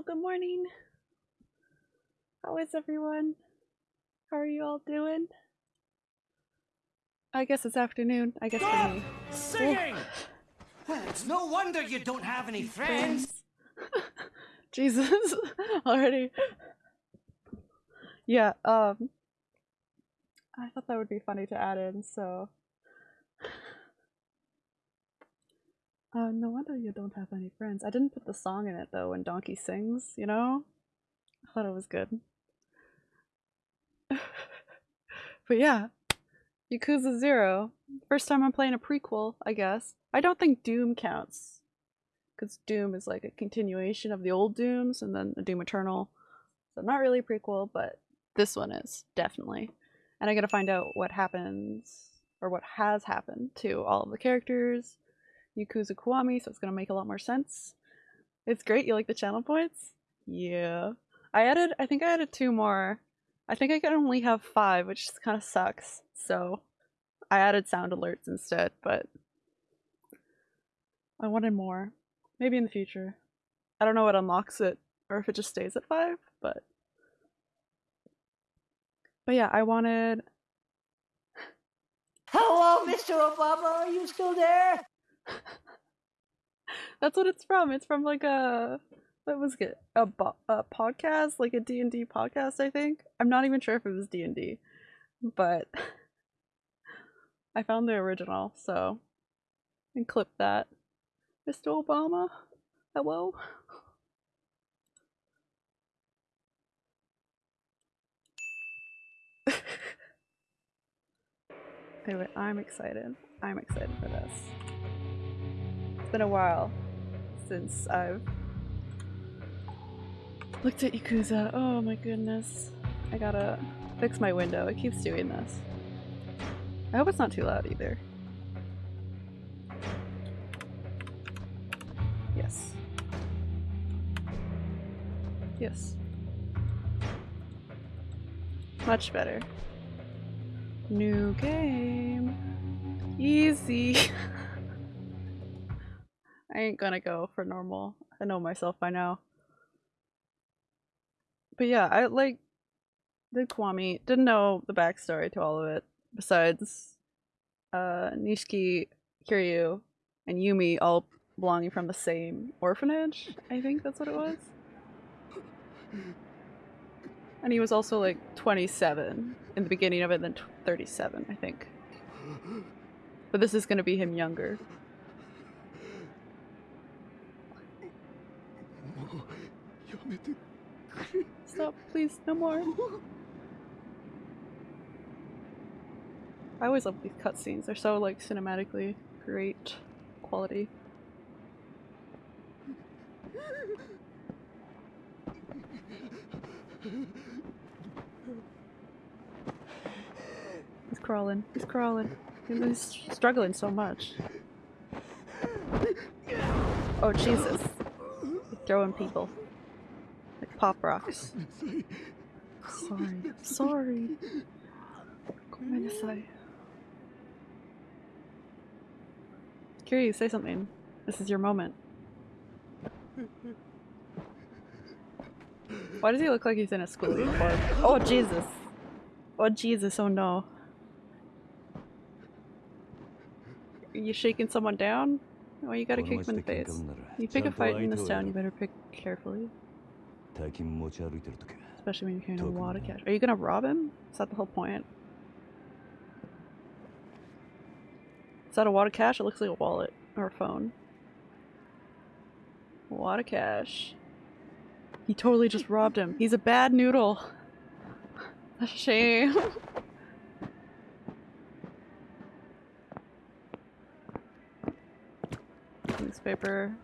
Hello, good morning. How is everyone? How are you all doing? I guess it's afternoon. I guess for me. Singing! Well, it's no wonder you don't have any friends. Jesus, already. Yeah, um, I thought that would be funny to add in, so. Uh, no wonder you don't have any friends. I didn't put the song in it though when Donkey sings, you know? I thought it was good. but yeah, Yakuza Zero. First time I'm playing a prequel, I guess. I don't think Doom counts. Because Doom is like a continuation of the old Dooms and then the Doom Eternal. So not really a prequel, but this one is, definitely. And I gotta find out what happens, or what has happened to all of the characters, Yakuza Kiwami, so it's gonna make a lot more sense. It's great, you like the channel points? Yeah. I added, I think I added two more. I think I can only have five, which kind of sucks. So I added sound alerts instead, but I wanted more. Maybe in the future. I don't know what unlocks it, or if it just stays at five, but but yeah, I wanted Hello, Mr. Obama, are you still there? That's what it's from. It's from like a what was it? A, a podcast, like a D&D podcast, I think. I'm not even sure if it was D&D, but I found the original, so and clip that. Mr. Obama, hello. anyway, I'm excited. I'm excited for this. Been a while since I've looked at Yakuza. Oh my goodness. I gotta fix my window. It keeps doing this. I hope it's not too loud either. Yes. Yes. Much better. New game. Easy. I ain't gonna go for normal. I know myself by now. But yeah, I like the Kiwami. Didn't know the backstory to all of it. Besides uh Nishiki, Kiryu, and Yumi all belonging from the same orphanage. I think that's what it was. And he was also like 27 in the beginning of it, then 37, I think. But this is gonna be him younger. Stop, please, no more. I always love these cutscenes. They're so like cinematically great quality. He's crawling. He's crawling. He's struggling so much. Oh Jesus. He's throwing people pop rocks. Sorry. Sorry. Kiri, say something. This is your moment. Why does he look like he's in a school uniform? Oh Jesus. Oh Jesus, oh no. Are you shaking someone down? Oh, you gotta kick him in the face. You pick a fight in this town, you better pick carefully. Especially when you're carrying a wad of cash. Are you gonna rob him? Is that the whole point? Is that a wad of cash? It looks like a wallet or a phone. A wad of cash. He totally just robbed him. He's a bad noodle. That's a shame. Newspaper.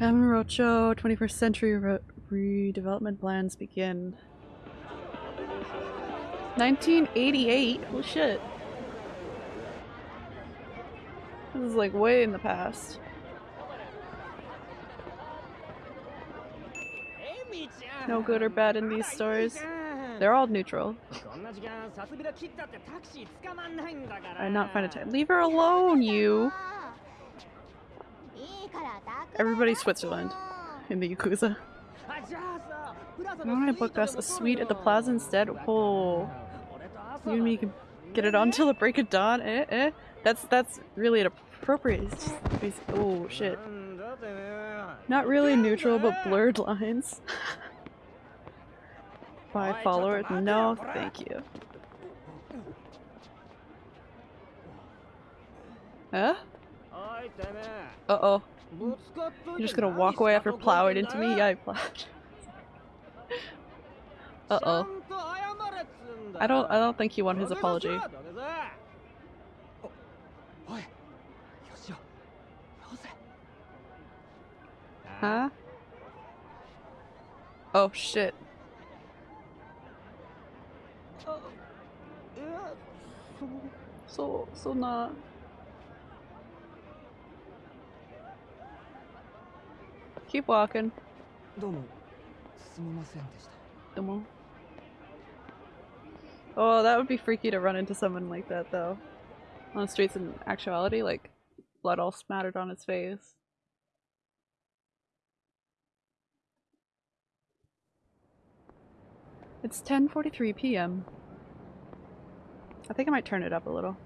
Kamurocho, 21st century re redevelopment plans begin. 1988? Oh shit. This is like way in the past. No good or bad in these stories. They're all neutral. I not find a time. Leave her alone, you! Everybody Switzerland. in the Yakuza. Why don't I book us a suite at the plaza instead? Oh, you and me can get it on till the break of dawn. Eh, eh. That's that's really inappropriate. It's just oh shit. Not really neutral, but blurred lines. Five followers? No, thank you. Huh? Uh oh. You're just gonna walk away after plowing into me? Yeah, I plowed. Uh-oh. I don't- I don't think he won his apology. Huh? Oh shit. So, so not. Keep walking. Domo. Oh, that would be freaky to run into someone like that, though. On the streets in actuality, like, blood all smattered on his face. It's 10.43 p.m. I think I might turn it up a little.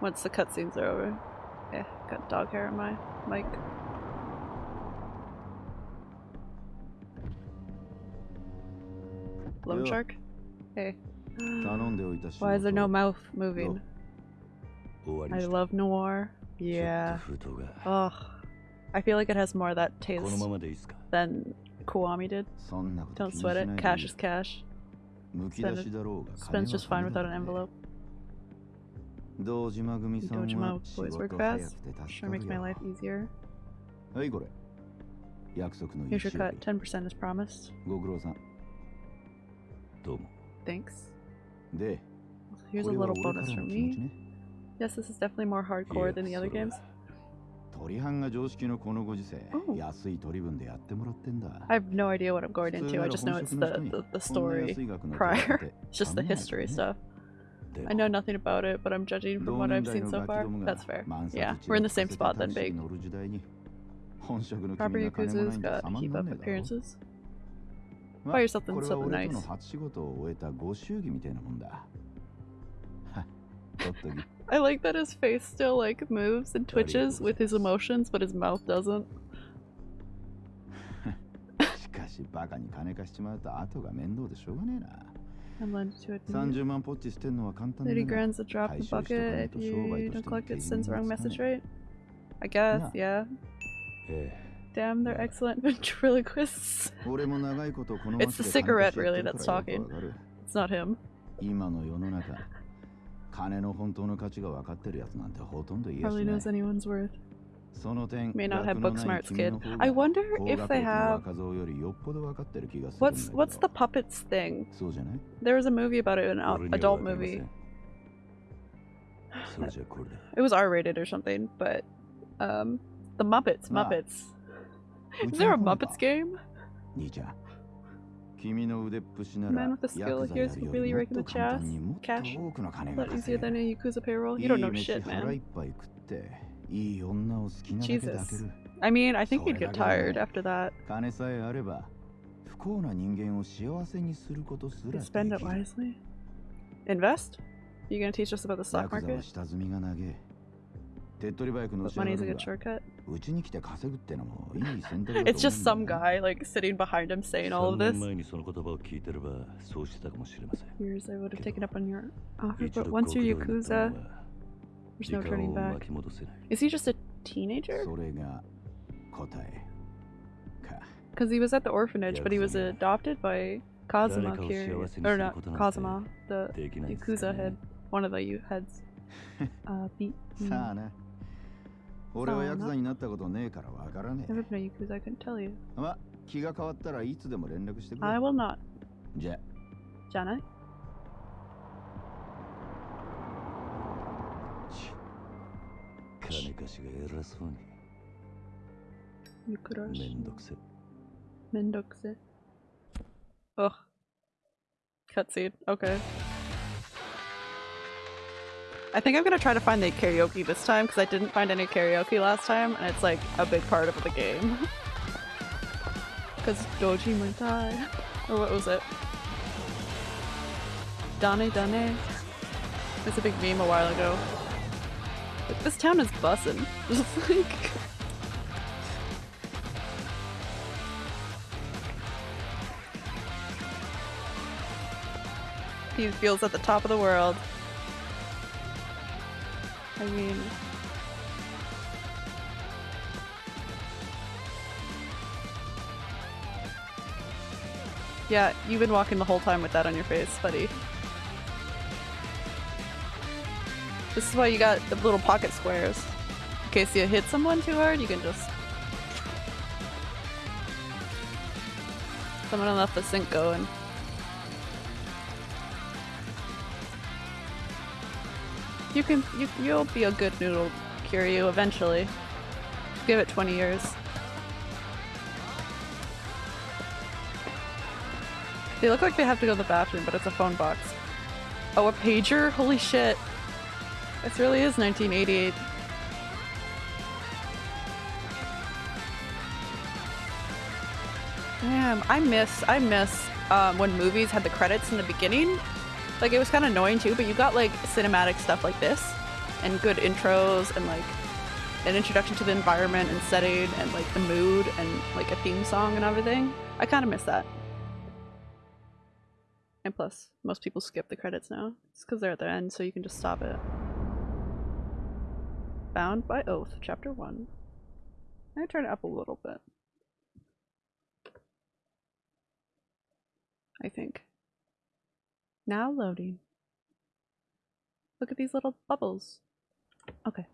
Once the cutscenes are over. Yeah, got dog hair on my mic. Loan shark? Hey. Why is there no mouth moving? I love noir. Yeah. Ugh. I feel like it has more of that taste than Kiwami did. Don't sweat it. Cash is cash. Spend. Spend's just fine without an envelope. Dojima boys work fast. Sure makes my life easier. Here's your cut. 10% is promised. ご苦労さんどうも Thanks. で Here's こ a れは little 俺か bonus らの for 気持ち me. ね Yes, this is definitely more い hardcore や than the そ other れは games. 鳥班が常識のこのご時世 Oh. 安い取り分でやってもらってんだ I have no idea what I'm going 普通 into. な I ら just know 本 it's 職の the, 人に the, the こんな story 安い額の手 prior. 当て It's just the 頼まない history とね stuff. で I know nothing about it, but I'm judging from 同 what 年 I've 代 seen の so ガキ far. どもが That's fair. 満 Yeah, 札 we're in the 散ら same かせて spot タ then, クシー Big. 乗る時代に本職の Proper 君が金もない Yakuza's んじゃ got 様に keep なん up ねえだろ appearances. ま Buy yourself これ something は俺と nice. の初仕事を終えたご祝儀みたいなもんだは取っとき I like that his face still like moves and twitches with his emotions, but his mouth doesn't. しかしバカに金貸しちまうと後が面倒でしょうがねえな I'm lending to it. 30万ポッチ捨てんのは簡単だ 30 が grand's a drop in the bucket if you don't collect it sends the wrong message, right? I guess, yeah. え Damn, they're excellent ventriloquists. 俺も長いことこの It's the 街で金貸し cigarette, やっ really, てる that's からよ talking. くわかる It's not him. 今の世の中金の本当の価値が分かってるやつなんてほとんどいやし Hardly ない knows anyone's worth. その点 May not have 学の book ない smarts, 君 kid. の方が I wonder 高 if 学 they 歴の have. 若造よりよっぽど分かってる気がするんだ What's けど what's the puppets thing? そうじゃない There was a movie about it, an え ad- 俺には adult わかりませ movie. んそれじゃこれで It was R-rated or something, but um, the Muppets, Ah. Muppets. Is there a Muppets game? Man with a skill, here's really raking the chest. Cash. A easier than a Yakuza payroll. You don't know shit, man. Jesus. I mean, I think he'd get tired after that. Spend it wisely. Invest? Are you gonna teach us about the stock market? Money's a good shortcut. it's just some guy like sitting behind him saying all of this. Years I would have taken up on your offer, but once you're Yakuza, there's no turning back. Is he just a teenager? Because he was at the orphanage, but he was adopted by Kazuma here. Or not Kazuma, the Yakuza head. One of the heads. Uh, beat. Mm. 俺はヤクザになったことねえからわからねえ。I you, I tell you. まあ、気が変わったらいつでも連絡してくれ。I will not. じゃ。じゃない金しが偉。めんどくせ。めんどくせ。おっ。カッ。オッケー。I think I'm gonna try to find the karaoke this time because I didn't find any karaoke last time, and it's like a big part of the game. Because Doji might die. Or what was it? Dane Dane? It's a big meme a while ago. Like, this town is bussin'. Just like... He feels at the top of the world. I mean... Yeah, you've been walking the whole time with that on your face, buddy. This is why you got the little pocket squares. In case you hit someone too hard, you can just... Someone left the sink going. You can- you, you'll be a good noodle, Kiryu, eventually. Give it 20 years. They look like they have to go to the bathroom, but it's a phone box. Oh, a pager? Holy shit. This really is 1988. Damn, I miss, I miss um, when movies had the credits in the beginning. Like, it was kind of annoying too, but you got like cinematic stuff like this, and good intros, and like an introduction to the environment and setting, and like the mood, and like a theme song and everything. I kind of miss that. And plus, most people skip the credits now. It's because they're at the end, so you can just stop it. Bound by Oath, Chapter 1. I turn it up a little bit. I think. Now loading. Look at these little bubbles. Okay.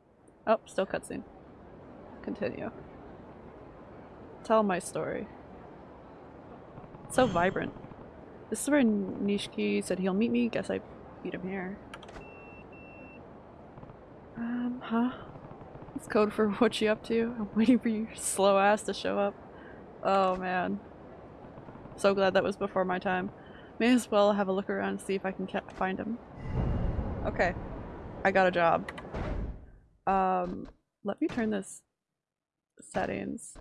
Oh, still cutscene. Continue. Tell my story. It's so vibrant. This is where Nishiki said he'll meet me. Guess I beat him here. Um, huh? It's code for what you up to. I'm waiting for your slow ass to show up. Oh man. So glad that was before my time. May as well have a look around and see if I can find him. Okay. I got a job. Um, let me turn this settings.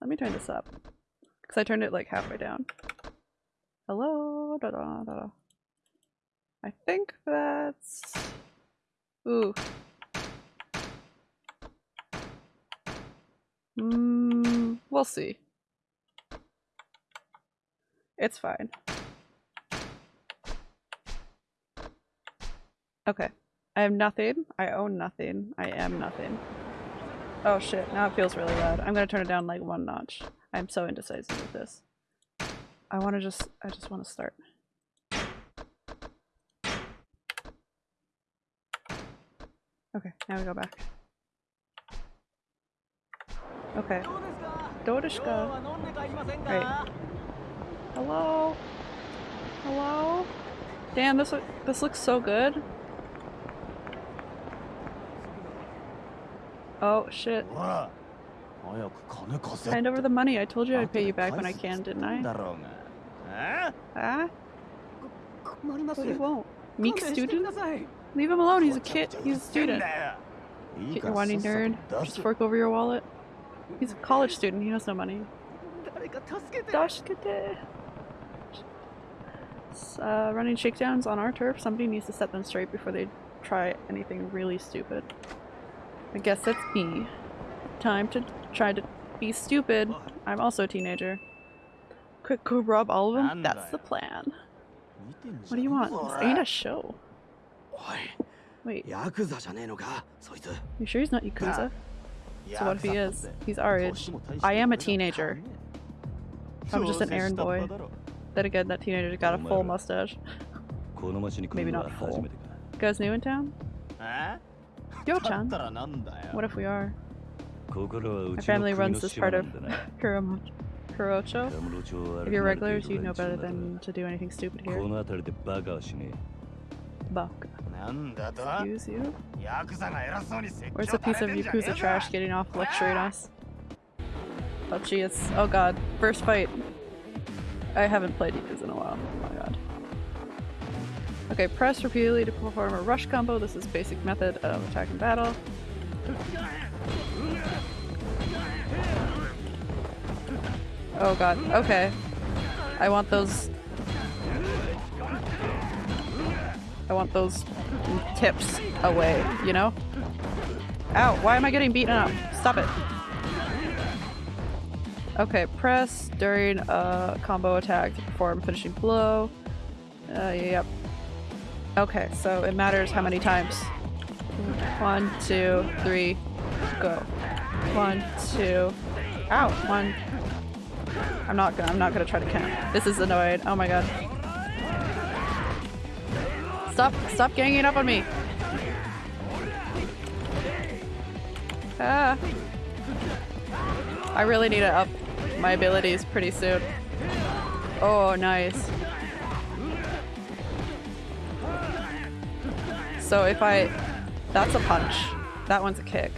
Let me turn this up. Because I turned it like halfway down. Hello? Da -da -da. I think that's... Ooh. Mm, we'll see. It's fine. Okay. I have nothing. I own nothing. I am nothing. Oh shit, now it feels really loud. I'm gonna turn it down like one notch. I'm so indecisive with this. I wanna just- I just wanna start. Okay, now we go back. Okay. Dodishka. Right. Hello? Hello? Damn, this look this looks so good. Oh shit. Hand over the money. I told you I'd pay you back when I can, didn't I? Huh? But he won't. Meek student? Leave him alone. He's a kid. He's a student. Get your whiny nerd. Just fork over your wallet. He's a college student. He has no money. Uh, running shakedowns on our turf. Somebody needs to set them straight before they try anything really stupid. I guess that's me. Time to try to be stupid. I'm also a teenager. Quick, go rob all of them? That's the plan. What do you want? This ain't a show. Wait. You sure he's not Yakuza? So what if he is? He's our age. I am a teenager. I'm just an errand boy. Then again, that teenager's got a full mustache. Maybe not full. You guys new in town? Yo-chan? What if we are? My family runs this part of Kuramo Kurocho. If you're regulars, you'd know better than to do anything stupid here. Buck. Excuse you? Where's the piece of Yakuza trash getting off lecturing us? Oh gee, it's- oh god. First fight. I haven't played Yakuza in a while. Okay, press repeatedly to perform a rush combo. This is basic method of attack and battle. Oh god. Okay. I want those. I want those tips away, you know? Ow, why am I getting beaten up? Stop it. Okay, press during a combo attack to perform finishing blow. Uh, yep. Okay, so it matters how many times. One, two, three, go. One, two. Ow, one. I'm not gonna. I'm not gonna try to count. This is annoying. Oh my god. Stop! Stop ganging up on me. Ah. I really need to up my abilities pretty soon. Oh, nice. So if I... That's a punch. That one's a kick.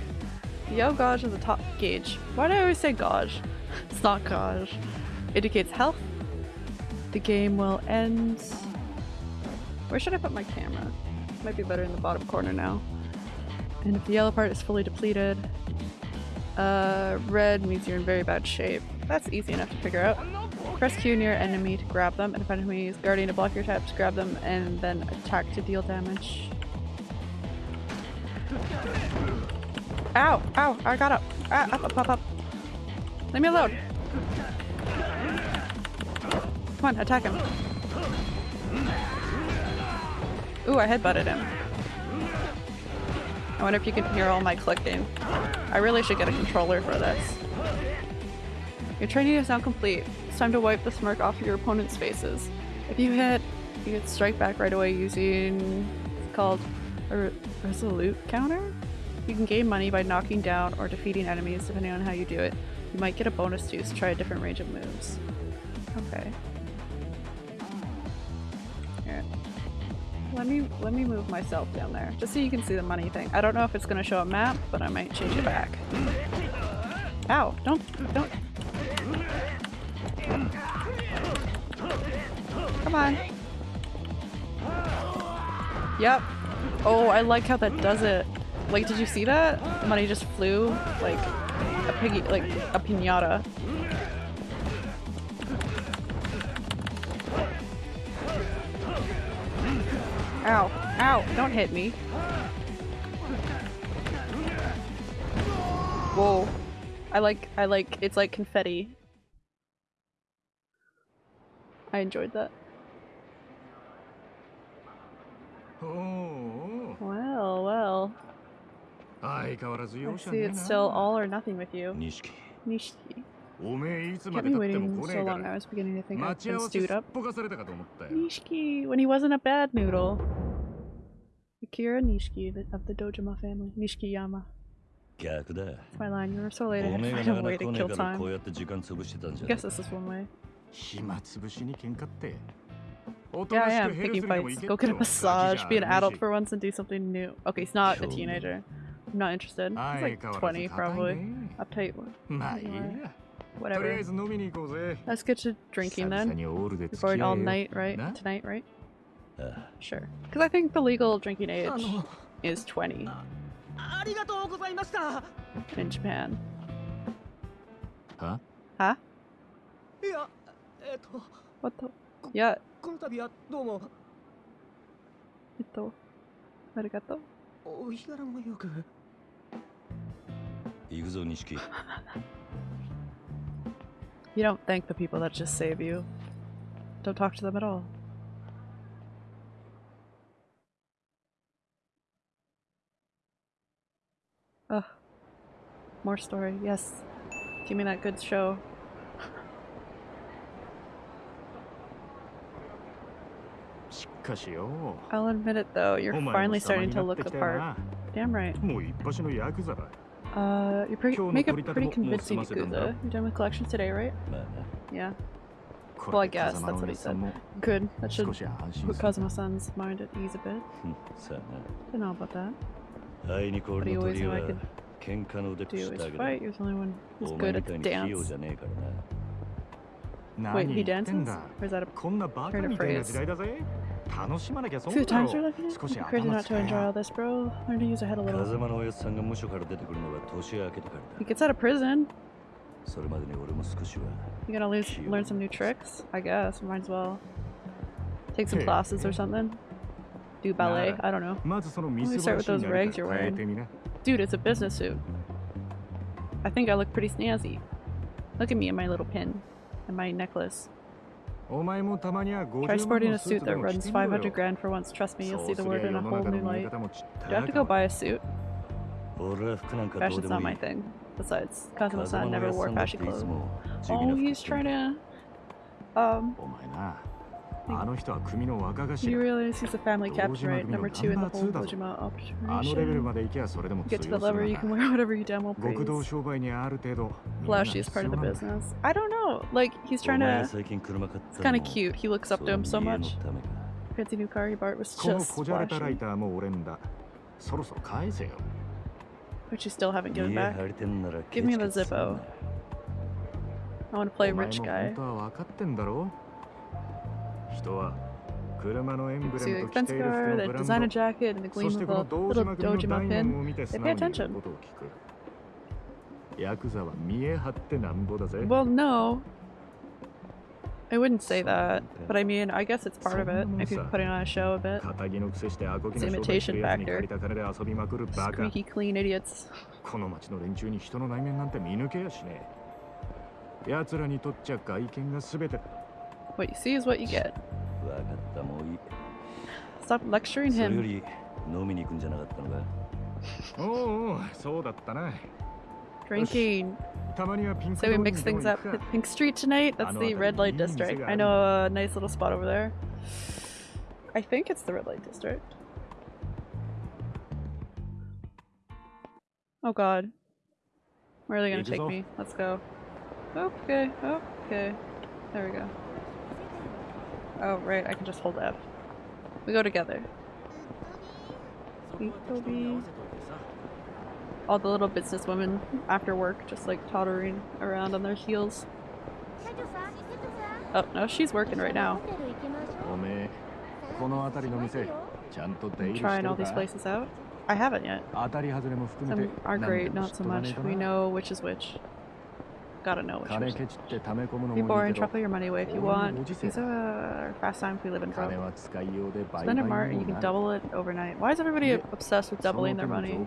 Yo gauge is a top gauge. Why do I always say gauge? It's not gauge. Indicates health. The game will end... Where should I put my camera? Might be better in the bottom corner now. And if the yellow part is fully depleted, uh, red means you're in very bad shape. That's easy enough to figure out. Press Q near enemy to grab them, and if enemy is guarding to block your taps, grab them, and then attack to deal damage. Ow! Ow! I got up! Ah, up, up, up, up! Leave me alone! Come on, attack him. Ooh, I headbutted him. I wonder if you can hear all my clicking. I really should get a controller for this. Your training is now complete. It's time to wipe the smirk off your opponent's faces. If you hit, you get strike back right away using it's called a re resolute counter. You can gain money by knocking down or defeating enemies depending on how you do it. You might get a bonus too, so try a different range of moves. Okay. Let me let me move myself down there, just so you can see the money thing. I don't know if it's gonna show a map, but I might change it back. Ow! Don't don't. Come on. Yep. Oh, I like how that does it. Like, did you see that? Money just flew like a piggy, like a pinata. Ow. Ow. Don't hit me. Whoa. I like, I like, it's like confetti. I enjoyed that. おお Oh, well, well. I see it's still all or nothing with you. Nishiki. Nishiki. Kept me waiting so long, I was beginning to think I'd been stewed up. Nishiki, when he wasn't a bad noodle. Akira Nishiki of the Dojima family. Nishikiyama. That's my line, you were so late, I had to find a way to kill time. I guess this is one way. Yeah, I am picking fights. Go get a massage. Be an adult for once and do something new. Okay, he's not a teenager. I'm not interested. He's like 20 probably. Uptight. Whatever. Let's get to drinking then. You're all night, right? Tonight, right? Sure. Because I think the legal drinking age is 20. In Japan. Huh? Huh? What the? いました in Japan. は Huh? いやえっと What the? Yeah, この度はどうも ito. Arigato. お日柄もよく行くぞ錦 You don't thank the people that just save you. Don't talk to them at all. Ugh. More story, yes. Give me that good show. I'll admit it though, you're finally starting to look the part. Damn right. Uh, you're pretty. make a pretty convincing Yakuza. You're done with collections today, right? Yeah. Well, I guess that's what he said. Good. That should put Kazuma-san's mind at ease a bit. Don't know about that. But he always knew I could do is fight. He was the only one who's good at dance. Wait, he dances? Or is that a turn of phrase? Food times are like? Crazy not to enjoy all this, bro. Learn to use a head a little. He gets out of prison. You're gonna lose, learn some new tricks? I guess. Might as well. Take some classes or something. Do ballet. I don't know. Let me start with those rags you're wearing. Dude, it's a business suit. I think I look pretty snazzy. Look at me in my little pin and my necklace. Try sporting a suit that runs 500 grand for once. Trust me, you'll see the world in a whole new light. Do I have to go buy a suit? Fashion's not my thing. Besides, Kazuma-san never wore fashion clothes. Oh, he's trying to... Um... He realizes he's a family captain, right? Number two in the whole Dojima operation. Get to the lever. you can wear whatever you damn well please. Flashy is part of the business. I don't know. Like, he's trying to... It's kind of cute. He looks up to him so much. Fancy new car he bought was just flashing. Which you still haven't given back. Give me the Zippo. I want to play rich guy. See the expense car, the designer jacket, and the gleam of the little dojima pin. They pay attention. ことを聞くヤクザは見え張ってなんぼだぜ Well, no. I wouldn't say that, but I mean, I guess it's part of it. If you're putting on a show a bit. 仇のくせしてアコギの It's 商売する imitation やつに factor. 借りた金で遊びまくるバカ Squeaky clean idiots. この町の連中に人の内面なんて見抜けやしねえ奴らにとっちゃ外見が全て What you see is what you get. 分かったもういい Stop lecturing それよ him. り飲みに行くんじゃなかったのかおうおうそうだったな Drinking. So we mix things up. Hit Pink Street tonight. That's the red light district. I know a nice little spot over there. I think it's the red light district. Oh god. Where are they gonna take me? Let's go. Okay, okay. There we go. Oh right, I can just hold F. We go together all the little businesswomen after work just like tottering around on their heels. Oh, no, she's working right now. Trying all these places out. I haven't yet. Some are great, not so much. We know which is which. Gotta know which is which. Be boring, truffle your money away if you want. These are fast times we live in from. Spend a mart and you can double it overnight. Why is everybody obsessed with doubling their money?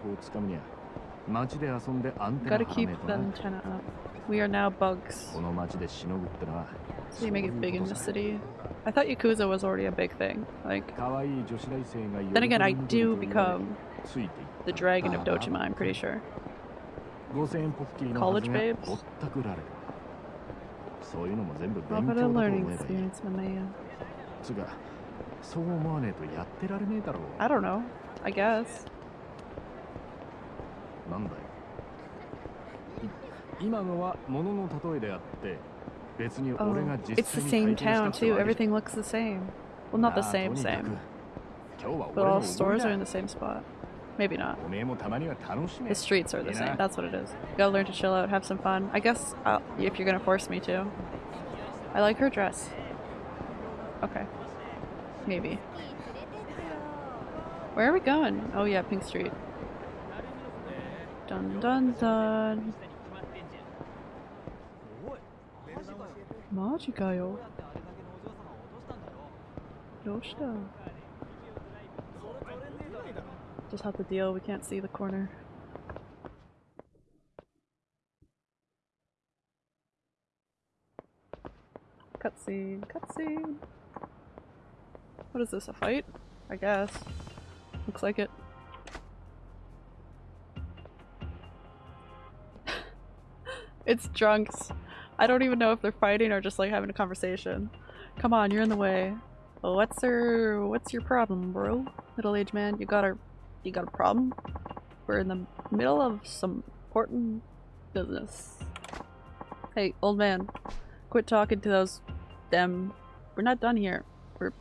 情報をつかむには街で遊んでアンテナ Gotta 張ら keep ねえと the な antenna up. We are now bugs. この街でしのぐってのは So you make it そういう big in こと the さ city. I thought Yakuza was already a big thing. Like, 可愛い女子大生が then again, I 喜んで do ると言われ become ついていっ the dragon of Dojima, I'm pretty sure. 5000円ポッキリの College はずが babes? ぼったくられるそういうのも全部 How 勉 about 強 a だと learning 思えばいい experience, my man? つうかそう思わねえとやってられねえだろう I don't know. I guess. なんだよい今のは物の例えであって別に Oh, 俺が実 it's the 際に same 体験した town って too. わけじゃ Everything looks the same. Well, not the なあ same, とにかく same. 今日は But 俺 all の stores おご are り in だ the same spot. Maybe not. おめえもたまには楽しめ The streets are the Yeah. same. That's what it is. gotta learn to chill out, have some fun. I guess I'll, if you're gonna force me to. I like her dress. Okay. Maybe. Where are we going? Oh yeah, Pink Street. Dun dun dun. マジかよ。どうした Just have to deal, we can't see the corner. Cutscene, cutscene. What is this, a fight? I guess. Looks like it. It's drunks. I don't even know if they're fighting or just like having a conversation. Come on, you're in the way. What's your what's your problem, bro? Middle-aged man, you got a you got a problem? We're in the middle of some important business. Hey, old man, quit talking to those them. We're not done here. We're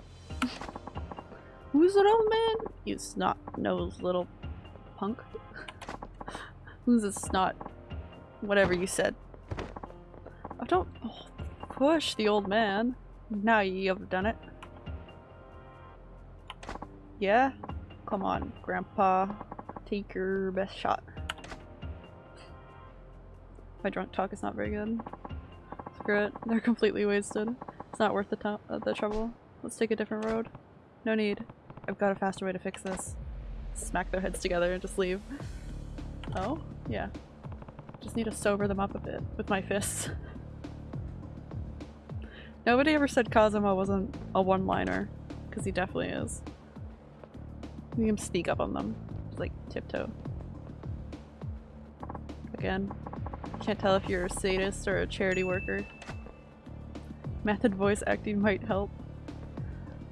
Who's that old man? You snot nosed little punk. Who's a snot? Whatever you said. Oh, don't push the old man. Now you've done it. Yeah? Come on, Grandpa. Take your best shot. My drunk talk is not very good. Screw it. They're completely wasted. It's not worth the, uh, the trouble. Let's take a different road. No need. I've got a faster way to fix this. Smack their heads together and just leave. Oh? Yeah. Just need to sober them up a bit with my fists. Nobody ever said Kazuma wasn't a one-liner, because he definitely is. You can sneak up on them. Just like tiptoe. Again, can't tell if you're a sadist or a charity worker. Method voice acting might help.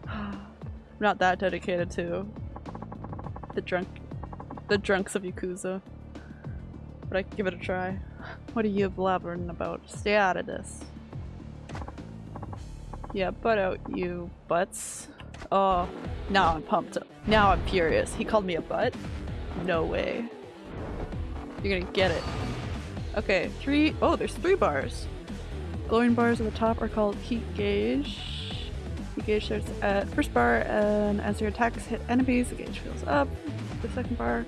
I'm not that dedicated to the drunk the drunks of Yakuza. But I can give it a try. What are you blabbering about? Stay out of this. Yeah, butt out, you butts. Oh, now I'm pumped up. Now I'm furious. He called me a butt? No way. You're gonna get it. Okay, three- oh, there's three bars. Glowing bars at the top are called heat gauge. Heat gauge starts at first bar and as your attacks hit enemies, the gauge fills up. The second bar,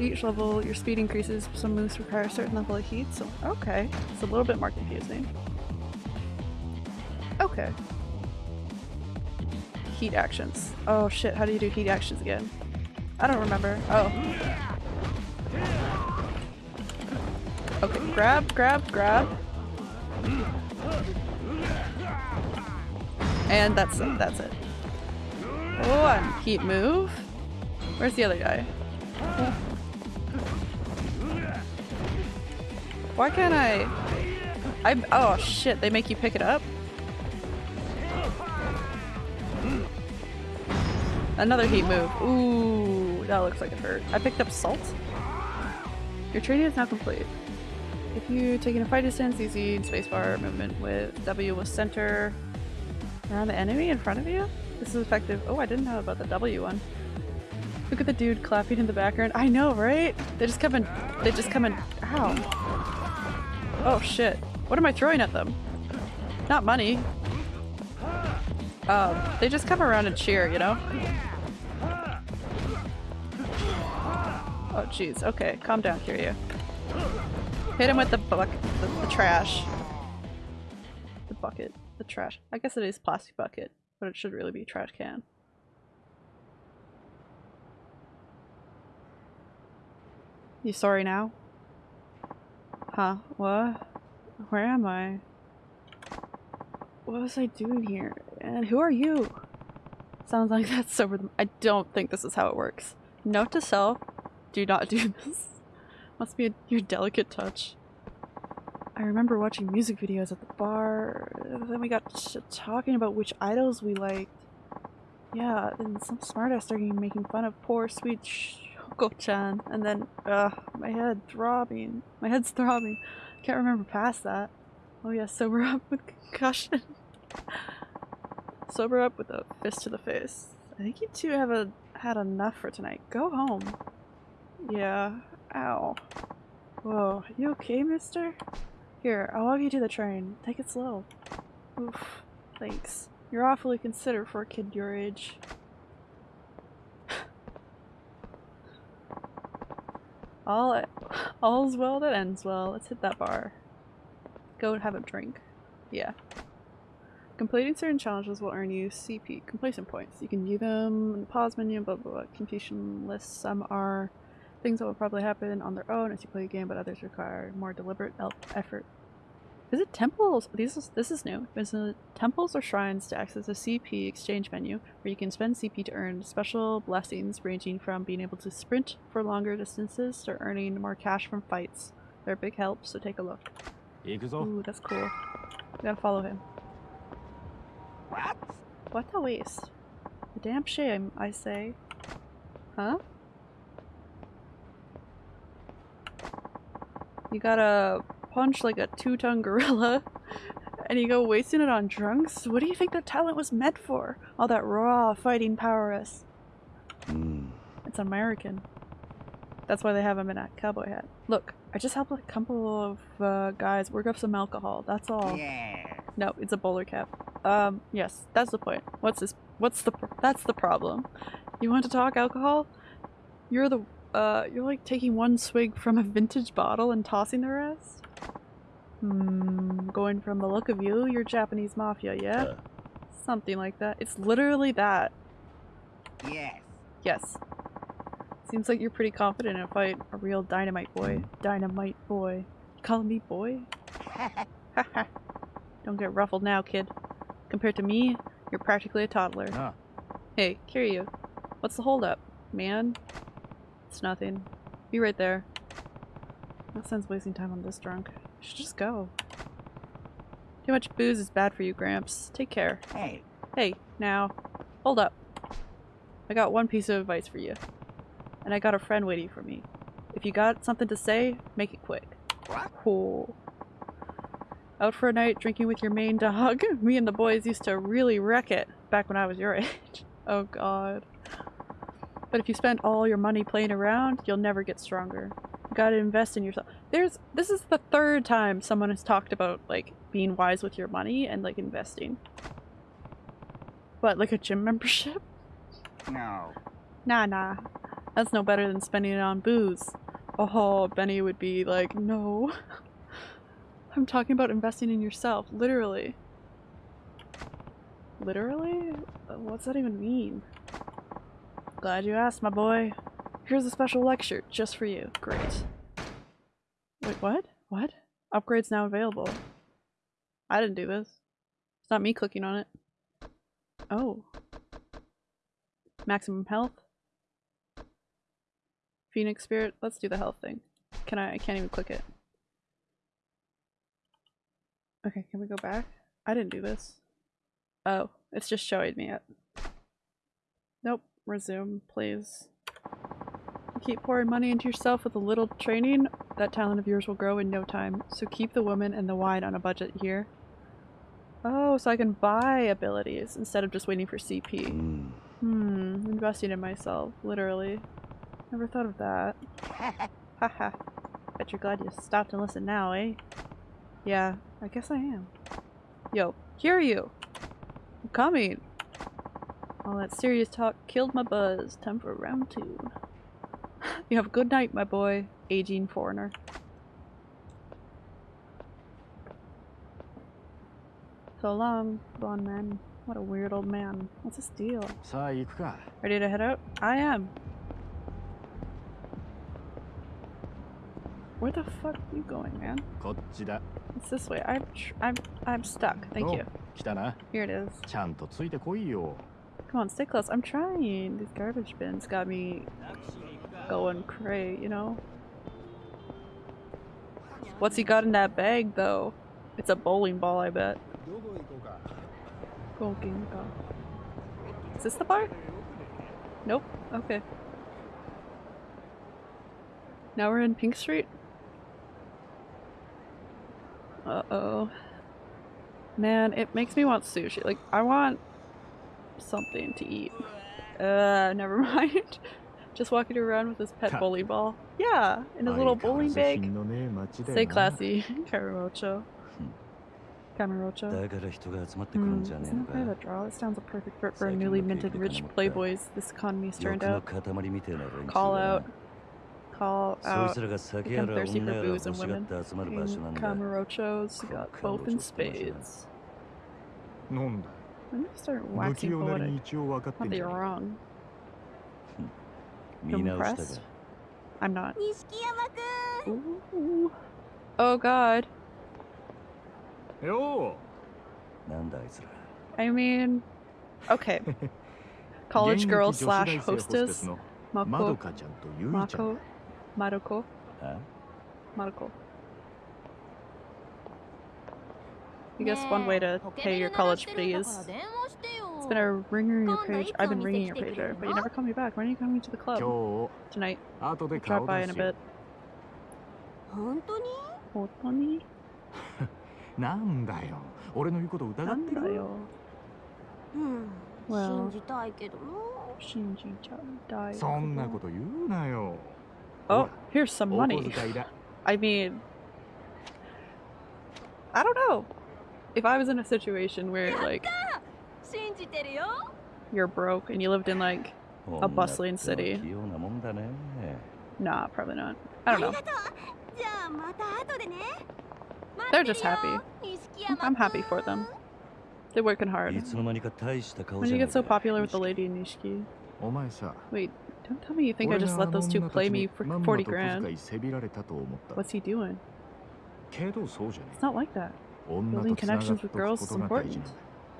each level, your speed increases. Some moves require a certain level of heat, so okay. It's a little bit more confusing. Okay. Heat actions. Oh shit, how do you do heat actions again? I don't remember. Oh. Okay, grab, grab, grab. And that's it, that's it. And heat move. Where's the other guy? Why can't I? I oh shit! They make you pick it up. Another heat move. Ooh, that looks like it hurt. I picked up salt. Your training is now complete. If you taking a fight distance, easy spacebar movement with W with center around the enemy in front of you. This is effective. Oh, I didn't know about the W one. Look at the dude clapping in the background. I know, right? They just come in. They just come in. Ow. Oh shit. What am I throwing at them? Not money. Um, they just come around and cheer, you know? Oh jeez. Okay, calm down, Kiryu. Hit him with the bucket, the, the trash. The bucket, the trash. I guess it is plastic bucket, but it should really be trash can. You sorry now? Huh? What? Where am I? What was I doing here? And who are you? Sounds like that's sober. I don't think this is how it works. Note to self, do not do this. Must be a, your delicate touch. I remember watching music videos at the bar, then we got talking about which idols we liked. Yeah, and some smartass started making fun of poor sweet Shoko-chan, and then, my head throbbing. My head's throbbing. Can't remember past that. Oh yeah, sober up with concussion. sober up with a fist to the face. I think you two have a, had enough for tonight. Go home. Yeah. Ow. Whoa, you okay, mister? Here, I'll walk you to the train. Take it slow. Oof. Thanks. You're awfully considerate for a kid your age. All all's well that ends well. Let's hit that bar. Go and have a drink. Yeah. Completing certain challenges will earn you CP, completion points. You can view them in the pause menu, blah blah blah. Completion lists. Some are things that will probably happen on their own as you play a game, but others require more deliberate effort. Visit temples. These is, this is new. Visit temples or shrines to access a CP exchange menu, where you can spend CP to earn special blessings, ranging from being able to sprint for longer distances to earning more cash from fights. They're a big help, so take a look. Ooh, that's cool. We gotta follow him. What? What a waste. A damn shame, I say. Huh? You gotta punch like a two-ton gorilla and you go wasting it on drunks? What do you think that talent was meant for? All that raw fighting power is. Hmm. It's American. That's why they have him in a cowboy hat. Look, I just helped a couple of uh, guys work up some alcohol. That's all. Yeah. No, it's a bowler cap. Um, yes, that's the point. What's this? What's the? Pr that's the problem. You want to talk alcohol? You're the. Uh, you're like taking one swig from a vintage bottle and tossing the rest. Hmm, going from the look of you, you're Japanese mafia, yeah? Uh, Something like that. It's literally that. Yes. Yes. Seems like you're pretty confident in a fight. A real dynamite boy. Dynamite boy. You calling me boy? Haha. Don't get ruffled now, kid. Compared to me, you're practically a toddler. Ah. Hey, Kiryu. What's the holdup, man? It's nothing. Be right there. No sense wasting time on this drunk. You should just go. Too much booze is bad for you, Gramps. Take care. Hey, Hey, now, hold up. I got one piece of advice for you. And I got a friend waiting for me. If you got something to say, make it quick. Cool. Out for a night drinking with your main dog? Me and the boys used to really wreck it back when I was your age. Oh god. But if you spend all your money playing around, you'll never get stronger. Gotta invest in yourself. There's- this is the third time someone has talked about, like, being wise with your money and, like, investing. What, like a gym membership? no. Nah, nah. That's no better than spending it on booze. Oh, Benny would be like, no. I'm talking about investing in yourself, literally. Literally? What's that even mean? Glad you asked, my boy. Here's a special lecture just for you. Great. Wait, what? What? Upgrades now available. I didn't do this. It's not me clicking on it. Oh. Maximum health. Phoenix spirit. Let's do the health thing. Can I? I can't even click it. Okay, can we go back? I didn't do this. Oh, it's just showing me it. Nope. Resume, please. Keep pouring money into yourself with a little training, that talent of yours will grow in no time. So keep the woman and the wine on a budget here. Oh, so I can buy abilities instead of just waiting for CP. hmm. Hmm, investing in myself, literally. Never thought of that. Haha. Bet you're glad you stopped and listened now, eh? Yeah, I guess I am. Yo, hear you! I'm coming! All that serious talk killed my buzz. Time for round two. You have a good night, my boy. Aging foreigner. So long, blonde man. What a weird old man. What's this deal? Ready to head out? I am. Where the fuck are you going, man? It's this way. I'm I'm I'm stuck. Thank you. Here it is. Come on, stay close. I'm trying. These garbage bins got me going cray, you know? What's he got in that bag, though? It's a bowling ball, I bet. Is this the bar? Nope. Okay. Now we're in Pink Street? Uh-oh. Man, it makes me want sushi. Like, I want something to eat. Uh, never mind just walking around with his pet bowling ball. Yeah, in his little bowling bag. Say classy, Kamurocho. Kamurocho. Hmm, isn't that a draw? This sounds a perfect fit for a newly minted rich playboys this economy's turned out. Call out. Call out. Become thirsty for booze and women. And Kamurocho's got both in spades. I'm gonna start waxing poetic. Not that you're wrong. Impressed? I'm not. Ooh. Oh god. Yo. I mean, okay. College girl slash hostess. Mako. Mako. Maruko. Maruko. You guess one way to pay your college fees It's been a ringer in your page. I've been ringing your pager, but you never call me back. When are you coming to the 今 club? 日 Tonight. 後で Drop 顔 by 出 in a すよ bit. 本当に本当になんだよ俺の言うこと疑ってるなんだよ。うん、 Well 信じたいけどな信じちゃう。大そんなこと言うなよ Oh, here's some お money. 小遣いだ I mean, I don't know. If I was in a situation where like 信じてるよ you're broke and you lived in like a oh, bustling city. Nah, probably not. I don't know. They're just happy. I'm happy for them. They're working hard. When you get so popular with the lady in Nishiki? Wait, don't tell me you think I just let those two play me for 40 grand. What's he doing? It's not like that. Building connections with girls is important.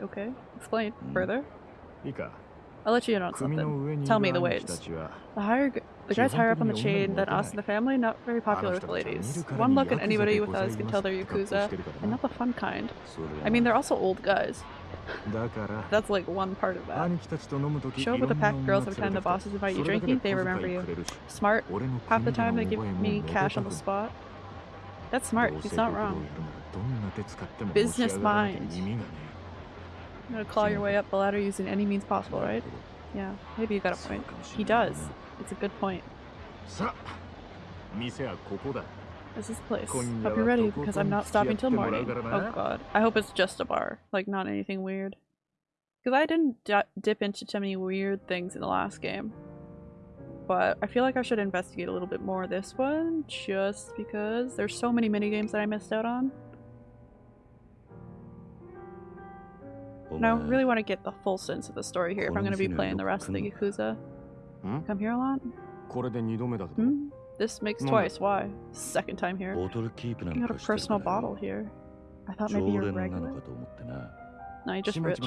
Okay, explain further. I'll let you in on something. Tell me the ways. The higher, the guys higher up on the chain than us in the family, not very popular with the ladies. One look at anybody with us can tell they're Yakuza, and not the fun kind. I mean, they're also old guys. That's like one part of that. Show up with a pack of girls every time the bosses invite you drinking, they remember you. Smart. Half the time they give me cash on the spot. That's smart, he's not wrong. Business mind. I'm gonna claw your way up the ladder using any means possible, right? Yeah, maybe you got a point. He does. It's a good point. This is the place. Hope you're ready, because I'm not stopping till morning. Oh god. I hope it's just a bar. Like, not anything weird. Because I didn't dip into too many weird things in the last game. But I feel like I should investigate a little bit more this one, just because there's so many minigames that I missed out on. And I really want to get the full sense of the story here if I'm going to be playing the rest of the Yakuza. Hmm? Come here a lot? Hmm? hmm? This makes twice. Why? Second time here. You got a personal bottle here. I thought maybe you're regular. No, you just rich.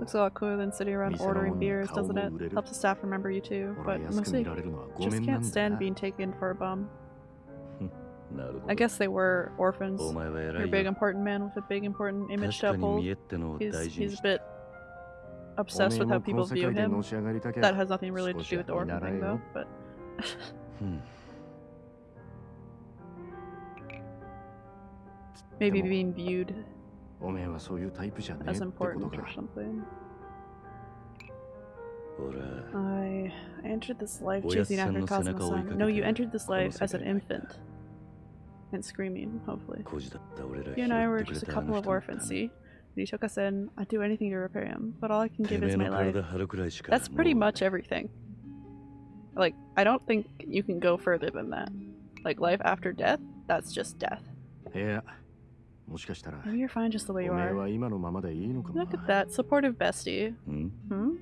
Looks a lot cooler than sitting around ordering beers, doesn't it? Helps the staff remember you too, but mostly just can't stand being taken for a bum. I guess they were orphans. Oh, You're a big important man with a big important image to uphold. He's, he's a bit obsessed with how people view him. That has nothing really to do with the orphan thing though, but... Hmm. Maybe being viewed as important or something. I entered this life chasing after Cosmos. No, you entered this life as an infant and screaming, hopefully. You and I were just a couple of orphans, see? When he took us in, I'd do anything to repair him, but all I can give is my life. That's pretty much everything. Like, I don't think you can go further than that. Like, life after death, that's just death. Yeah. Maybe you're fine just the way you are. Look at that, supportive bestie. Hmm? hmm?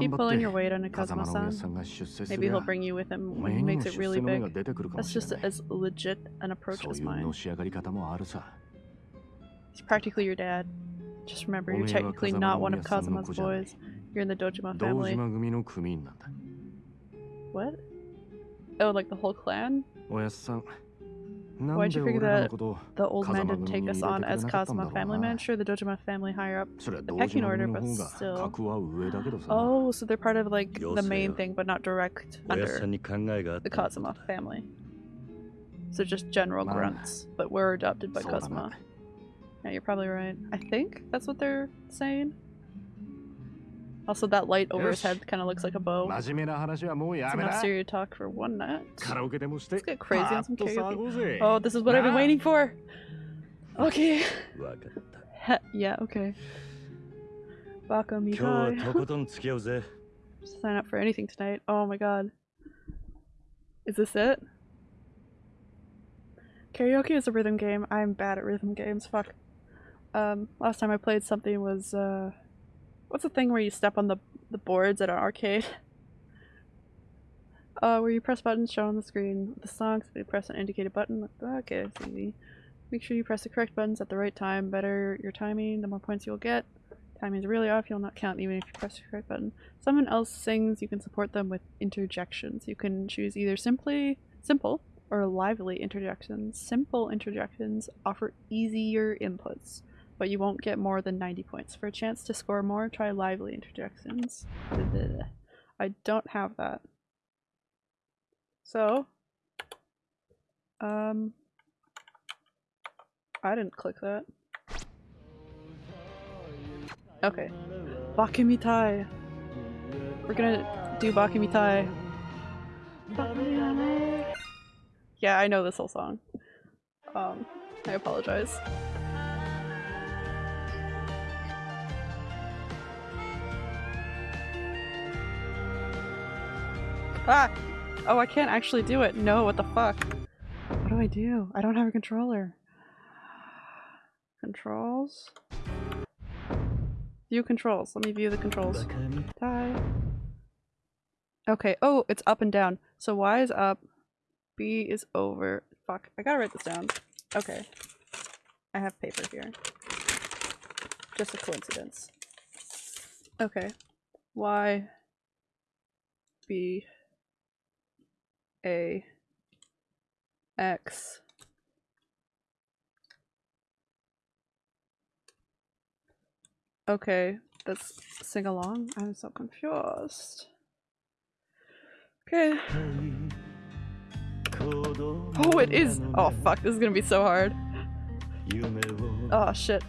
Keep pulling your weight on a Kazuma-san. Maybe he'll bring you with him when he makes it really big. That's just as legit an approach as mine. He's practically your dad. Just remember, you're technically not one of Kazuma's boys. You're in the Dojima family. What? Oh, like the whole clan? Why'd you figure that the old man didn't take us on as Kazuma family man? Sure, the Dojima family higher up the pecking order, but still. Oh, so they're part of like the main thing, but not direct under the Kazuma family. So just general grunts, but we're adopted by Kazuma. Yeah, you're probably right. I think that's what they're saying. Also, that light over his head kind of looks like a bow. It's enough serious talk for one night. Let's get crazy on some karaoke. Oh, this is what I've been waiting for. Okay. yeah, okay. Baka Mitai. Sign up for anything tonight. Oh my god. Is this it? Karaoke is a rhythm game. I'm bad at rhythm games. Fuck. Um, last time I played something was, uh what's the thing where you step on the, the boards at an arcade? Uh, where you press buttons shown on the screen the songs, you press an indicated button. Okay, it's easy. Make sure you press the correct buttons at the right time. Better your timing, the more points you'll get. Timing's really off, you'll not count even if you press the correct button. Someone else sings, you can support them with interjections. You can choose either simply simple or lively interjections. Simple interjections offer easier inputs, but you won't get more than 90 points. For a chance to score more, try lively interjections. I don't have that. So, um, I didn't click that. Okay. Bakamitai. We're gonna do Bakamitai. Yeah, I know this whole song. Um, I apologize. Ah! Oh, I can't actually do it. No, what the fuck? What do I do? I don't have a controller. Controls? View controls. Let me view the controls. Die. Okay. Oh, it's up and down. So Y is up. B is over. Fuck. I gotta write this down. Okay. I have paper here. Just a coincidence. Okay. Y. B a x Okay, let's sing along. I'm so confused. Okay. Oh, it is. Oh, fuck. This is gonna be so hard. Oh, shit.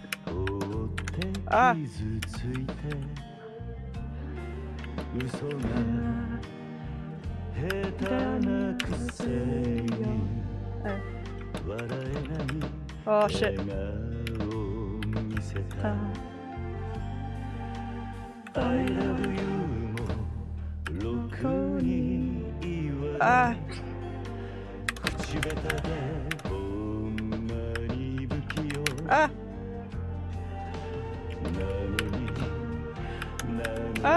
Ah. ah. 下手なくせに Uh, 笑えない oh, shit. 笑顔を見せた Uh, I love you もろくに言わな ah. い口下手でほんまに不器用 Ah. なのにあ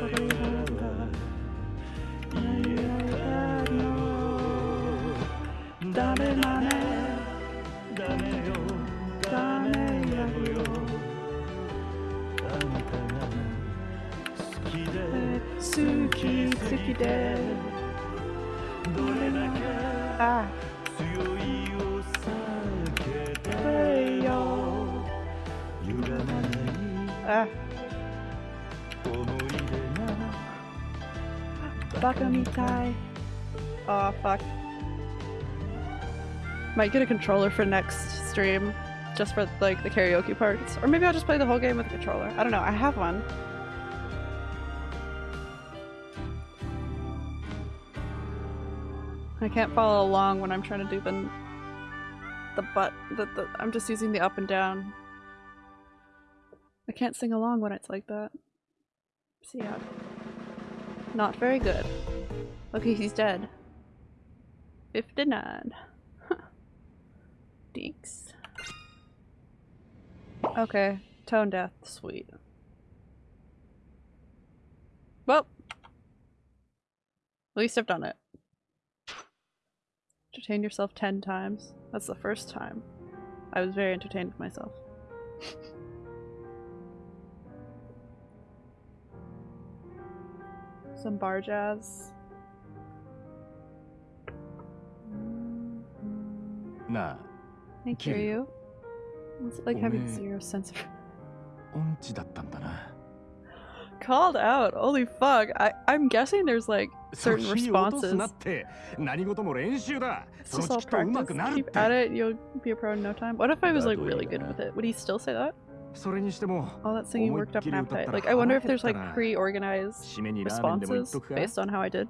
ダメだねダメよダメやろよあんたが好きで好き好きでどれだけ Ah. 強いを避けててよ歪まないが Baka mitai. Oh, fuck. Might get a controller for next stream. Just for, like, the karaoke parts. Or maybe I'll just play the whole game with a controller. I don't know. I have one. I can't follow along when I'm trying to do the the butt the, the I'm just using the up and down. I can't sing along when it's like that. See ya. Not very good. Okay, he's dead. 59. Deeks. Okay, tone death, sweet. Well, at least I've done it. Entertain yourself 10 times. That's the first time. I was very entertained with myself. Some bar jazz. Nah. I hear you. It's like having zero sense of. Called out. Holy fuck. I, I'm guessing there's like certain responses. It's just all practice. Keep at it. You'll be a pro in no time. What if I was like really good with it? Would he still say that? それにしても All that singing 思いっ worked up き an り歌った appetite. ら Like I wonder if 腹減 there's った like な pre-organized 締めにラーメンでもいっ responses とくか based on how I did.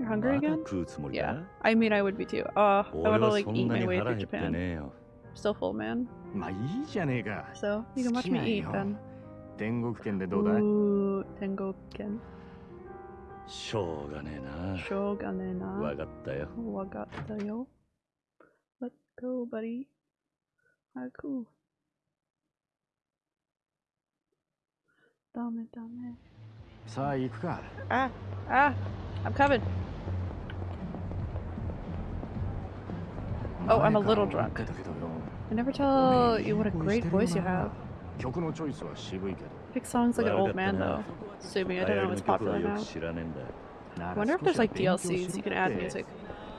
You're ま hungry だ again? 食うつもり Yeah. だ I mean, I would be too. Uh, I 俺 want to は like そ eat んな my に way 腹 through 減って Japan. ねえよ Still full, man. まあいいじゃねえか So you can watch me eat 好きなん then. よ天国圏でどうだい Ooh, Tengoken. しょうがねえな Shoganena. わかったよ Wagatta yo. Let's go, buddy. Haku. Dame, dame. さあ行くか Ah, ah, I'm coming. Oh, I'm a 前から little 思 drunk. ってたけどよ I never お tell めえ you what a いい声 great してるよ voice you な have. 曲のチョイスは渋いけど Pick songs like an old 悪かった man な though. Assuming 流 I 行 don't り know の what's 曲は popular よ now. く知らねえんだよ I I wonder if there's like DLCs you can add music.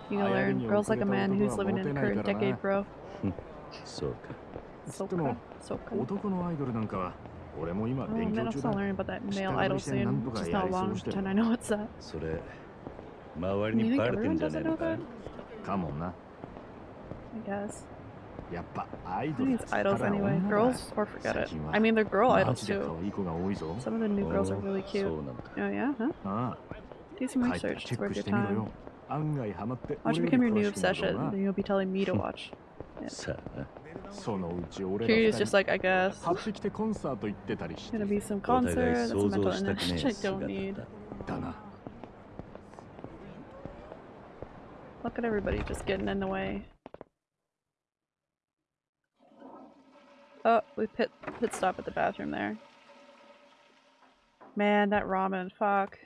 You can learn girls like a man who's living in the current decade, bro. そうか Soka. Soka. 男のアイドルなんかは俺も今 Oh 勉 man, 強 I'll 中 still だ learn about that male 下取 idol りしてなん soon. とか Just や not りそう long して pretend る I know what's that. それ周り Do you に think バレて everyone んじゃ does ねえ it の know か that? かもな I guess. やっぱアイ Who ドル needs っつった idols ら anyway? 女だ Girls or forget it. 最近は I mean, they're girl マ idols ジで too. 可愛い子が多いぞ Some of the new girls are お really そう cute. なんだ Oh yeah, huh? あ Do some あ帰ったら research. チ It's ェッ worth クし your てみろ time. よ案外ハマって Watch it 俺 become よ your り new 詳しいんだろ obsession. うな Then you'll be telling me to watch. Yeah. Kiryu's just like, I guess. Gonna be some concert, that's mental energy I don't need. Look at everybody just getting in the way. Oh, we pit, pit stop at the bathroom there. Man, that ramen, fuck.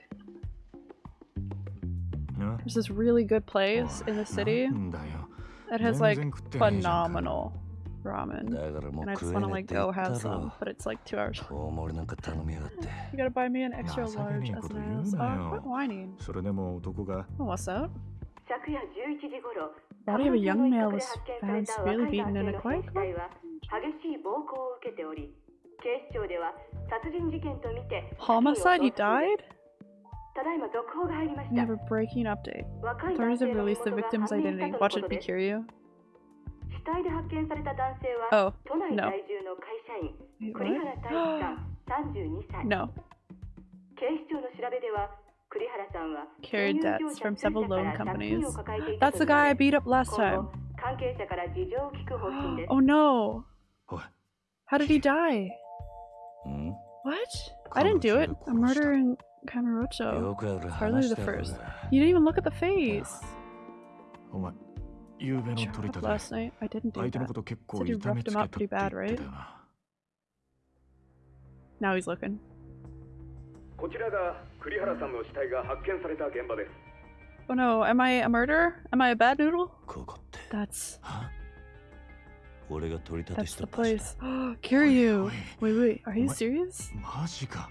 There's this really good place in the city. Oh, that has like 全然食ってねえじゃんか。 phenomenal ramen. だからもう And I 食 just え wanna ねえっ like て言 go った have some, ろ but it's like two hours. 大盛りなんか頼みやがって You gotta buy me an extra 情けね large え as こと an 言う ass. なよ Oh, quit whining. それでも男が Oh, what's up? 昨夜11時頃 Body of a young male was 発見さ found れた severely 若い beaten 男 in 性 a の quiet 死体は激しい暴行を受けており警視庁では殺人事件とみて Homicide? He 殺人を died? We have a breaking update. Authorities have released the victim's identity. Watch it, be Bikiryu. Oh, no. Wait, no. Carried debts from several loan companies. That's the guy I beat up last time. oh no! How did he die? Hmm? What? I didn't do it. A murder and Kamurocho. くある Hardly 話 the だろう first. が You didn't even look at the face. お前夕べの Shut 取り up 立て last night. I didn't do 相手の that. こと結構 Said you 痛め roughed つ him け up たって pretty 言 bad, って right? たよな Now he's looking. こちらが栗原さんの死体が発見された現場です Oh no, am I a murderer? Am I a bad noodle? ここって That's 俺が取り立て that's した the 場所 place. Kiryu. Wait, wait. Are you What? serious? マジか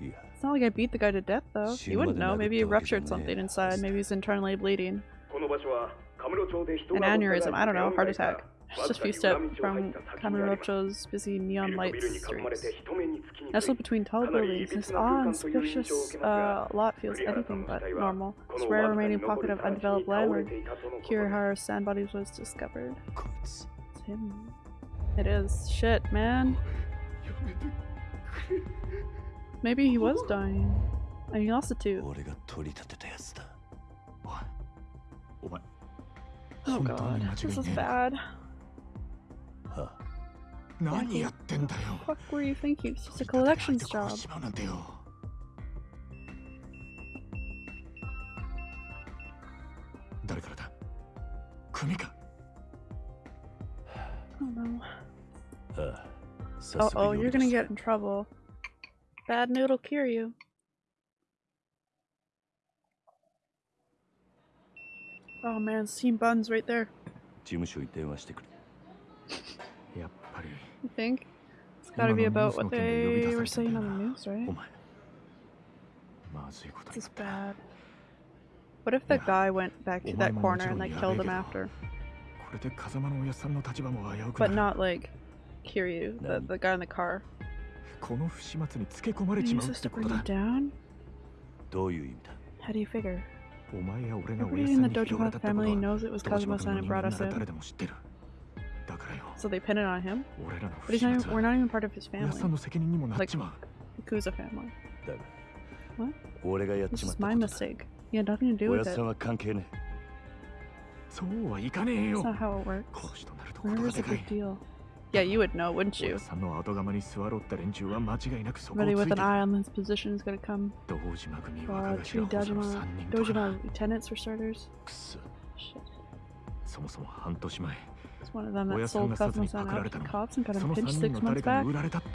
Yeah. It's not like I beat the guy to death, though. You wouldn't know. Maybe he ruptured something inside. Maybe he's internally bleeding. An aneurysm. I don't know. Heart attack. Just a few steps from Kamurocho's busy neon light streets. Nestled between tall buildings, this awe-inspicious uh, lot feels anything but normal. This rare remaining pocket of undeveloped land where Kirihara's sand bodies was discovered. It's him. It is. Shit, man. Maybe he was dying. And he lost it too. Oh god, this is bad. What the fuck were you thinking? It's just a collections job. Uh oh, you're gonna get in trouble. Bad noodle cure you. Oh man, steam buns right there. you think? It's gotta be about what they were saying on the news, right? This is bad. What if the guy went back to that corner and like killed him after? But not like Kiryu, the, the guy in the car. この不始末につけ込まれ He ちまう used っ us て to こ bring と you だ down? どういう意味だ How do you figure? お前や俺がおやっ Everybody さ in ん the に広が Dojima ったってこと family は knows it was 堂島 Kazuma 君 san の who 人 brought 間 us なら誰 in. でも知ってるだからよ So they pin it on him? 俺らの不 But 始 he's 末 not even, we're は not even part of his おやっ family. さんの責任にもなっ Like ちまう Yakuza family. だが What? 俺がやっ This ちまっ is た my ことだ mistake. He had nothing to do おや with っ it. さんは関係ねそうはいかねえ That's よ not how it works. 殺しとなるとことが Murder's で a かい big deal. Yeah, you would know, wouldn't you? Somebody with an eye on his position is gonna come. Uh, tree Dojima, Dojima lieutenants for starters. Shit. It's one of them that sold Cosmo-san out to cops and got him pinched six months back.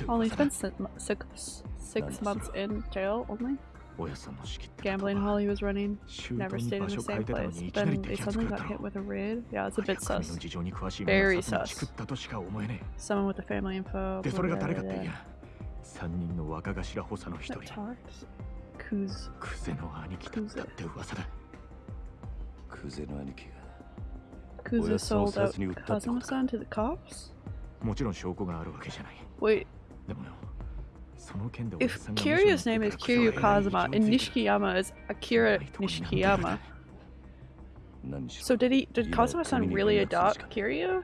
Only spent six, six months in jail, only. おやっさんの仕切ってたと Gambling は while he was running. 周 Never 到に stayed in 場 the 所変え same てたの place. にい But きなり then they 摘発 suddenly 食らっ got た hit ろ with a raid. Yeah, it's a 早 bit く組の sus. 事情に詳しい Very 者が sus. チクったとしか思えね Someone with the family info. えでそれが誰かって blah, い blah, や3人の若頭補佐の一 blah, 人 blah. That talks. Kuz. クゼの兄貴だったって噂だクゼの兄貴が Kuza Well, sold sounds out like you touched Kazuma it. san to the cops? もちろん証拠があるわけじゃない Wait, でもよその件でおやっ if Kiryu's name is Kiryu Kazuma and Nishikiyama is Akira Nishikiyama, so did he? Did Kazuma-san really adopt Kiryu?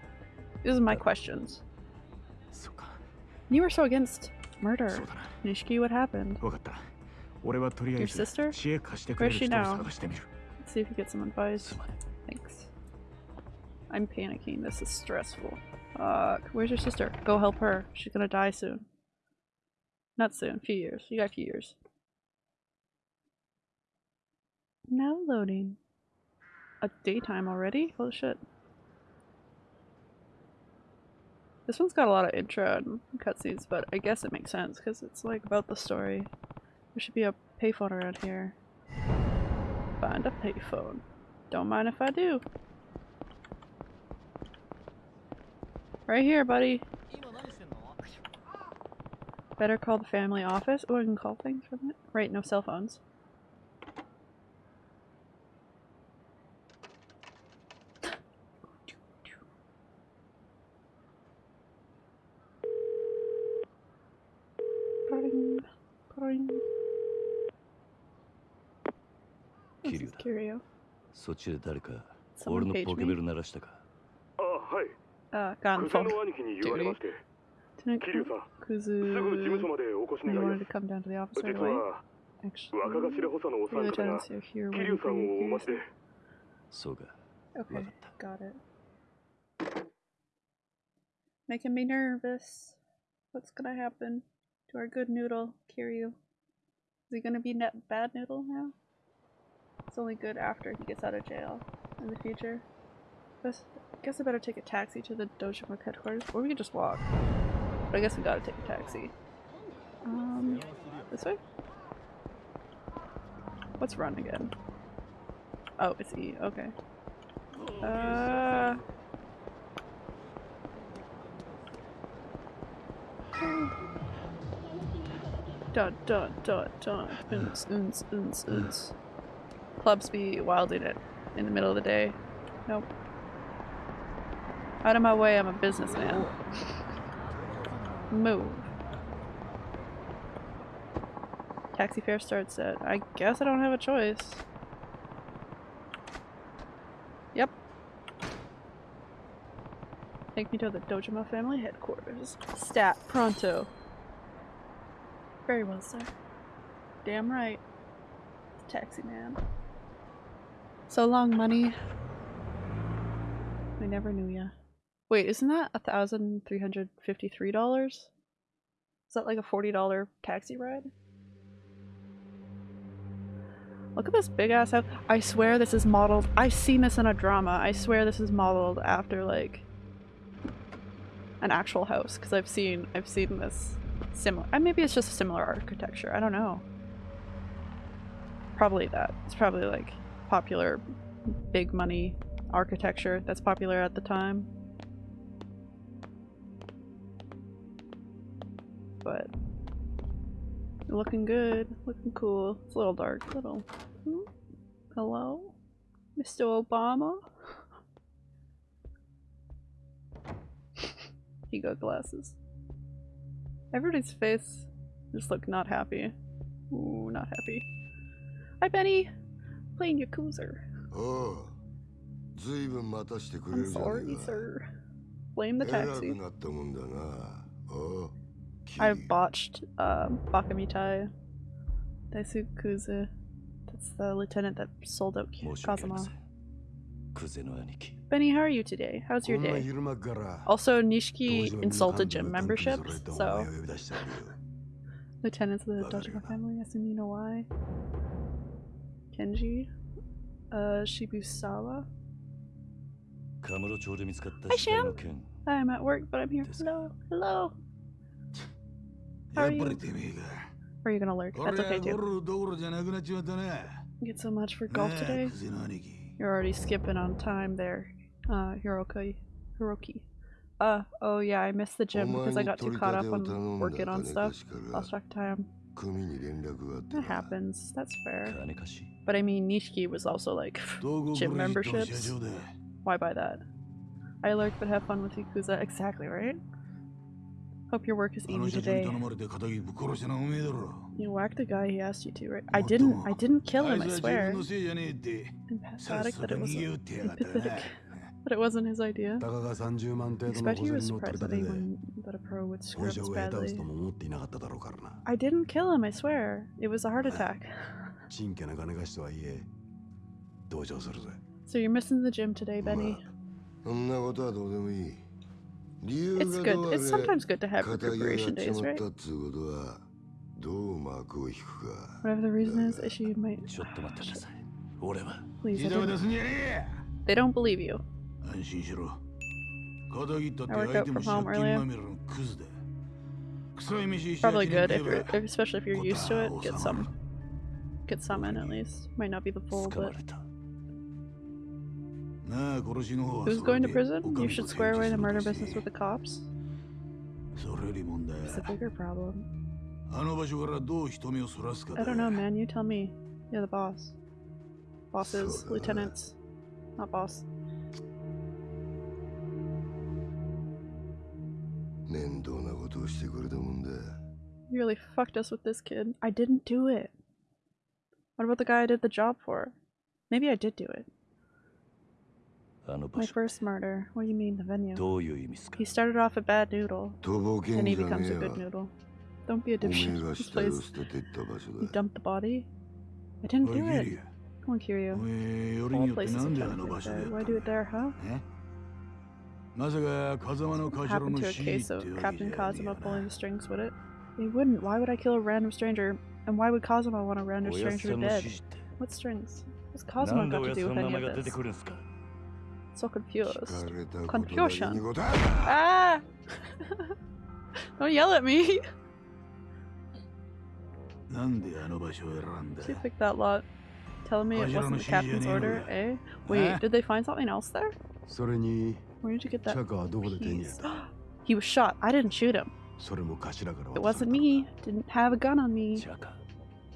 This is my questions. You were so against murder. Nishiki, what happened? Your sister? Where is she now? Let's see if you get some advice. Thanks. I'm panicking. This is stressful. Uh, where's your sister? Go help her. She's gonna die soon. Not soon. A Few years. You got a few years. Now loading. A daytime already? Holy shit. This one's got a lot of intro and cutscenes, but I guess it makes sense because it's like about the story. There should be a payphone around here. Find a payphone. Don't mind if I do. Right here, buddy. Better call the family office. Oh, I can call things from it? Right, no cell phones. Someone page me? Kiryu. そっちで誰か俺のポケベル鳴らしたかあはい。Uh, gone. 草の兄貴に言われまして。Come down to the office here you. Okay, got it. Making me nervous. What's gonna happen to our good noodle, Kiryu? Is he gonna be net bad noodle now? It's only good after he gets out of jail in the future. I guess I better take a taxi to the Dojima headquarters, or we can just walk. But I guess we gotta take a taxi. Um, this way? What's run again? Oh, it's E, okay. Uh. Dun dun dun dun. Uns, uns, uns, uns. Clubs be wilding it in the middle of the day. Nope. Out of my way, I'm a businessman. Move. Taxi fare starts at. I guess I don't have a choice. Yep. Take me to the Dojima family headquarters. Stat pronto. Very well, sir. Damn right. Taxi man. So long, money. I never knew ya. Wait, isn't that a thousand three hundred fifty-three dollars? Is that like a forty dollar taxi ride? Look at this big ass house. I swear this is modeled. I've seen this in a drama. I swear this is modeled after like an actual house because I've seen I've seen this similar. Maybe it's just similar architecture. I don't know. Probably that. It's probably like popular big money architecture that's popular at the time. but looking good, looking cool. It's a little dark, little. Hmm? Hello? Mr. Obama? he got glasses. Everybody's face just look not happy. Ooh, not happy. Hi, Benny! Playing Yakuza. Oh, I'm sorry, sir. Blame the taxi. I botched uh, Bakamitai Daisaku Kuze. That's the lieutenant that sold out Kazuma. Benny, how are you today? How's your day? Also, Nishiki insulted gym membership, so... Lieutenants of the Dojima family, I assume you know why. Kenji? Uh, Shibusawa? Hi, Sham! I'm at work, but I'm here. Hello! Hello! How are you? Or are you gonna lurk? That's okay too. You get so much for golf today. You're already skipping on time there, uh, Hiroki. Hiroki. Uh, oh yeah, I missed the gym because I got too caught up on working on stuff. Lost track of time. That happens. That's fair. But I mean, Nishiki was also like, gym memberships. Why buy that? I lurk but have fun with Yakuza. Exactly, right? Hope your work is easy today. You whacked the guy he asked you to, right? I didn't. I didn't kill him. I swear. Emphatic that it was empathetic. But it wasn't his idea. I bet he was surprised that, anyone, that a pro would screw up badly. I didn't kill him, I swear. It was a heart attack. so you're missing the gym today, Benny. It's good. It's sometimes good to have recuperation days, right? Whatever the reason is, she might. Please, I don't... They don't believe you. I worked out from home earlier. Probably good, if you're, especially if you're used to it. Get some, get some in at least. Might not be the full, but. Who's going to prison? You should square away the murder business with the cops. It's a bigger problem. I don't know, man. You tell me. You're the boss. Bosses, lieutenants, not boss. You really fucked us with this kid. I didn't do it. What about the guy I did the job for? Maybe I did do it. My first murder. What do you mean, the venue? He started off a bad noodle, and he becomes a good noodle. Don't be a dipshit. This place. You dumped the body? I didn't do it. Come on, Kiryu. All places are like. Why do it there, huh? What happened to a case of Captain Kazuma pulling the strings with it? It wouldn't. Why would I kill a random stranger? And why would Kazuma want a random stranger dead? What strings? What's Kazuma got to do with any of this? so confused. Confusion. Ah! Don't yell at me. she picked that lot. Telling me it wasn't the captain's order, eh? Wait, did they find something else there? Where did you get that piece? he was shot. I didn't shoot him. It wasn't me. Didn't have a gun on me.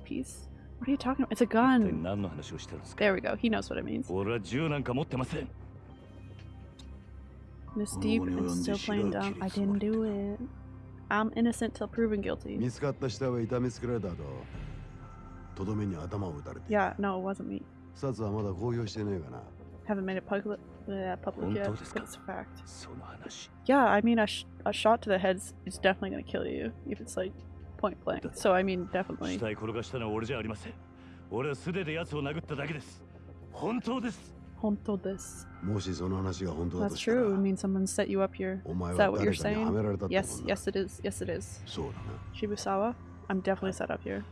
Peace. What are you talking about? It's a gun. There we go. He knows what it means. 俺は銃なんか持ってません This この deep 後に and 及んで still 白 playing を切 dumb. り I つも didn't り do it. I'm innocent till proven guilty. 見つかった死体は痛めつけられた後とどめに頭を打たれて Yeah, no, it wasn't me. 殺はまだ公表してねえかな Haven't made it public, uh, public 本 yet, 当ですか but it's a fact. その話 Yeah, I mean, a, sh- a shot to the head is is definitely gonna kill you if it's like point blank. So I mean, 死 definitely. 体転がしたのは俺じゃありません俺は素手で奴を殴っただけです 本当です Honto this. もしその話が本当だ That's としたら true. It means someone set you up here. お前 Is は that what you're 誰かにはめ saying? られたって Yes, ことだ yes, it is. Yes, it is. そうだな Shibusawa, I'm definitely set up here.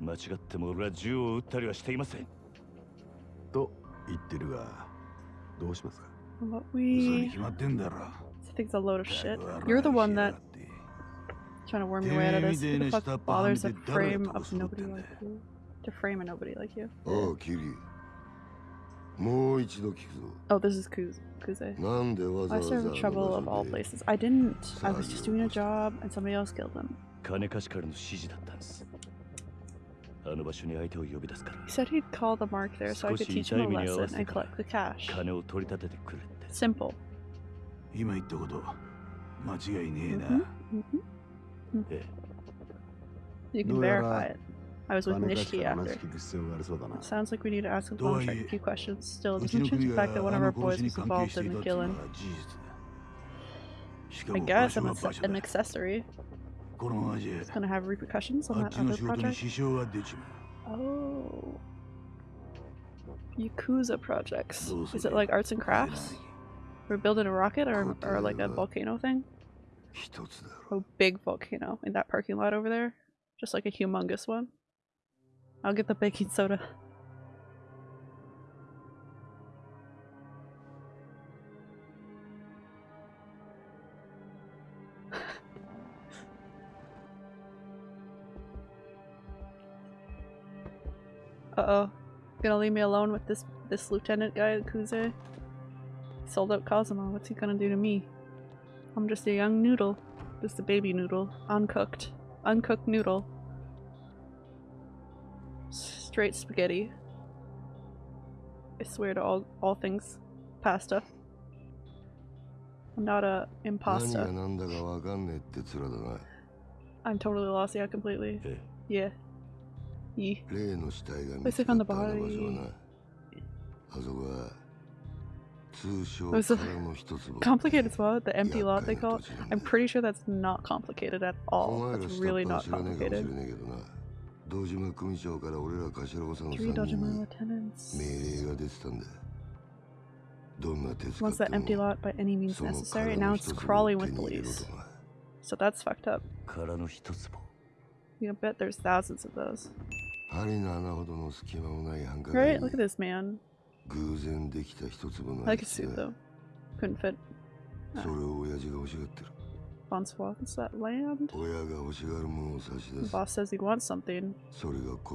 間違っても俺は銃を撃ったりはしていませんと言ってるがどうしますか What 嘘に we 決まってんだろ I think it's a load of shit. You're the one that trying to worm your way out of this. Who the fuck bothers a frame of nobody like you? To frame a nobody like you. おうキリ もう一度聞くぞ Oh, this is Kuz- Kuze. なんでわざ I わざ serve あ in の trouble 場 of all 所で places. I didn't. I was just doing a job and somebody else killed him. 金貸しからの指示だったんですあの場所に相手を呼び出すから He said he'd call the mark there so I 少 could し teach 痛 him い a 目に合わ lesson せて and から collect the cash. 金を取り立ててくれって Simple. 今言ったこと間違いねえな、 Mhm, mhm. え You can どうやら verify it. I was with Nishiki after. It sounds like we need to ask a few questions. Still, doesn't change the fact that one of our boys was involved in McGillen. I guess I'm an accessory. It's gonna have repercussions on that other project. Oh. Yakuza projects. Is it like arts and crafts? We're building a rocket or, or like a volcano thing? A oh, big volcano in that parking lot over there. Just like a humongous one. I'll get the baking soda. Uh oh. Gonna leave me alone with this this lieutenant guy, Kuze? Sold out Kazuma. What's he gonna do to me? I'm just a young noodle. Just a baby noodle. Uncooked. Uncooked noodle straight spaghetti. I swear to all all things pasta. I'm not a imposter. I'm totally lost, yeah, completely. Yeah. Yeah. Let's on the body. おそ complicated spot, the empty lot they call it. I'm pretty sure that's not complicated at all. That's really not complicated. 堂島組長から俺ら頭をさんの3人に命令が出てたんだ。どんな手使っても empty lot by any means necessary, now it's crawling with police. So that's fucked up. You bet there's thousands of those. Right? Look at this man. I could see though. Couldn't fit. それを親父が欲しがってる。Bonsoir. What's that land? The boss says he wants something.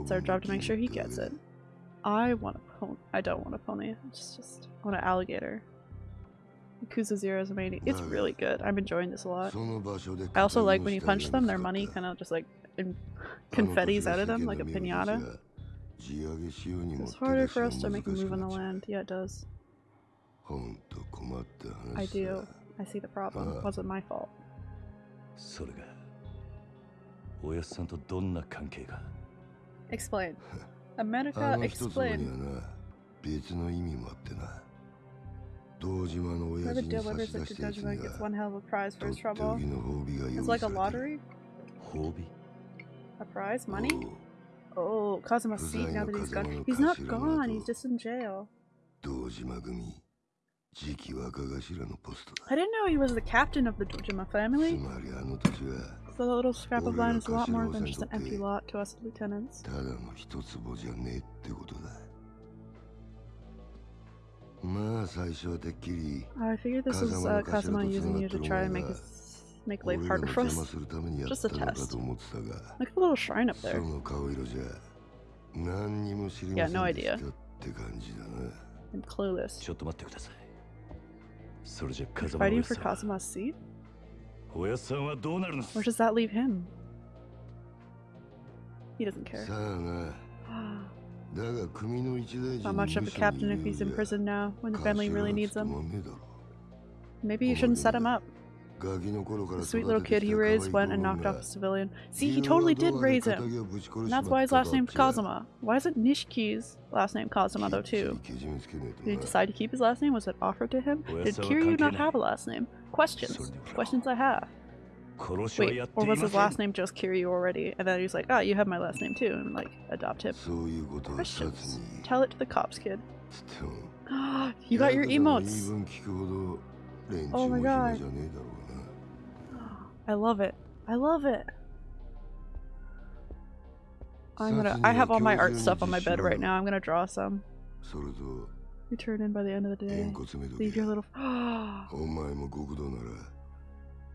It's our job to make sure he gets it. I want a pony. I don't want a pony. It's just I want an alligator. Yakuza Zero is amazing. It's really good. I'm enjoying this a lot. I also like when you punch them, their money kind of just like confettis out of them, like a pinata. It's harder for us to make a move on the land. Yeah, it does. I do. I see the problem. It wasn't my fault. それがおやっさんとどんな関係が Explain. あ America, の一坪に explain. はな別の意味もあってな堂島の親 Whoever 父に差 delivers し出 it し to たやつに Dojima は gets one hell of a prize と for っ his てお trouble. きの褒美が It's 用 like 意 a されてる lottery? 褒美 A prize? Money? おう Oh, Kazuma's seat now that he's gone. He's not gone, he's just in jail. 堂島組 I didn't know he was the captain of the Dojima family. So the little scrap of land is a lot more than just an empty lot to us lieutenants. Figured this was uh, Kazuma using you to try and make his make life harder for us. Just a test. Like a little shrine up there. Yeah, no idea. I'm clueless. それじゃ風間 Fighting の for おやっさん Kazuma's seat? おやっさんはどうなるの Where does that leave him? He doesn't care. さあなだが組の一大 Not much of a captain if he's in prison now, when the family really needs him. Maybe you shouldn't set him up. The sweet little kid he raised went and knocked off a civilian. See, he totally did raise him. And that's why his last name's Kazuma. Why is it Nishiki's last name Kazuma, though, too? Did he decide to keep his last name? Was it offered to him? Did Kiryu not have a last name? Questions. Questions I have. Wait, or was his last name just Kiryu already? And then he's like, oh, you have my last name too, and like, adopt him. Questions. Tell it to the cops, kid. you got your emotes! Oh my god. じゃねえだろうな I love it. I love it. I'm gonna. I have all my art stuff on my bed right now. I'm gonna draw some. それと Return in by the end of the day. げんこつめと Leave け your little. お前も極道なら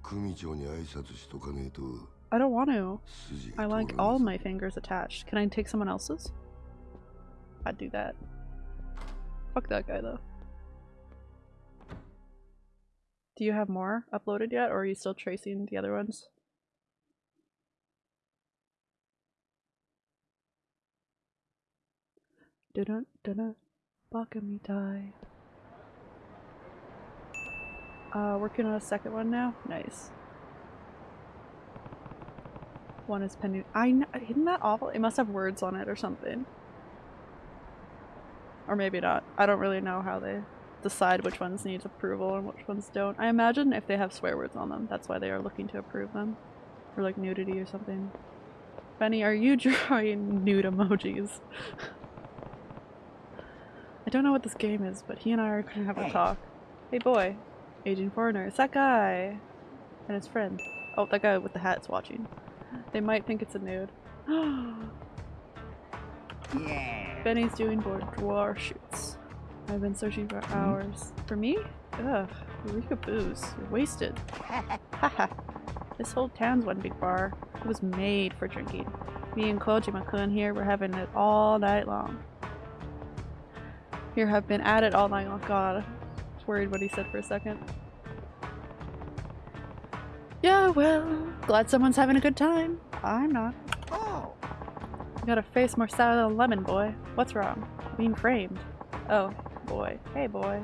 組長に挨拶しとかねえと I don't want to. 筋 I が like 通らね all えぞ my fingers attached. Can I take someone else's? I'd do that. Fuck that guy though. Do you have more uploaded yet, or are you still tracing the other ones? Dun dun me die. Uh, working on a second one now. Nice. One is pending. I kn- isn't that awful? It must have words on it or something. Or maybe not. I don't really know how they decide which ones need approval and which ones don't. I imagine if they have swear words on them, that's why they are looking to approve them. Or like nudity or something. Benny, are you drawing nude emojis? I don't know what this game is, but he and I are gonna have a talk. Hey boy, aging foreigner, it's that guy and his friend. Oh, that guy with the hat's watching. They might think it's a nude. yeah. Benny's doing boudoir shoots. I've been searching for hmm? hours. For me? Ugh, Eureka booze. You're wasted. Haha. this whole town's one big bar. It was made for drinking. Me and Kojima-kun here were having it all night long. Here have been at it all night long. God, I was worried what he said for a second. Yeah, well, glad someone's having a good time. I'm not. Oh! You got a face more sour than a lemon, boy. What's wrong? Being framed. Oh, boy. Hey, boy.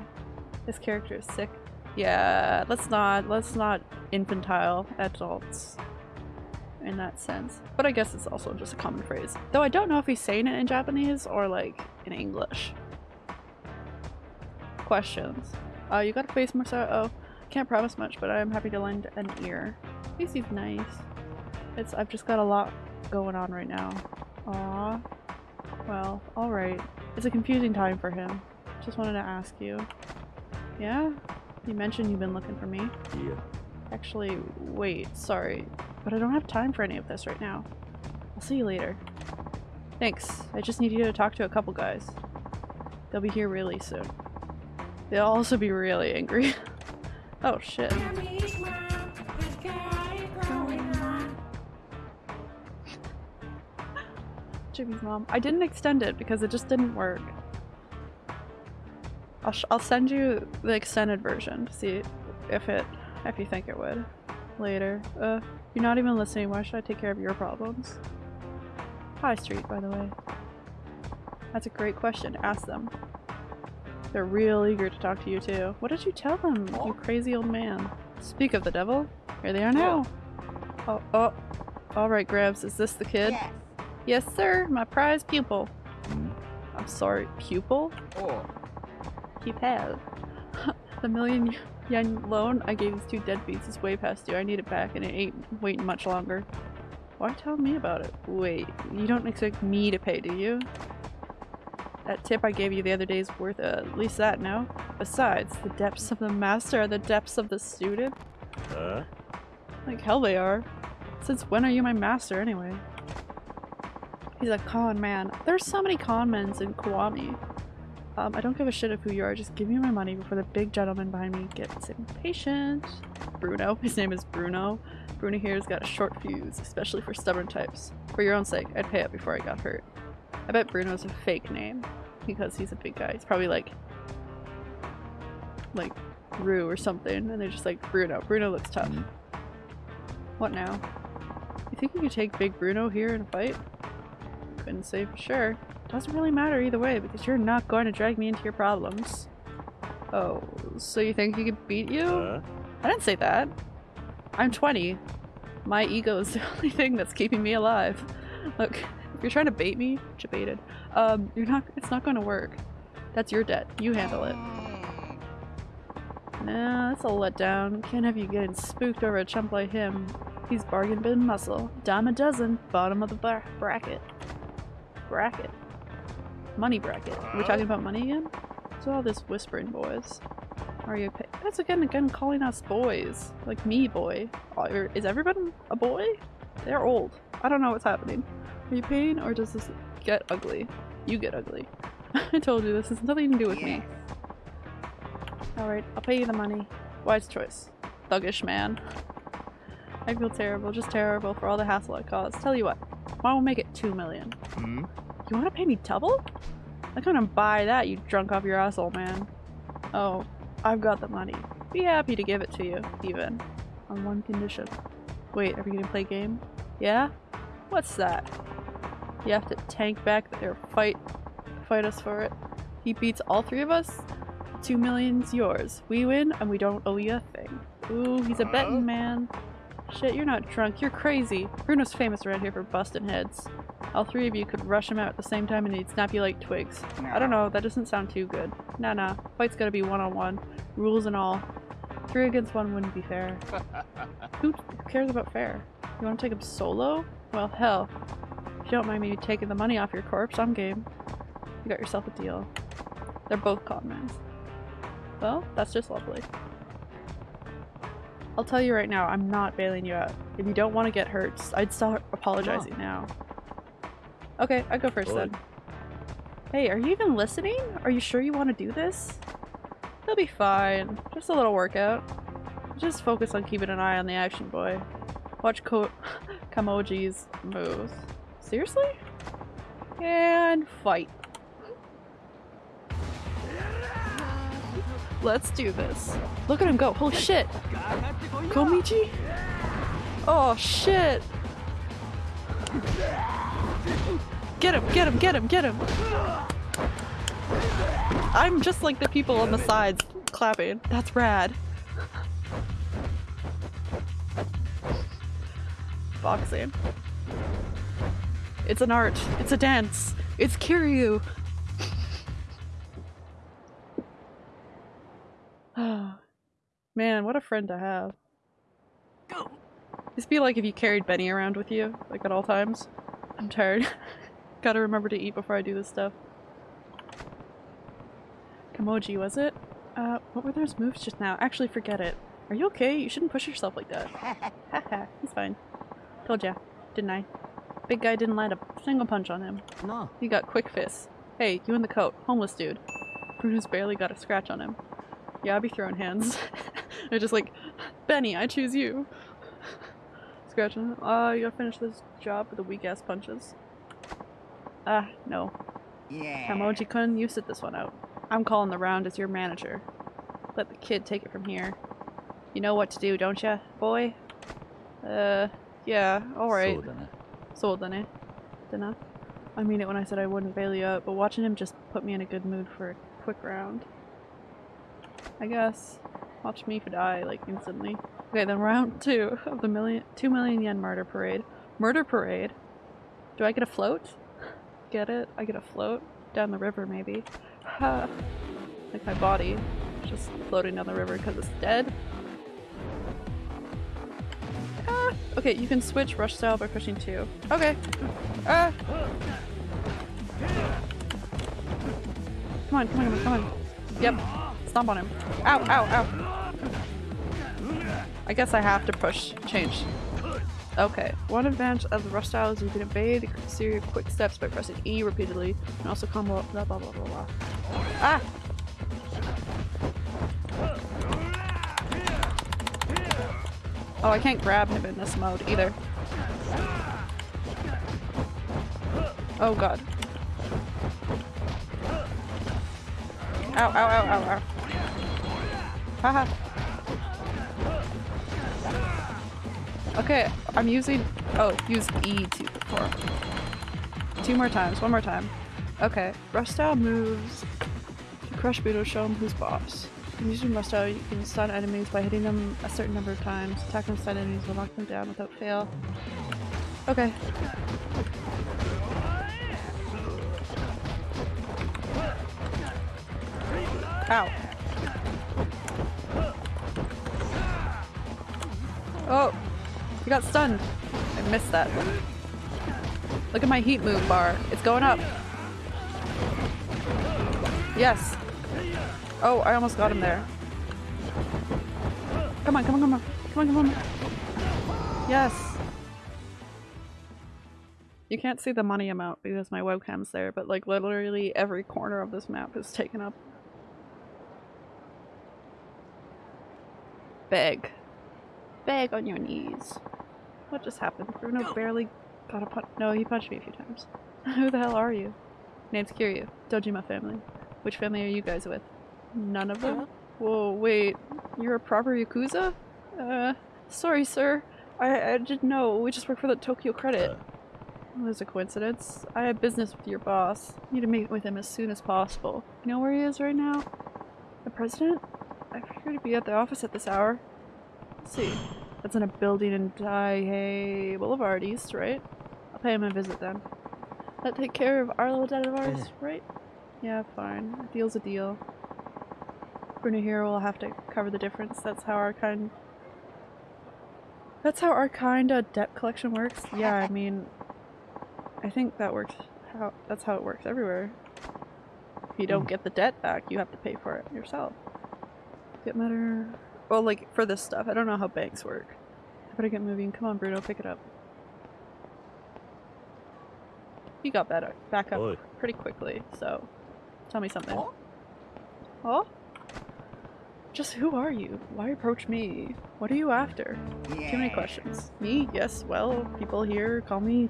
This character is sick. Yeah, let's not, let's not infantile adults in that sense. But I guess it's also just a common phrase. Though I don't know if he's saying it in Japanese or like in English. Questions. Uh, you got a face more sour. Oh, can't promise much, but I'm happy to lend an ear. He seems nice. It's I've just got a lot going on right now. Aw. Well, alright. It's a confusing time for him. Just wanted to ask you. Yeah? You mentioned you've been looking for me. Yeah. Actually, wait, sorry. But I don't have time for any of this right now. I'll see you later. Thanks. I just need you to talk to a couple guys. They'll be here really soon. They'll also be really angry. oh shit. Jimmy's mom. I didn't extend it because it just didn't work. I'll, sh I'll send you the extended version to see if it, if you think it would. Later. Uh, you're not even listening. Why should I take care of your problems? High Street, by the way. That's a great question. Ask them. They're real eager to talk to you too. What did you tell them, you crazy old man? Speak of the devil. Here they are now. Oh, oh. Alright, Grabs. Is this the kid? Yes. Yes, sir. My prize pupil. I'm sorry, pupil? Oh. Pupil. the million yen loan I gave these two deadbeats is way past due. I need it back and it ain't waiting much longer. Why tell me about it? Wait, you don't expect me to pay, do you? That tip I gave you the other day is worth uh, at least that, no? Besides, the depths of the master are the depths of the student. Huh? Like hell they are. Since when are you my master anyway? He's a con man. There's so many con men in Kiwami. Um, I don't give a shit of who you are, just give me my money before the big gentleman behind me gets impatient. Bruno. His name is Bruno. Bruno here's got a short fuse, especially for stubborn types. For your own sake, I'd pay up before I got hurt. I bet Bruno's a fake name because he's a big guy. He's probably like like Rue or something and they're just like Bruno. Bruno looks tough. What now? You think you could take big Bruno here in a fight? Couldn't say for sure. Doesn't really matter either way because you're not going to drag me into your problems. Oh, so you think you could beat you? Huh? I didn't say that. I'm 20. My ego is the only thing that's keeping me alive. Look, if you're trying to bait me, you baited. Um, you're not. It's not going to work. That's your debt. You handle it. Nah, that's a letdown. Can't have you getting spooked over a chump like him. He's bargain bin muscle. Dime a dozen. Bottom of the bra bracket. Bracket. Money bracket. Are we talking about money again? What's all this whispering, boys? Are you That's again again calling us boys. Like me, boy. Are- Is everyone a boy? They're old. I don't know what's happening. Are you paying or does this get ugly? You get ugly. I told you this has nothing to do with me. Alright, I'll pay you the money. Wise choice. Thuggish man. I feel terrible, just terrible for all the hassle I caused. Tell you what, why don't we make it two million? Hmm? You wanna pay me double? I couldn't buy that, you drunk off your ass, old man. Oh, I've got the money. Be happy to give it to you, even. On one condition. Wait, are we gonna play game? Yeah? What's that? You have to tank back or fight fight us for it. He beats all three of us? Two million's yours. We win and we don't owe you a thing. Ooh, he's a betting man. Shit, you're not drunk, you're crazy. Bruno's famous around here for busting heads. All three of you could rush him out at the same time and he'd snap you like twigs. I don't know, that doesn't sound too good. Nah nah, fight's gotta be one on one. Rules and all. Three against one wouldn't be fair. Who who cares about fair? You wanna take him solo? Well hell. If you don't mind me taking the money off your corpse, I'm game. You got yourself a deal. They're both conmans. Well, that's just lovely. I'll tell you right now, I'm not bailing you out. If you don't want to get hurt, I'd start apologizing now. Okay, I go first then. Hey, are you even listening? Are you sure you want to do this? He'll be fine. Just a little workout. Just focus on keeping an eye on the action boy. Watch Ko Kamoji's moves. Seriously? And fight. Let's do this. Look at him go. Holy shit. Komichi? Oh shit. Get him, get him, get him, get him. I'm just like the people on the sides clapping. That's rad. Boxing. It's an art. It's a dance. It's Kiryu. Man, what a friend to have. This be like if you carried Benny around with you, like at all times. I'm tired. Gotta remember to eat before I do this stuff. Kamoji, was it? Uh, what were those moves just now? Actually, forget it. Are you okay? You shouldn't push yourself like that. Haha, he's fine. Told ya, didn't I? Big guy didn't land a single punch on him. No. He got quick fists. Hey, you in the coat. Homeless dude. Bruno's barely got a scratch on him. Yeah, I'll be throwing hands. They're just like, Benny, I choose you. Scratching. Uh, you gotta finish this job with the weak ass punches. Ah, uh, no. Yeah. Emoji kun, you sit this one out. I'm calling the round as your manager. Let the kid take it from here. You know what to do, don't ya, boy? Uh, yeah, alright. So then, then I mean it when I said I wouldn't bail you out, but watching him just put me in a good mood for a quick round. I guess. Watch me die, like, instantly. Okay, then round two of the million, two million yen murder parade. Murder parade? Do I get a float? Get it? I get a float? Down the river, maybe. Like my body. Just floating down the river because it's dead. Ah! Okay, you can switch rush style by pushing two. Okay. Ah! Come on, come on, come on, come on. Yep. Stomp on him. Ow, ow, ow. I guess I have to push change. Okay. One advantage of the rush style is you can evade the series of quick steps by pressing E repeatedly and also combo blah blah blah blah blah. Ah! Oh, I can't grab him in this mode either. Oh god. Ow, ow, ow, ow, ow. Haha. Okay, I'm using- oh, use E to perform. Two more times, one more time. Okay, style moves. To crush Budo, show him who's boss. When using style, you can stun enemies by hitting them a certain number of times. Attacking stun enemies will knock them down without fail. Okay. Ow. Oh! You got stunned! I missed that. Look at my heat move bar. It's going up. Yes. Oh, I almost got him there. Come on, come on, come on. Come on, come on. Yes. You can't see the money amount because my webcam's there, but like literally every corner of this map is taken up. Beg. Beg on your knees. What just happened? Bruno barely got a punch. No, he punched me a few times. Who the hell are you? Name's Kiryu. Dojima family. Which family are you guys with? None of them? Whoa, wait. You're a proper Yakuza? Uh, sorry, sir. I, I didn't know. We just work for the Tokyo Credit. Well, there's a coincidence. I have business with your boss. Need to meet with him as soon as possible. You know where he is right now? The president? I figured he'd be at the office at this hour. Let's see. That's in a building in Taihei Boulevard East, right? I'll pay him a visit then. That take care of our little debt of ours, right? Yeah, fine. A deal's a deal. Bruno here will have to cover the difference. That's how our kind. That's how our kind of debt collection works. Yeah, I mean, I think that works. How that's how it works everywhere. If you don't mm. get the debt back, you have to pay for it yourself. Get matter. Well, like for this stuff, I don't know how banks work. I better get moving. Come on, Bruno, pick it up. He got better, back up Oi. pretty quickly. So, tell me something. Oh? Just who are you? Why approach me? What are you after? Too many questions. Me? Yes, well, people here call me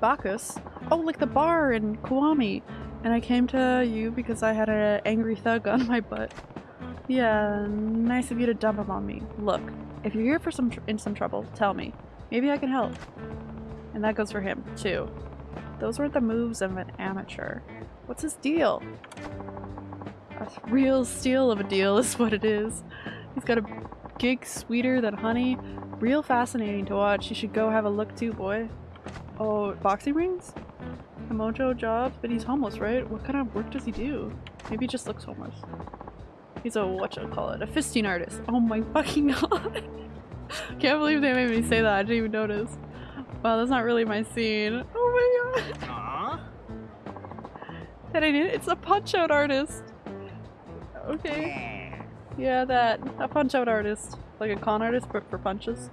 Bacchus. Oh, like the bar in Kiwami. And I came to you because I had an angry thug on my butt. Yeah, nice of you to dump him on me. Look, if you're here for some in some trouble, tell me. Maybe I can help. And that goes for him, too. Those weren't the moves of an amateur. What's his deal? A real steal of a deal is what it is. He's got a gig sweeter than honey. Real fascinating to watch. You should go have a look too, boy. Oh, boxing rings? A mojo job? But he's homeless, right? What kind of work does he do? Maybe he just looks homeless. He's a whatchamacallit, a fisting artist. Oh my fucking god. Can't believe they made me say that. I didn't even notice. Wow, that's not really my scene. Oh my god. That I it. It's a punch out artist. Okay. Yeah, that. A punch out artist. Like a con artist, but for punches.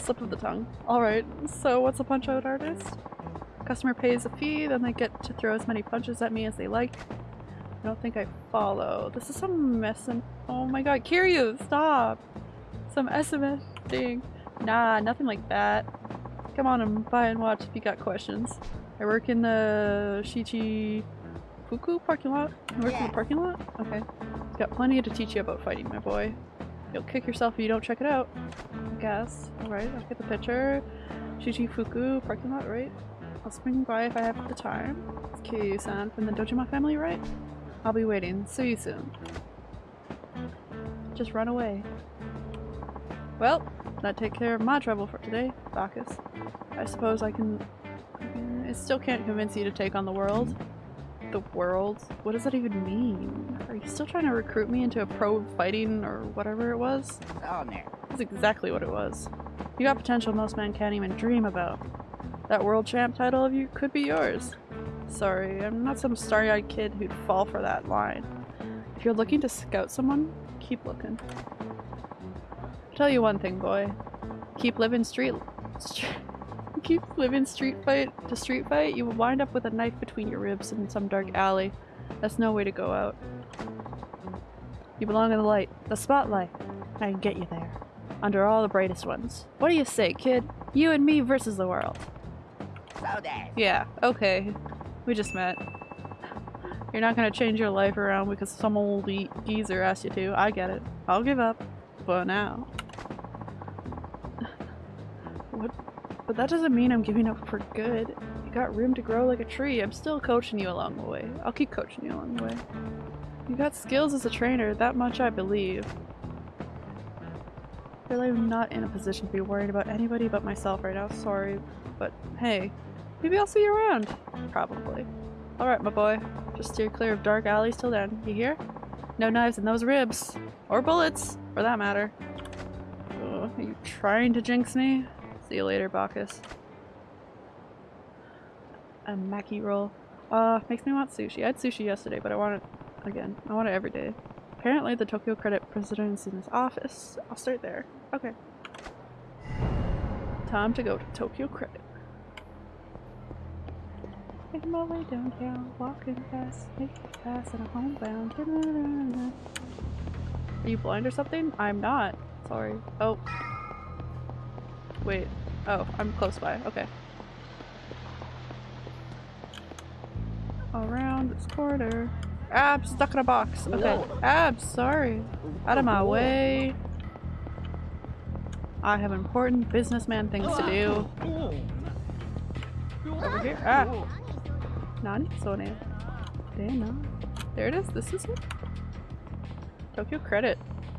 Slip of the tongue. Alright, so what's a punch out artist? Customer pays a fee, then they get to throw as many punches at me as they like. I don't think I follow. This is some mess Oh my god, Kiryu, stop! Some SMS thing. Nah, nothing like that. Come on and buy and watch if you got questions. I work in the Shichi Fuku parking lot? I work in the parking lot? Okay. Got plenty to teach you about fighting, my boy. You'll kick yourself if you don't check it out. I guess. Alright, I'll get the picture. Shichi Fuku parking lot, right? I'll swing by if I have the time. It's Kiryu-san from the Dojima family, right? I'll be waiting. See you soon. Just run away. Well, that take care of my trouble for today, Bacchus. I suppose I can... I still can't convince you to take on the world. The world? What does that even mean? Are you still trying to recruit me into a pro fighting or whatever it was? Oh, no. That's exactly what it was. You got potential most men can't even dream about. That world champ title of you could be yours. Sorry, I'm not some starry-eyed kid who'd fall for that line. If you're looking to scout someone, keep looking. tell you one thing, boy. Keep living street... street keep living street fight to street fight, you will wind up with a knife between your ribs in some dark alley. That's no way to go out. You belong in the light, the spotlight. I can get you there. Under all the brightest ones. What do you say, kid? You and me versus the world. So. Yeah, okay. We just met. You're not gonna change your life around because some old ge geezer asked you to. I get it. I'll give up. For now. what? But that doesn't mean I'm giving up for good. You got room to grow like a tree. I'm still coaching you along the way. I'll keep coaching you along the way. You got skills as a trainer, that much I believe. Really I'm not in a position to be worried about anybody but myself right now, sorry. But hey, maybe I'll see you around. Probably. Alright my boy, just steer clear of dark alleys till then, you hear? No knives in those ribs. Or bullets, for that matter. Ugh, are you trying to jinx me? See you later, Bacchus. A Maki roll. Uh, makes me want sushi. I had sushi yesterday, but I want it again. I want it every day. Apparently the Tokyo Credit president is in his office. I'll start there. Okay. Time to go to Tokyo Credit. Making my way downtown, walking fast, making fast, and I'm homebound. Are you blind or something? I'm not. Sorry. Oh. Wait. Oh, I'm close by. Okay. Around this corner. Abs stuck in a box. Okay. I'm sorry. Out of my way. I have important businessman things to do. Over here. Ah. Nani? Sone. Damn. There it is. This is it. Tokyo Credit.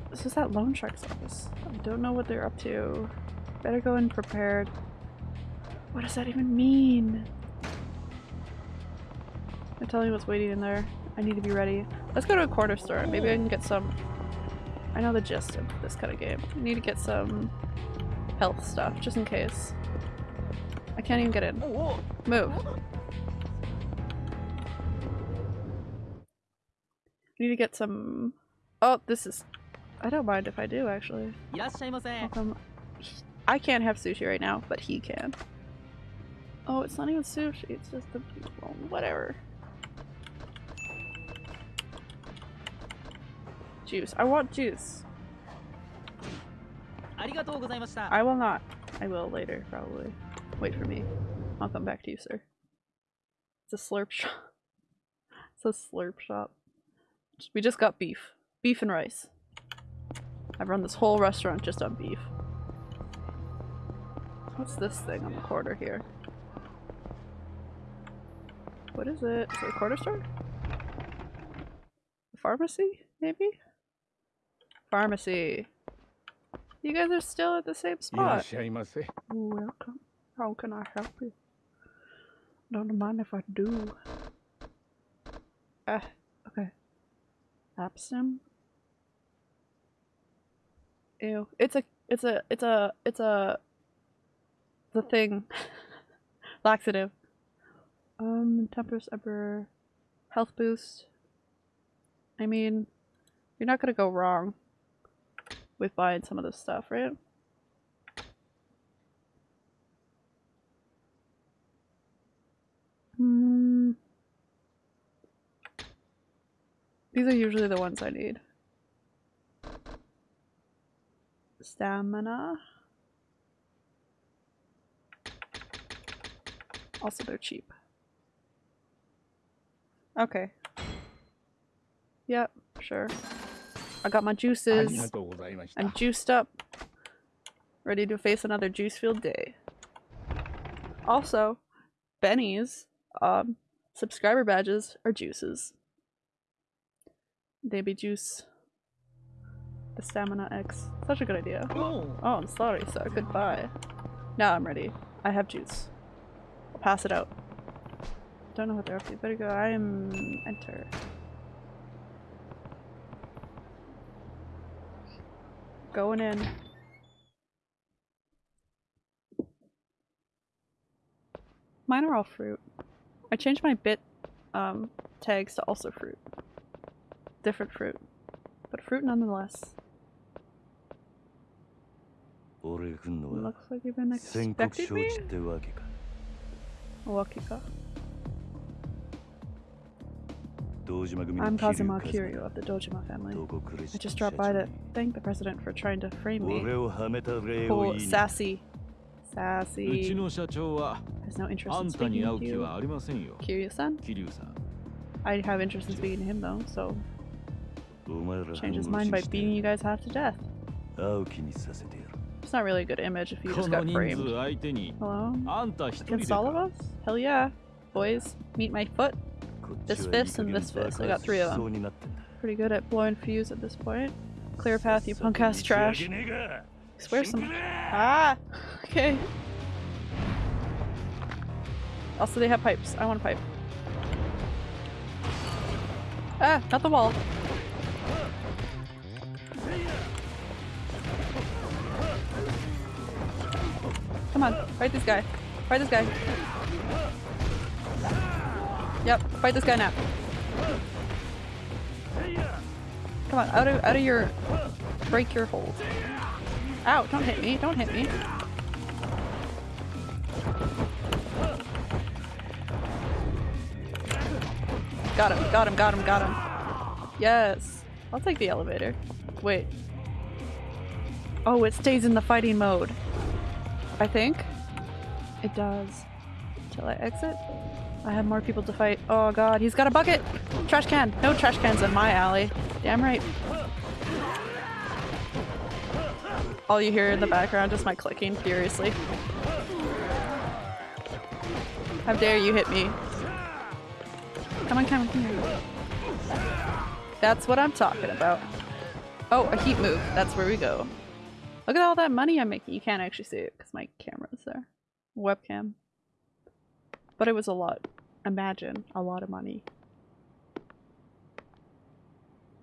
This is that loan shark's office. I don't know what they're up to. Better go in prepared. What does that even mean? They're telling me what's waiting in there. I need to be ready. Let's go to a corner store. Maybe I can get some... I know the gist of this kind of game. I need to get some health stuff, just in case. I can't even get in. Move. Need to get some... Oh, this is... I don't mind if I do, actually. Welcome. I can't have sushi right now, but he can. Oh, it's not even sushi, it's just the well, whatever. Juice. I want juice. I will not. I will later, probably. Wait for me. I'll come back to you, sir. It's a slurp shop. It's a slurp shop. We just got beef. Beef and rice. I've run this whole restaurant just on beef. What's this thing on the corner here? What is it? Is it a corner store? A pharmacy, maybe? Pharmacy. You guys are still at the same spot. Welcome. How can I help you? Don't mind if I do. Ah. Abstim. Ew. It's a, it's a, it's a, it's a, the thing. Laxative. Um, Tempest Emperor. Health boost. I mean, you're not gonna go wrong with buying some of this stuff, right? These are usually the ones I need. Stamina. Also, they're cheap. Okay. Yep, sure. I got my juices. I'm juiced up. Ready to face another juice-filled day. Also, Benny's um, subscriber badges are juices. They be juice. The stamina X. Such a good idea. Oh, I'm sorry, sir. Goodbye. Now I'm ready. I have juice. I'll pass it out. Don't know what they're up to. Better go. I am enter. Going in. Mine are all fruit. I changed my bit um, tags to also fruit. Different fruit. But fruit nonetheless. Looks like you've been expecting me? Wakika. I'm Kazuma Kiryu of the Dojima family. I just dropped by to thank the president for trying to frame me. Cool, sassy. Sassy. Has no interest in speaking to you. Kiryu-san? I have interest in speaking to him though, so Change his mind by beating you guys half to death. It's not really a good image if you just got framed. Hello? Against all of us? Hell yeah. Boys, meet my foot. This fist and this fist. I got three of them. Pretty good at blowing fuse at this point. Clear path, you punk ass trash. I swear some- Ah! Okay. Also, they have pipes. I want a pipe. Ah! Not the wall. Come on, fight this guy. Fight this guy. Yep, fight this guy now. Come on, out of out of your break your hold. Ow, don't hit me, don't hit me. Got him, got him, got him, got him. Yes. I'll take the elevator. Wait. Oh, it stays in the fighting mode. I think. It does. Till I exit? I have more people to fight. Oh god, he's got a bucket! Trash can! No trash cans in my alley. Damn right. All you hear in the background is my clicking furiously. How dare you hit me? Come on, come on, come. That's what I'm talking about. Oh, a heat move. That's where we go. Look at all that money I'm making. You can't actually see it because my camera's there. Webcam. But it was a lot. Imagine a lot of money.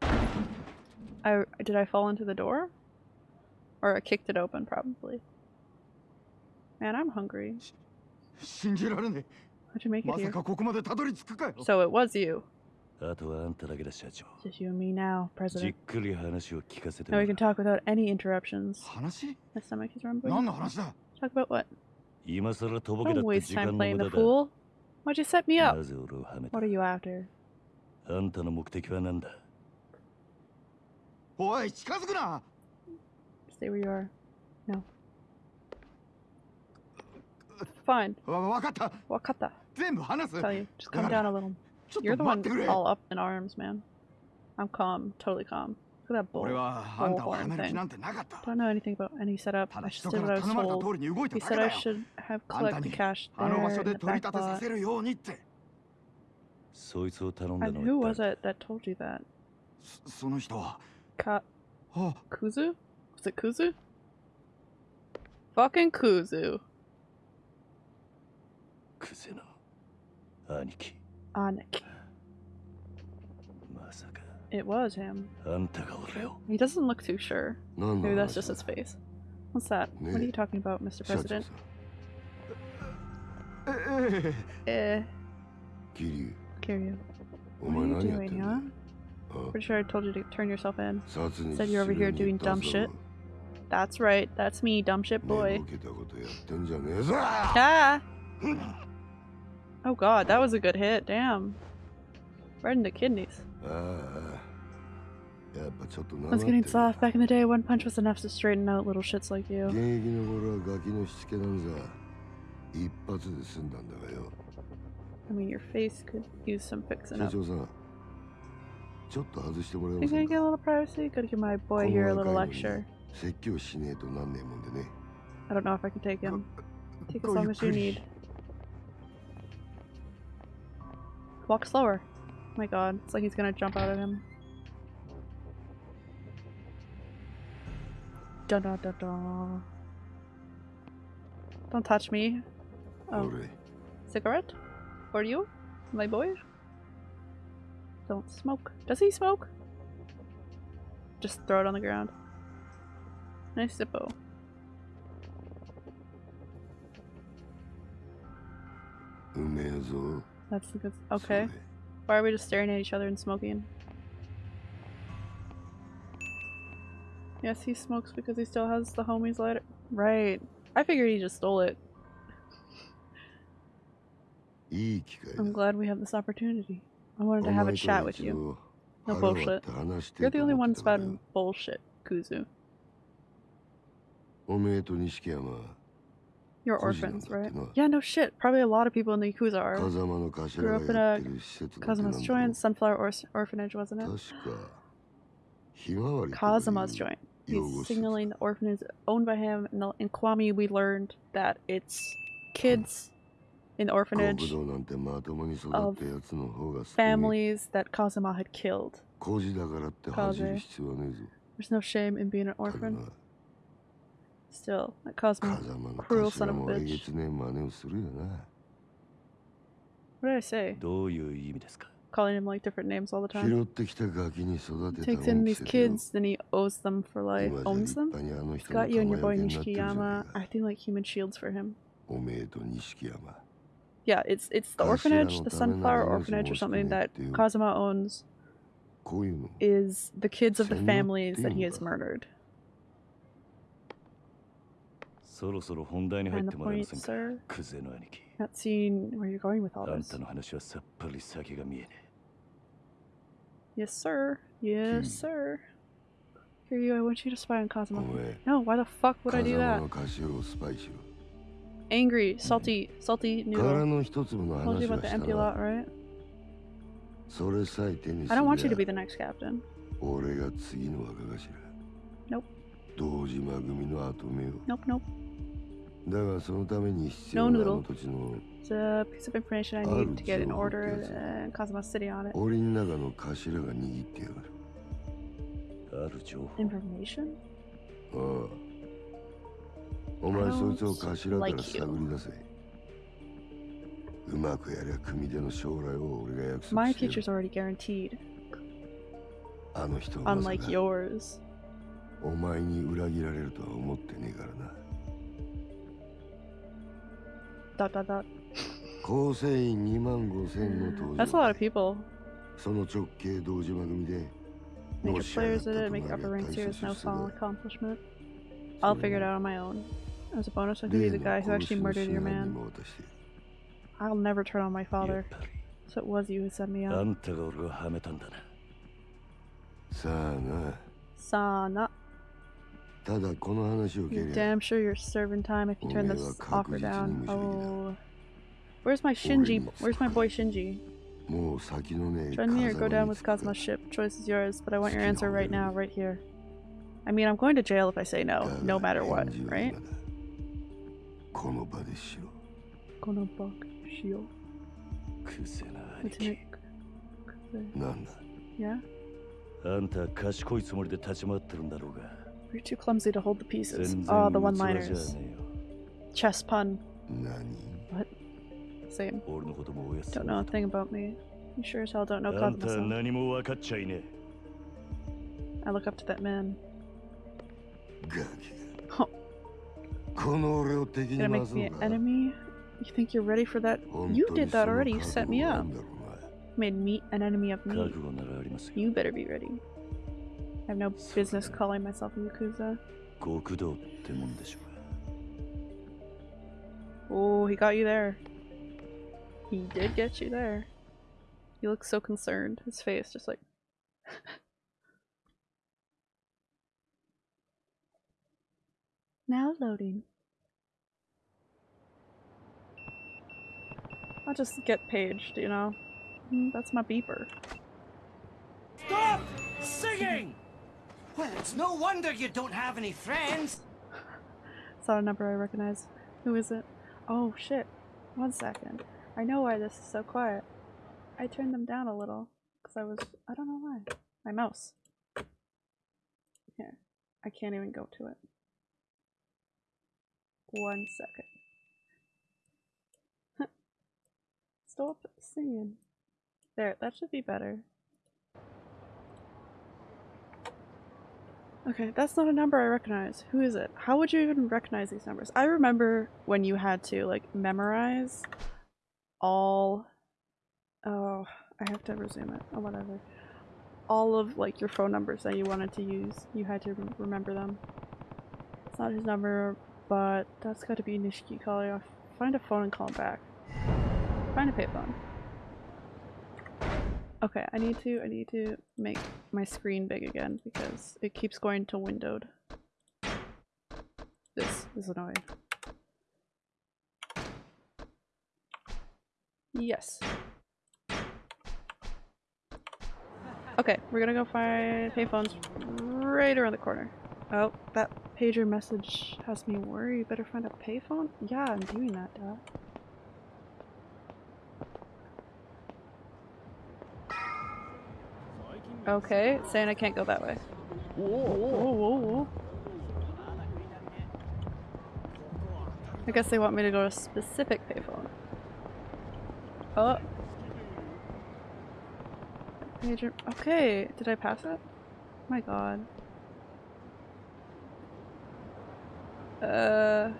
I did I fall into the door? Or I kicked it open probably. Man, I'm hungry. How'd you make it here? So it was you. あとはあんただけだ社長 Just you and me now, じっ President. くり話を聞かせて Now も we ら can う talk without any interruptions. 話 My stomach is rumbling. 何の話だ Talk about what? 今さらとぼけだ Don't って waste 時間 time の playing 無 the 駄だ fool. Why'd you set me な up? ぜ俺をはめた What are you after? あんたの目的は何だおい近づくな Stay where you are. No. Fine. わ分かった Wakata. 全部話す Tell you. Just calm down a little. ちょっ You're と the one 待ってくれ all up in arms, man. I'm calm. Totally calm. Look at that bull. 俺はあんたをは bullhorn める気 thing. なんてなかった Don't know anything about any setup. た I だ just 人 did か what I ら was 頼まれた told. 通りに動いた He だ said けだ I よ should have あんた collect the に cash あの場 there 所 in で the 取り back 立てさ lot. せるようにってそいつを頼んだ And の who は was it that told you that? そその人は Ka あ Kuzu? Was it Kuzu? Fucking Kuzu. クゼの兄貴 on it was him. He doesn't look too sure. Maybe that's just his face. What's that? What are you talking about, Mr. President? eh. Kiryu. Kiryu. What are you doing, huh? Pretty sure I told you to turn yourself in. Said you're over here doing dumb shit. That's right. That's me, dumb shit boy. Ah! Oh god, that was a good hit, damn. Right in the kidneys. Uh, yeah, I was getting soft back in the day. One punch was enough to straighten out little shits like you. I mean, your face could use some fixing up. You gonna get a little privacy? Gotta give my boy here a little lecture. I don't know if I can take him. Take as long as you need. Walk slower. my god, it's like he's gonna jump out at him. Da da da da. Don't touch me. Oh. Cigarette? For you? My boy? Don't smoke. Does he smoke? Just throw it on the ground. Nice zippo. That's good. Okay. Why are we just staring at each other and smoking? Yes, he smokes because he still has the homie's lighter. Right. I figured he just stole it. I'm glad we have this opportunity. I wanted to have a chat with you. No bullshit. You're the only one spouting bullshit, Kuze. You're orphans, right? Yeah, no shit. Probably a lot of people in the Yakuza are. Grew up in a Kazuma's joint, Sunflower or Orphanage, wasn't it? Kazuma's joint. He's signaling the orphanage owned by him. In, the, in Kiwami, we learned that it's kids in the orphanage of families that Kazuma had killed. Kaze. There's no shame in being an orphan. Still, that cruel son of a bitch. What did I say? Calling him like different names all the time. He takes in these kids, then he owes them for life. Owns them? He's got you and your boy Nishikiyama acting like human shields for him. Yeah, it's it's the orphanage, the sunflower orphanage or something that Kazuma owns is the kids of the families that he has murdered. そろそろ本題に入ってもらえませんかクゼの兄貴 not seeing where you're going with all あん this. たの話はさっぱり先が見えね Yes, sir. Yes, sir. Here you, I want you to spy on Kazuma. No, why the fuck would I 風 do 間 that? Angry, salty, salty 殻 noodle. の一粒の Told you about the した empty な lot, right? それさえ手にす I don't want you り to ゃ be the next captain. 俺が次の若頭 Nope. 堂島組の後目を Nope, nope. だがそのために必 No 要なあ noodle. の土地の It's a piece of information I need to get an order and Kazuma's sitting on it. 檻の中の頭が握ってやがるある情報 Information? ああお前 I don't そいつを頭から like 探り出せうまくやりゃ組での将来を俺が約 My 束して future's る already guaranteed, あの人はまさ unlike か yours. お前に裏切られるとは思ってねえからな Dot dot dot. 構成員2万5千の登 That's a 場 lot of people. その直系堂島組で Make も it しやがっ players た in と it, な make りゃ upper 大 ranks した here is 出 no 世だ small accomplishment. I'll figure it out on my own. As a bonus, I can be the guy who actually murdered your に man. も渡して I'll never turn on my father. So it was you who set me あ up. んたが俺をはめたんだなさあな Sana. ただこの話を You're 蹴りゃ damn sure you're serving time if you turn Omega this offer down. 確実に無理だ。 Oh. Where's my Shinji? Where's my boy Shinji? もう先のねえ Join me or go 風 down 間 with Cosmo's ship. Choice is yours, but I want your answer right now, right here. I mean, I'm going to jail if I say no, no matter what, right? この場でしろ Kono bak shio. クゼな兄 Lieutenant 貴 Kuze. なんだ Yeah? あんたは賢いつもりで立ち回ってるんだろうが you're too clumsy to hold the pieces. Ah, oh, the one-liners. Chess pun. What? Same. Don't know a thing about me. You sure as hell don't know Kaguma-san. I look up to that man. Oh. Gonna make me an enemy? You think you're ready for that? You did that already. You set me up. Made me an enemy of me. You better be ready. I have no business calling myself a Yakuza. Oh, he got you there. He did get you there. He looks so concerned. His face just like... now loading. I'll just get paged, you know? Mm, that's my beeper. Stop singing! Well, it's no wonder you don't have any friends. Not a number I recognize. Who is it? Oh shit. One second. I know why this is so quiet. I turned them down a little. Because I was. I don't know why. My mouse. Here. I can't even go to it. One second. Stop singing. There, that should be better. Okay, that's not a number I recognize. Who is it? How would you even recognize these numbers? I remember when you had to like memorize all oh I have to resume it or whatever. All of like your phone numbers that you wanted to use. You had to rem- remember them. It's not his number, but that's gotta be Nishiki calling. Find a phone and call him back. Find a payphone. Okay, I need to I need to make my screen big again because it keeps going to windowed. This is annoying. Yes. Okay, we're gonna go find payphones right around the corner. Oh, that pager message has me worried. Better find a payphone? Yeah, I'm doing that, duh. Okay, saying I can't go that way. Whoa, whoa, whoa, whoa. I guess they want me to go to a specific payphone. Oh. Pager. Okay, did I pass it? my god. Uh.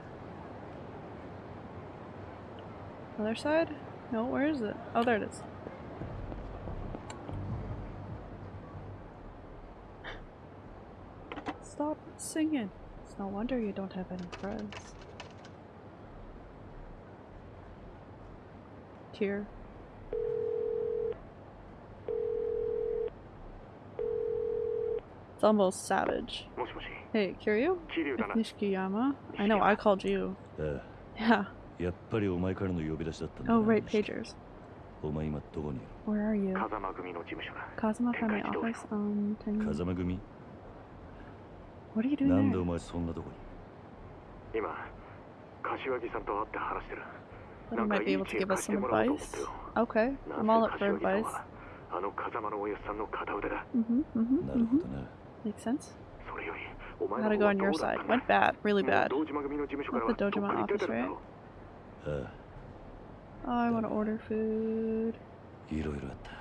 Other side? No, where is it? Oh, there it is. Stop singing. It's no wonder you don't have any friends. Tear. It's almost savage. Hey, Kiryu? Nishikiyama? I know, I called you. Yeah. Oh, right, pagers. Where are you? Kazama Family Office? Um, 10... 風間組 What are you doing なんで there? お前そんなとこに今柏木さんと会って話してる That he might be able to give us some advice. Okay, I'm all up for advice. あの風間のおやさんの片腕だ Mm-hmm, mm-hmm, なるほ mm-hmm. どな Makes sense. それよりお前 Gotta の go 方は on ど your うだっ side. たんだ Went bad, really もう bad. 堂島組の事務所から At は the どっ Dojima かに出 office, てるだ right? ろうあ Oh, I want to order food. あいろいろあった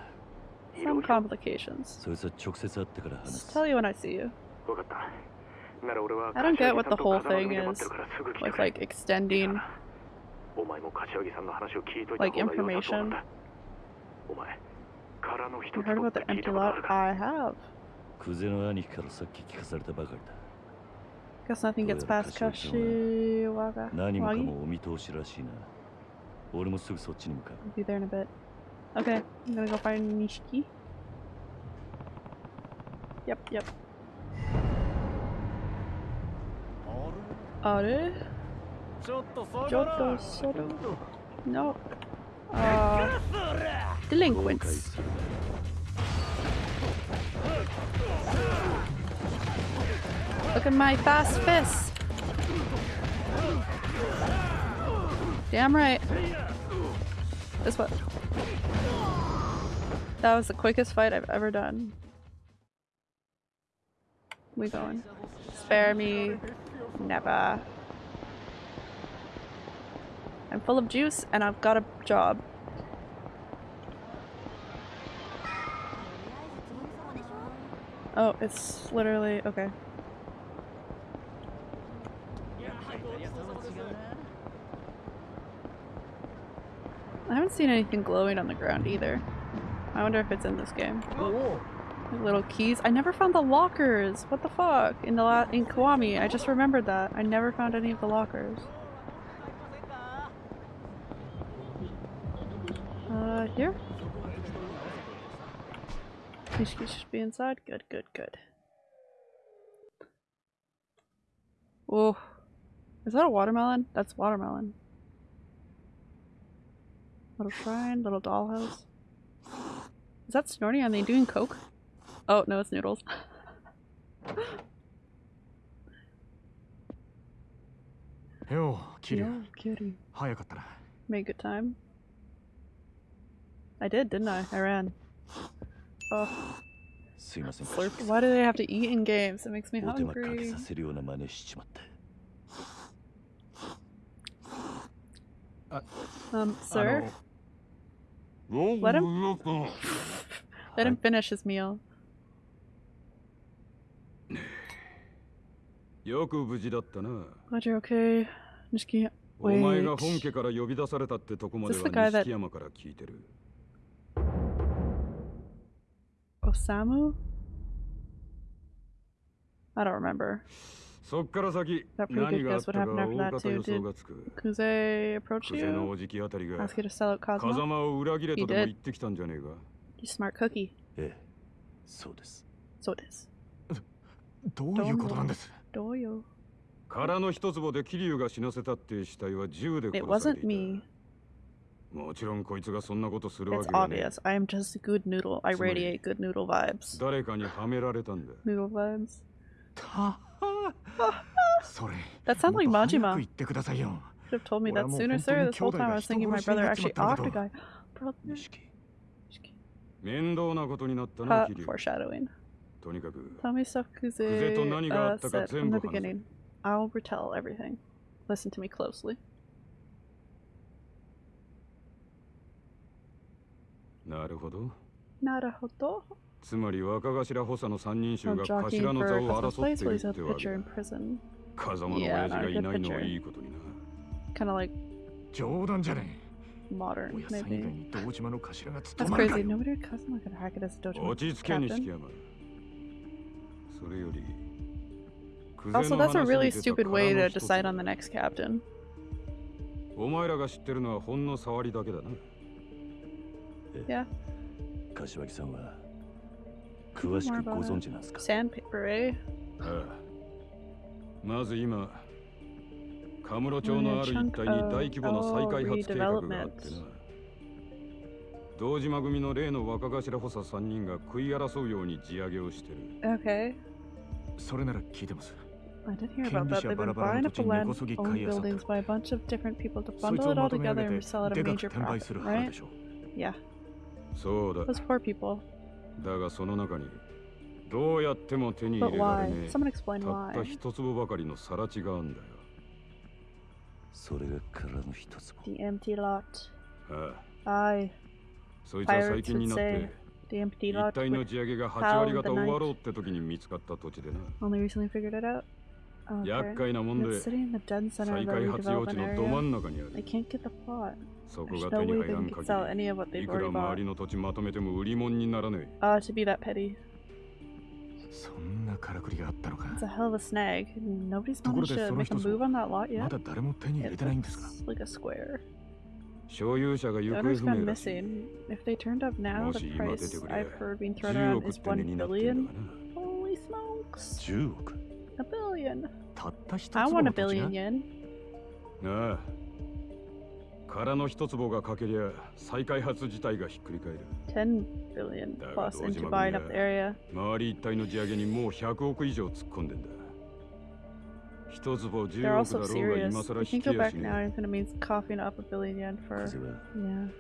Some complications. そいつは直接会ってから話 Just す tell you when I see you. I don't get what the whole thing is with like extending like information. You heard about the empty lot? I have. Guess nothing gets past Kashiwaga. Wagi? I'll be there in a bit. Okay, I'm gonna go find Nishiki. Yep, yep. R. Giotto Soro. No. Delinquents. Look at my fast fists. Damn right. This what? That was the quickest fight I've ever done. We going. Spare me Never. I'm full of juice and I've got a job. Oh, it's literally okay. I haven't seen anything glowing on the ground either. I wonder if it's in this game. Like little keys. I never found the lockers. What the fuck? In the la in Kiwami, I just remembered that. I never found any of the lockers. Uh, here? Nishiki should be inside. Good, good, good. Oh, is that a watermelon? That's watermelon. Little shrine, little dollhouse. Is that Snorty? Are they doing coke? Oh, no, it's noodles. Yo, Kiryu. Yo, Kiryu. Made good time. I did, didn't I? I ran. Oh. Slurp. Why do they have to eat in games? It makes me hungry. Uh, um, sir? Let him... Let him finish his meal. よく無事だったな。お前が本家から呼び出されたってとこまでは錦山。さむそっから先、何。のおじきあたりが、カザを裏切れとでも言ってきたんじゃねえか。ええ、そうです。そうです。どういうことなんです？Doyo. 空の一坪で桐生が死なせたって死体は銃で It 殺され wasn't てい me. たもちろんこいつがそんなことするわ It's けがねえ obvious. I am just a good noodle. I つまり radiate good noodle vibes. 誰かにはめられたんだ Noodle vibes. それ That sounds like もっと早く Majima. 言ってくださいよ Should have told me that 俺はもう sooner, 本当に sir. This whole 兄弟 time I が was 人 thinking my 殺しに brother なっちま actually ったんだ offed と a guy. Brother. 錦面倒なことになったな Uh, 桐生 foreshadowing. とにかく Tell me stuff Kuze uh, said from the beginning. I'll retell everything. Listen to me closely. なるほど。なるほど。つまり若頭補佐の三人衆が頭の座を争っているってわけだ。風間の親父がいないのはいいことにな。Kind of like 冗談じゃねえ。Modern, maybe. That's crazy. Nobody would cause him like a hack at his dojo. 落ち着け、西木山。Also, 久世の that's a 話 really に出た stupid way 空 to の一つ decide on the next captain. お前らが知ってるのはほんの触りだけだな Yeah. 柏木さんは詳し More くご about 存 it. 知なんですか Sandpaper, eh? ああまず今カムロ町のある一帯に大規模な再開発計画があってな堂島組の例の若頭補佐3人が食い争うように地上げをしてる Okay. I did hear about that. They've been buying up the land, owned buildings by a bunch of different people to bundle it all together and sell it at a major profit, right? Yeah. Those poor people. But why? Someone explain だがその中にどうやっても手に入れられねえたった一粒ばかりのさら地があんだよそれが空の一坪 The empty lot Aye. Pirates are ああそいつは最近になって the empty 一 lot 帯の would 地上げが8 howl 割 in 方 the 終わ night. ろうって時に見つかった土地でな Only recently figured it out. Okay. 厄介なもん And で it's sitting in the den center 再 of the 開発用地 redevelopment のど真 area. ん中にあ They る can't get the plot. そこ There's が no 手に way 入 they らん can 限 sell any of what り they've いくら already 周 bought. りの土地まとめても売り物にならね Ah, to be that petty. そんなからくりがあったのか It's a hell of a snag. Nobody's ところ managed で to その make a 一つ move on that lot ま yet. だ誰も手に入れ It てないんですか looks like a square. 所有者が行方不明。今出てくれ、10億っなってん。億。た。あ、空の一坪がかけりゃ再開発自体がひっくり返る。周り一帯の地上げにもう百億以上突っ込んでんだ。They're 10億 also だろうが serious. 今更 We 引 can き go や back しね now. It's gonna mean coughing up a billion yen for 風は yeah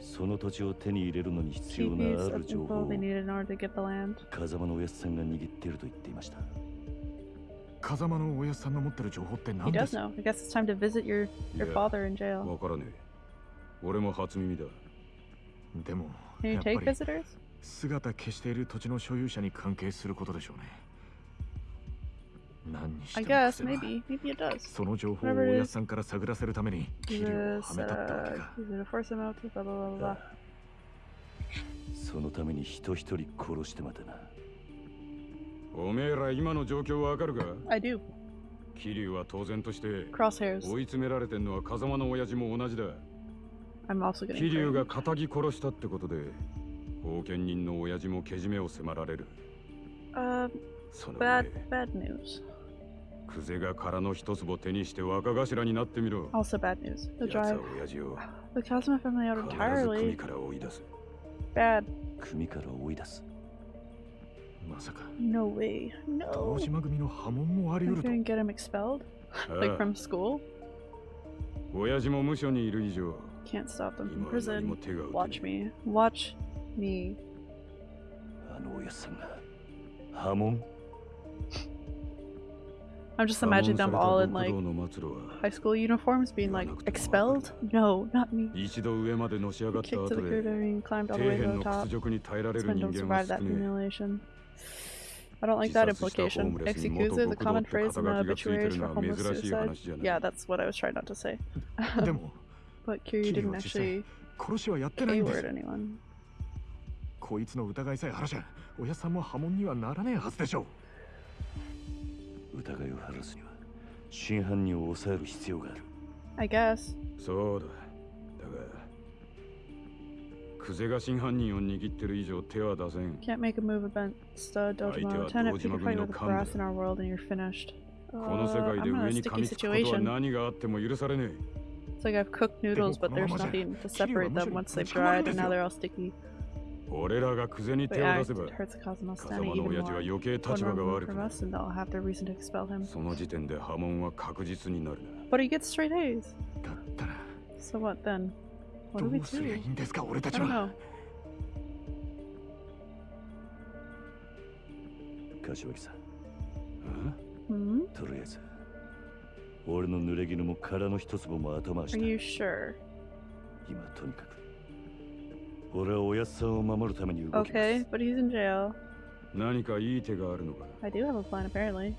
その土地を手に入れるのに必要 key な piece ある of 情 info 報を they needed in order to get the land. 風間のおやつさんが握っていると言っていました風間のおやつさんの持ってる情報って He 何で does す know. I guess it's time to visit your your Yeah. father in jail. わからねえ俺も初耳だでも Can you やっぱ take り visitors? 姿消している土地の所有者に関係することでしょうね何にして I も guess 癖は maybe maybe it does. その情報を Whatever お it や is. つさんから探らせるためにキリを Use はめたってわけ uh, か use it to force him out to blah blah blah blah. そのために人一人殺してまでなおめえら今の状況わかるか I do. 桐生は当然として Crosshairs. 追い詰められてんのは風間の親父も同じだ I'm also getting 桐生 framed. が仇殺したってことで 後見人の親父もけじめを迫られる Uh, その bad, 上 bad news. クゼが殻の一粒手にして若頭になってみろ Also bad news. The drive 親父を the Kazuma family out entirely. から追い出す Bad. 組から追い出すまさか No way. 堂 No. 島組の波紋もあり得ると couldn't get him expelled? Like from school? 親父も無所にいる以上 Can't stop them from prison. Watch me. Watch me. あのおやっさんが波紋 I'm just 破門 imagining さ them れた all in 極 like 道の末路は high school uniforms being like expelled? No, not me. 一度上までのし上がった Kicked to 後 the で curb and climbed all 底 the way 辺 to の the top. 屈辱に耐えられ This る men 人 don't 間は survive that 少ね humiliation. I don't like that 自殺したホー implication. ムレスに Executed, 元 the 極道 common って phrase in 肩 the 書きがついて obituaries る for のは homeless 珍しい suicide. 話じゃない Yeah, that's what I was trying not to say. でも but Kiryu キリ didn't は実際 actually 殺しはやってないんです A-word anyone. こいつの疑いさえ晴らしゃ親さんも波紋にはならねえはずでしょ 疑いを晴らすには真犯人を抑える必要がある I guess. そうだだがクゼが真犯人を握ってる以上手は出せん Can't make a move against uh, Dojima相手は Lieutenant. Pick a Dojima fight 組の with the 幹部 brass in our world and you're finished. この世 Uh, 界で I'm in 上 a に噛 sticky みつくことは situation. 何があっても許されね It's like I've cooked noodles, but there's nothing to separate them once they've dried, and now they're all sticky. 俺らが久世に手を出せば風間の親父は余計立場が悪くなる。その時点で波紋は確実になるな。But he gets straight A's. だったら So what then? What do we do? いいんですか俺たちは。柏木さんとりあえず俺の濡れ衣も殻の一粒も頭足だ。Are you sure? 今とにかく。俺はおやっさんを守るために動きます Okay, but he's in jail. 何かいい手があるのか I do have a plan, apparently.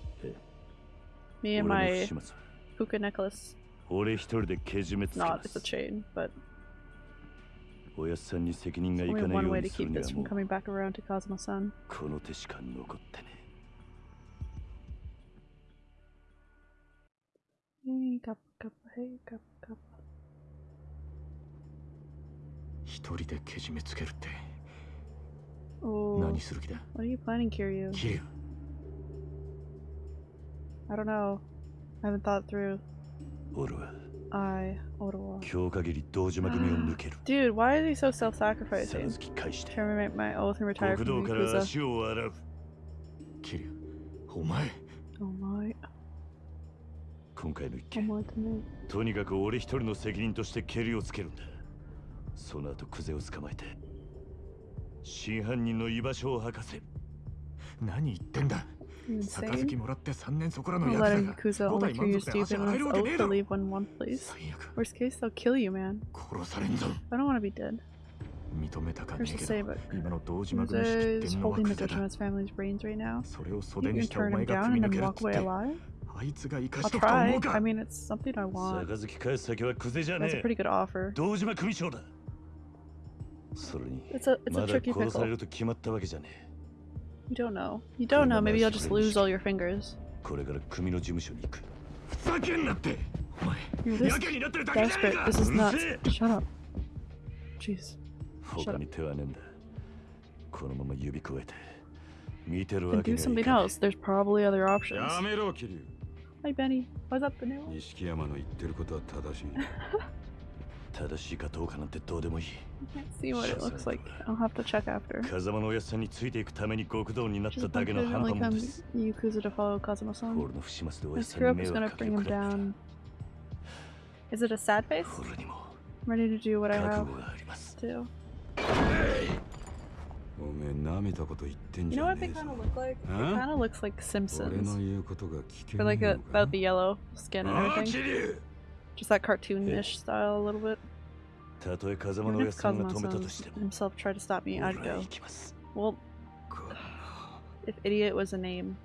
Me 俺 and の my puka necklace. 俺一人でけじめつけ Not, ま it's a す chain, but おやっさんに責任がいかないようにするには this も from う coming back around to Kazuma-san. この手しか残ってね Hey, cup, cup, hey, cup, cup. 一人でけじめつけるって Oh, 何する気だ what are you planning, Kiryu? キリュウ I don't know. I haven't thought through. 俺は I, Ottawa. 今日限り堂島組を抜ける Dude, why is he so self-sacrificing? 杯返して Terminate my oath and retire 国 from 道から Yakuza. 足を洗うキリュウお前 Oh my, 今回の一 oh 件 my to me. とにかく俺一人の責任としてケリをつけるんだその後クゼを捕まえて真犯人の居場所を吐かせ。何言ってんだ。杯もらって3年そこらのやつだが5体満足で足入るわけねえだ worst case they'll kill you man. 殺されんぞ。I don't wanna be dead. 認めたかねえけど今の道島君仕ってんのはクゼだ。Kuzo is holding the right、それを袖にしたお前が積み抜けるってあいつが生かしとくと思うか？I'll try. I mean it's something I want. 杯返す先はクゼじゃねえ。That's a pretty good offer. 道島組長だ。それに It's a it's ま a だ tricky 殺され pickle. ると決まったわけじゃねえ You don't know. You don't know. Maybe you'll just lose all your fingers. これから組の事務所に行くふざけんなってお前 You're や this けになってるだけじゃねえ desperate. か This is うる nuts. せえ Shut up. Jeez. 他に手はねえんだこのまま指くわえて見てる Then わけ do にはい something かね else. There's probably other options. やめろキリュウ Hi, Benny. What's up, Benny? 錦山の言ってることは正しい 正しいかどうかなんてどうでもいい see what it looks like. I'll have to check after. 風間のおやっさんについていくために極道になっただけの半端もです。Yakuza to follow Kazuma-san. 俺の不始末でおやっさんに迷惑かけるくらいだ down. Is it a sad face? 俺にも I'm ready to do what I 覚 have 悟があります。to. おめえ舐めたこと言ってん You じ know ゃ what ね they えぞ kind of look like? It あ kind of looks like 俺 Simpsons. の言うことが聞け But ね like え a, のか about the yellow skin and everything. Just that cartoonish style a little bit. Even if Kazuma himself tried to stop me, I'd go. Well, if idiot was a name.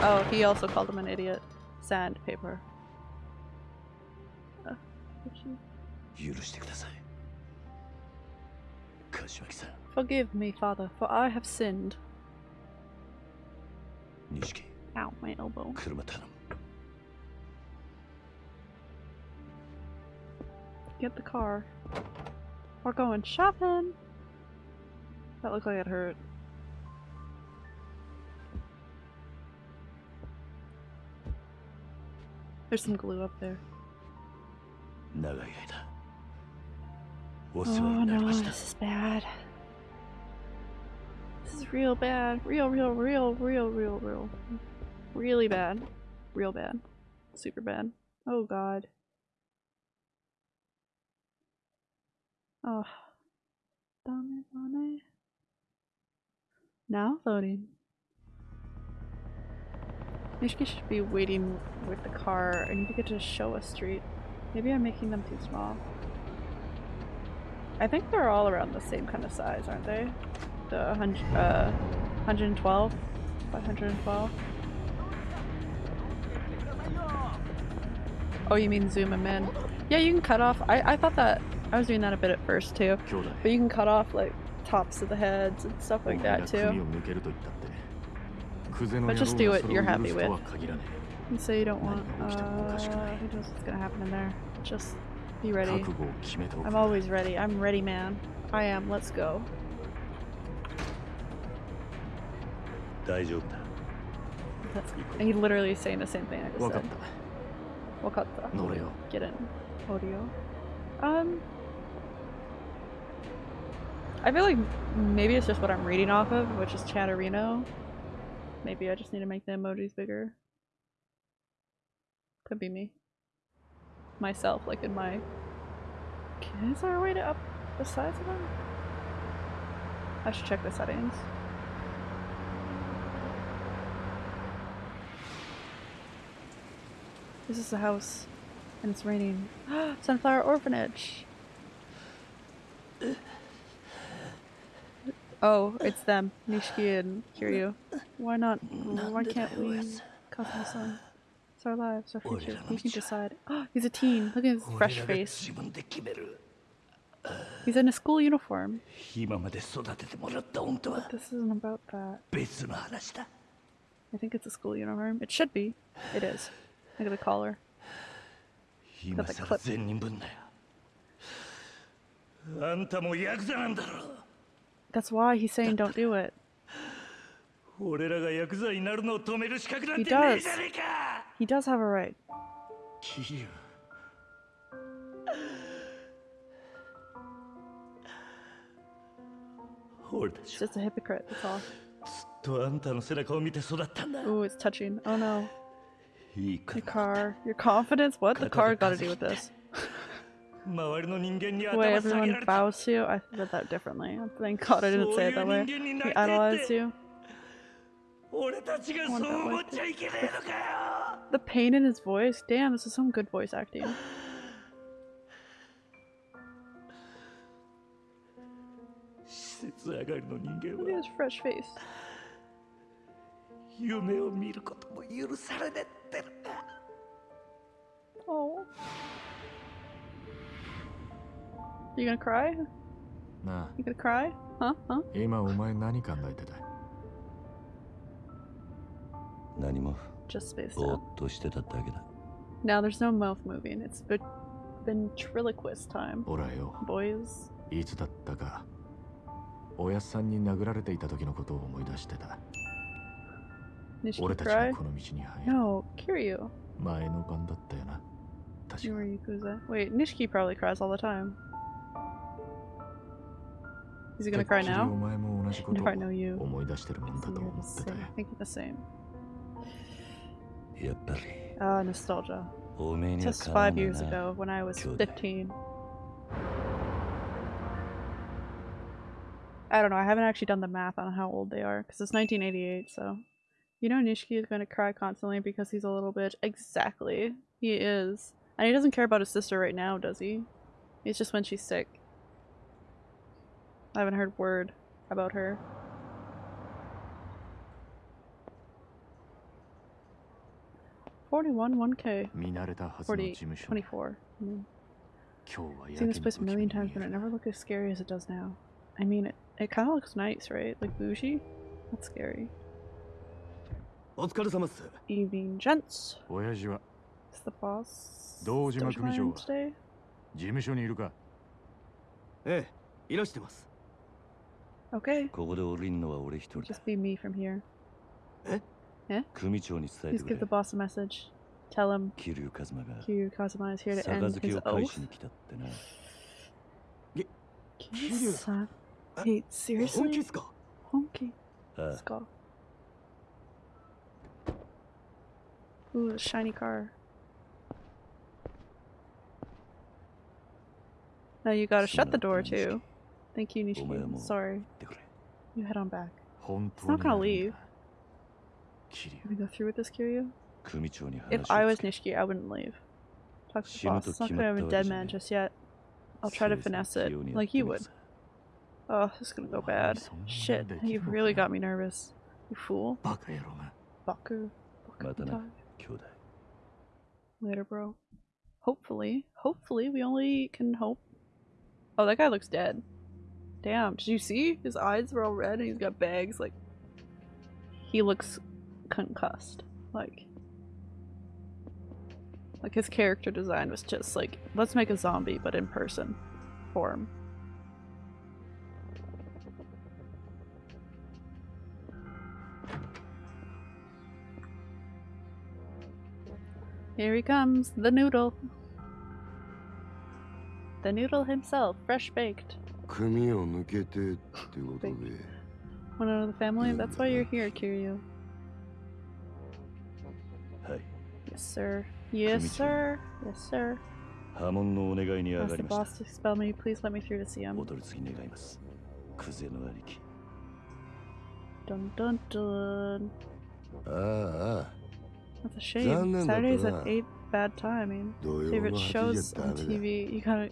Oh, he also called him an idiot. Sandpaper. Uh, Forgive me, father, for I have sinned. Ow, my elbow. Get the car. We're going shopping! That looked like it hurt. There's some glue up there. Oh no, this is bad. This is real bad. Real, real, real, real, real, real. Really bad. Real bad. Super bad. Oh god. Oh. Dame, dame. Now loading. Nishiki should be waiting with the car. I need to get to Showa Street. Maybe I'm making them too small. I think they're all around the same kind of size, aren't they? The 100, uh, 112 by 112. Oh, you mean zoom them in? Yeah, you can cut off. I, I thought that I was doing that a bit at first too. But you can cut off like tops of the heads and stuff like that お前が組 too. を抜けると言ったってクゼの But 野 just 郎 do が what それ you're を許 happy すと with. は限らね And say you don't want. 何が起きてもおかしくない。 Uh, who knows what's gonna happen in there? Just be ready. 覚悟を決めておく I'm always ready. I'm ready, man. I am. Let's go. 大丈夫だ That's, and he literally is saying the same thing I just 分かっ said. た Wakata. 乗れよ Get in. Audio. Um. I feel like maybe it's just what I'm reading off of, which is Chatterino. Maybe I just need to make the emojis bigger. Could be me. Myself, like in my. Is there a way to up the size of them? I should check the settings. This is the house, and it's raining. Sunflower Orphanage! Oh, it's them, Nishiki and Kiryu. Why not? Why can't we? Kazuma-san. It's our lives, our future. We can decide. He's a teen. Look at his 俺 fresh らが face. 自分で決める He's in a school uniform. 今まで育ててもらった恩とは This isn't about that. 別の話だ I think it's a school uniform. It should be. It is. Look at the collar. 今 the さ clip. ら善人分だよあんたもヤクザなんだろ That's why he's saying don't do it. He does. He does have a right. He's just a hypocrite, that's all. Ooh, it's touching. Oh no. Your car. Your confidence? What? The car gotta do with this way 頭下げら everyone れた bows to you? I read that differently. Thank God I didn't say it that way. He idolized you. 俺たちがそう思っちゃいけねえのかよ The pain in his voice? Damn, this is some good voice acting. 施設上がりの人間 Look at は his fresh face. 夢を見ることも許されねってる Oh. You gonna cry? なあ You gonna cry? Huh? Huh? 今お前何考えてた何も Just spaced ぼー out. っとしてただけだ Now there's no mouth moving. It's ve- ventriloquist time. ほらよ Boys. いつだったかおやっさんに殴られていた時のことを思い出してた Nishiki 俺たち cry? がこの道に入る No, Kiryu. 前の晩だったよな You were Yakuza. Wait, Nishiki probably cries all the time. Is he gonna cry now? If I know you. I think the same. Ah, uh, nostalgia. Just five years ago, when I was 15. I don't know, I haven't actually done the math on how old they are, because it's 1988, so... You know Nishiki is going to cry constantly because he's a little bitch. Exactly. He is. And he doesn't care about his sister right now, does he? It's just when she's sick. I haven't heard word about her. Forty-one, one K. 見慣れたはずの事 Forty, 務所 twenty-four. Mm. 今日はや Seen け this に place a 不気味 million に times, 見え but it る never looked as scary as it does now. I mean, it it kind of looks nice, right? Like bougie. That's scary. お疲れ様っす Evening, gents. 親父は Is the boss 堂島 Dojima 組長 in は today? 事務所にいるかええいらしてます Okay. ここで降りんのは俺一人だ Just be me from here. え Eh? 組長に伝え Please てく give れ the boss a message. Tell him 桐生一馬が Kiryu Kazuma is here to end 杯 his を返 oath. しに来たってな Kiryu-san? Wait, seriously? 本気っすか本気ああ Let's go. Ooh, a shiny car. Now you gotta shut the door too. Thank you, Nishiki. Sorry. You head on back. It's not gonna leave. Can we go through with this, Kiryu? If I was Nishiki, I wouldn't leave. Talk to the boss. It's not gonna have a dead man just yet. I'll try to finesse it, like you would. Oh, this is gonna go bad. Shit, you've really got me nervous. You fool. Baku. Baku. Later, bro. Hopefully. Hopefully, we only can hope. Oh, that guy looks dead. Damn, did you see? His eyes were all red and he's got bags. Like, he looks concussed. Like, like his character design was just like, let's make a zombie, but in person form. Here he comes, the noodle. The noodle himself, fresh baked. 組を抜けてってことで One out of the family? That's why you're here, Kiryu. はい Yes, sir. Yes, sir. Yes, sir. 波紋のお願いに上 Ask が the りまし boss to expel me. Please let me through to see た him. お取り次ぎ願いますクゼの兄貴 Dun dun dun. ああ That's a shame. 残念だったな。 Saturday's an eight bad time. I mean, 土曜 favorite の8時 shows じゃダ on メだ TV. You gotta 親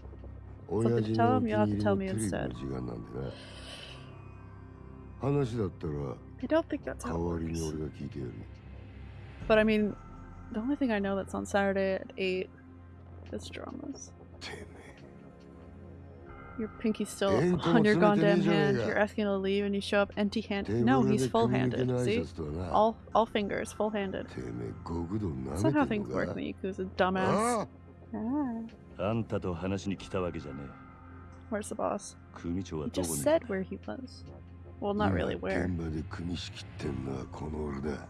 something 父 to の tell お him. 気 You'll have に to 入り tell の me テレビ instead. の時間なんでな話だったら I don't think that's 代 how わ it りに works. 俺が聞いてやる But I mean, the only thing I know that's on Saturday at 8 is dramas. Your pinky's still Ain't on your gonna goddamn send it in hand. your You're asking to leave and you show up empty handed. Table No, de he's full handed. communique See? nice to na. All all fingers, full handed. てめえ極道な That's め not how てん things の work か in the Yakuza, dumbass. Ah, あんたと話に来たわけじゃね where's the boss? え組長は He どこ just に said where he was. Well, not 今 really where. 現場で組み仕切ってんのはこの俺だ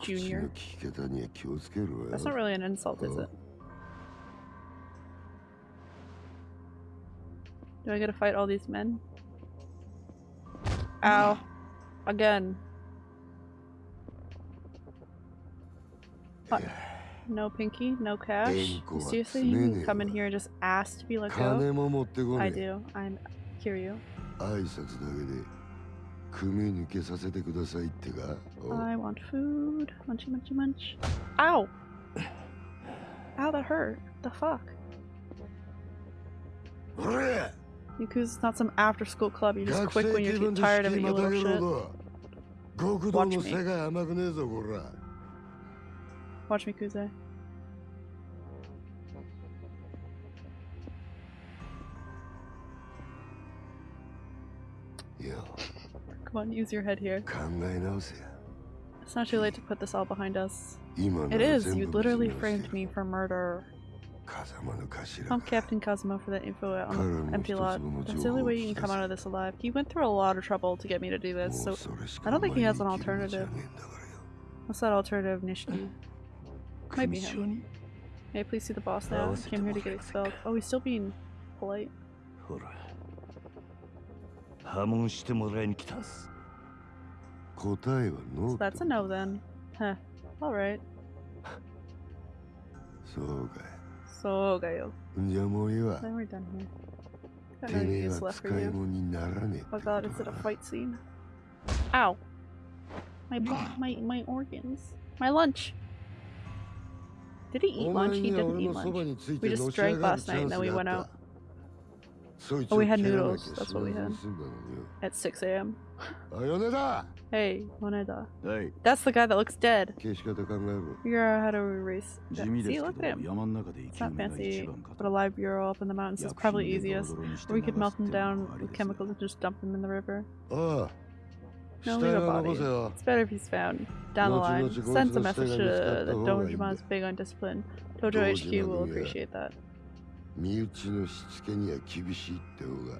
口の Junior. 聞き方には気をつけろよ That's not really an insult, is it? Do I get to fight all these men? Ow. Again. What? no pinky, no cash. Seriously, you can come in here and just ask to be let go? I do. I'm Kiryu. I want food. Munchy, munchy, munch. Ow! Ow, that hurt. The fuck? Yakuza's not some after school club you just quit when you're tired of it, you little shit. Watch me. Watch me, Kuze. You. Come on, use your head here. It's not too late to put this all behind us. It is. You literally framed me for murder. Pump Captain Kazuma for that info on the empty lot. That's the only way you can come out of this alive. He went through a lot of trouble to get me to do this, so I don't think he has an alternative. What's that alternative, Nishiki? Might be him. May I please see the boss now? I came here to get expelled. Oh, he's still being polite. ほら破門してもらいに来たんす答えはノ So ー that's a no then. Huh. Alright. そうかい So, Gayo. じゃあもういいわ Then we're done here. Got て no めえ use は left 使 for い you. 物にならね Oh god, is it a fight scene? Ow! My bo- my my organs. My lunch. Did he eat lunch? He didn't eat lunch. We just drank last night and then we went out. Oh, we had noodles. That's what we had. At 6 a.m. Hey, Moneda. Hey. That's the guy that looks dead. Figure out how to erase that. See, look at him. It's not fancy, but a live bureau up in the mountains is probably easiest. Or we could melt them down with chemicals and just dump them in the river. Ah. No, leave a body. It's better if he's found. Down the line, sends a message uh, to the Dojima is big on discipline. Tojo HQ will appreciate that.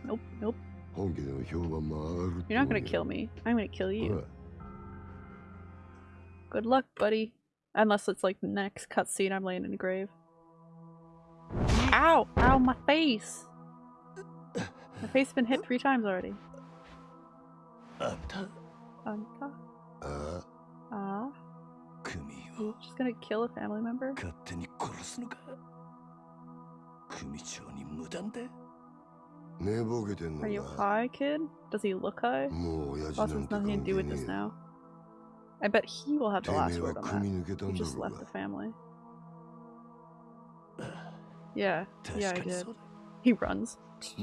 Nope, nope. You're not gonna kill me. I'm gonna kill you. Good luck, buddy. Unless it's like next cutscene, I'm laying in a grave. Ow! Ow, my face! My face has been hit three times already. I'm done. Anta. Uh. Ah. You're just gonna kill a family member? Are you high, kid? Does he look high? Boss has nothing to do with this now. I bet he will have the last word on that. He just left the family. Yeah, yeah I did. He runs.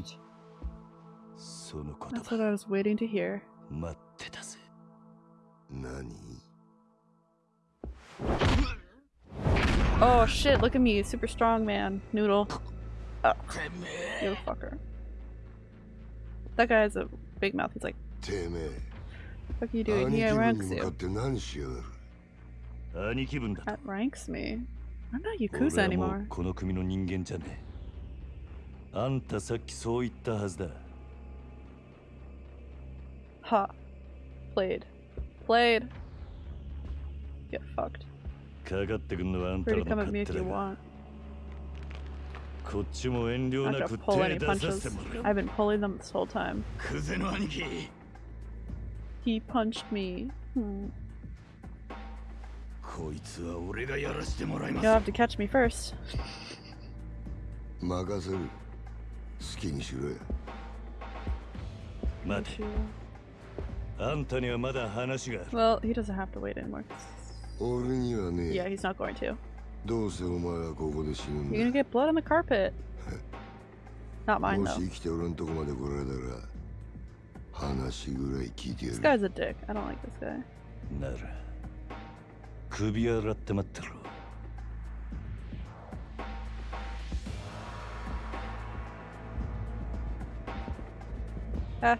That's what I was waiting to hear. 待ってたぜ何 Oh shit, look at me, super strong man. Noodle. Oh, you fucker. That guy has a big mouth. He's like, てめえ what are you doing? 兄 He 貴分 ranks に向かっ you. て何しやがる兄貴分だ That ranks me. I'm not 俺 Yakuza はもう anymore. この組の人間じゃねえあんたさっきそう言ったはずだ Ha. Played. played. Get fucked. Where come at me if you want? Not gonna pull any punches. I've been pulling them this whole time. He punched me. Hmm. You'll have to catch me first. Mate. Well, he doesn't have to wait anymore. Yeah, he's not going to. You're gonna get blood on the carpet. Not mine though. This guy's a dick. I don't like this guy. なら首洗って待ってろ Ah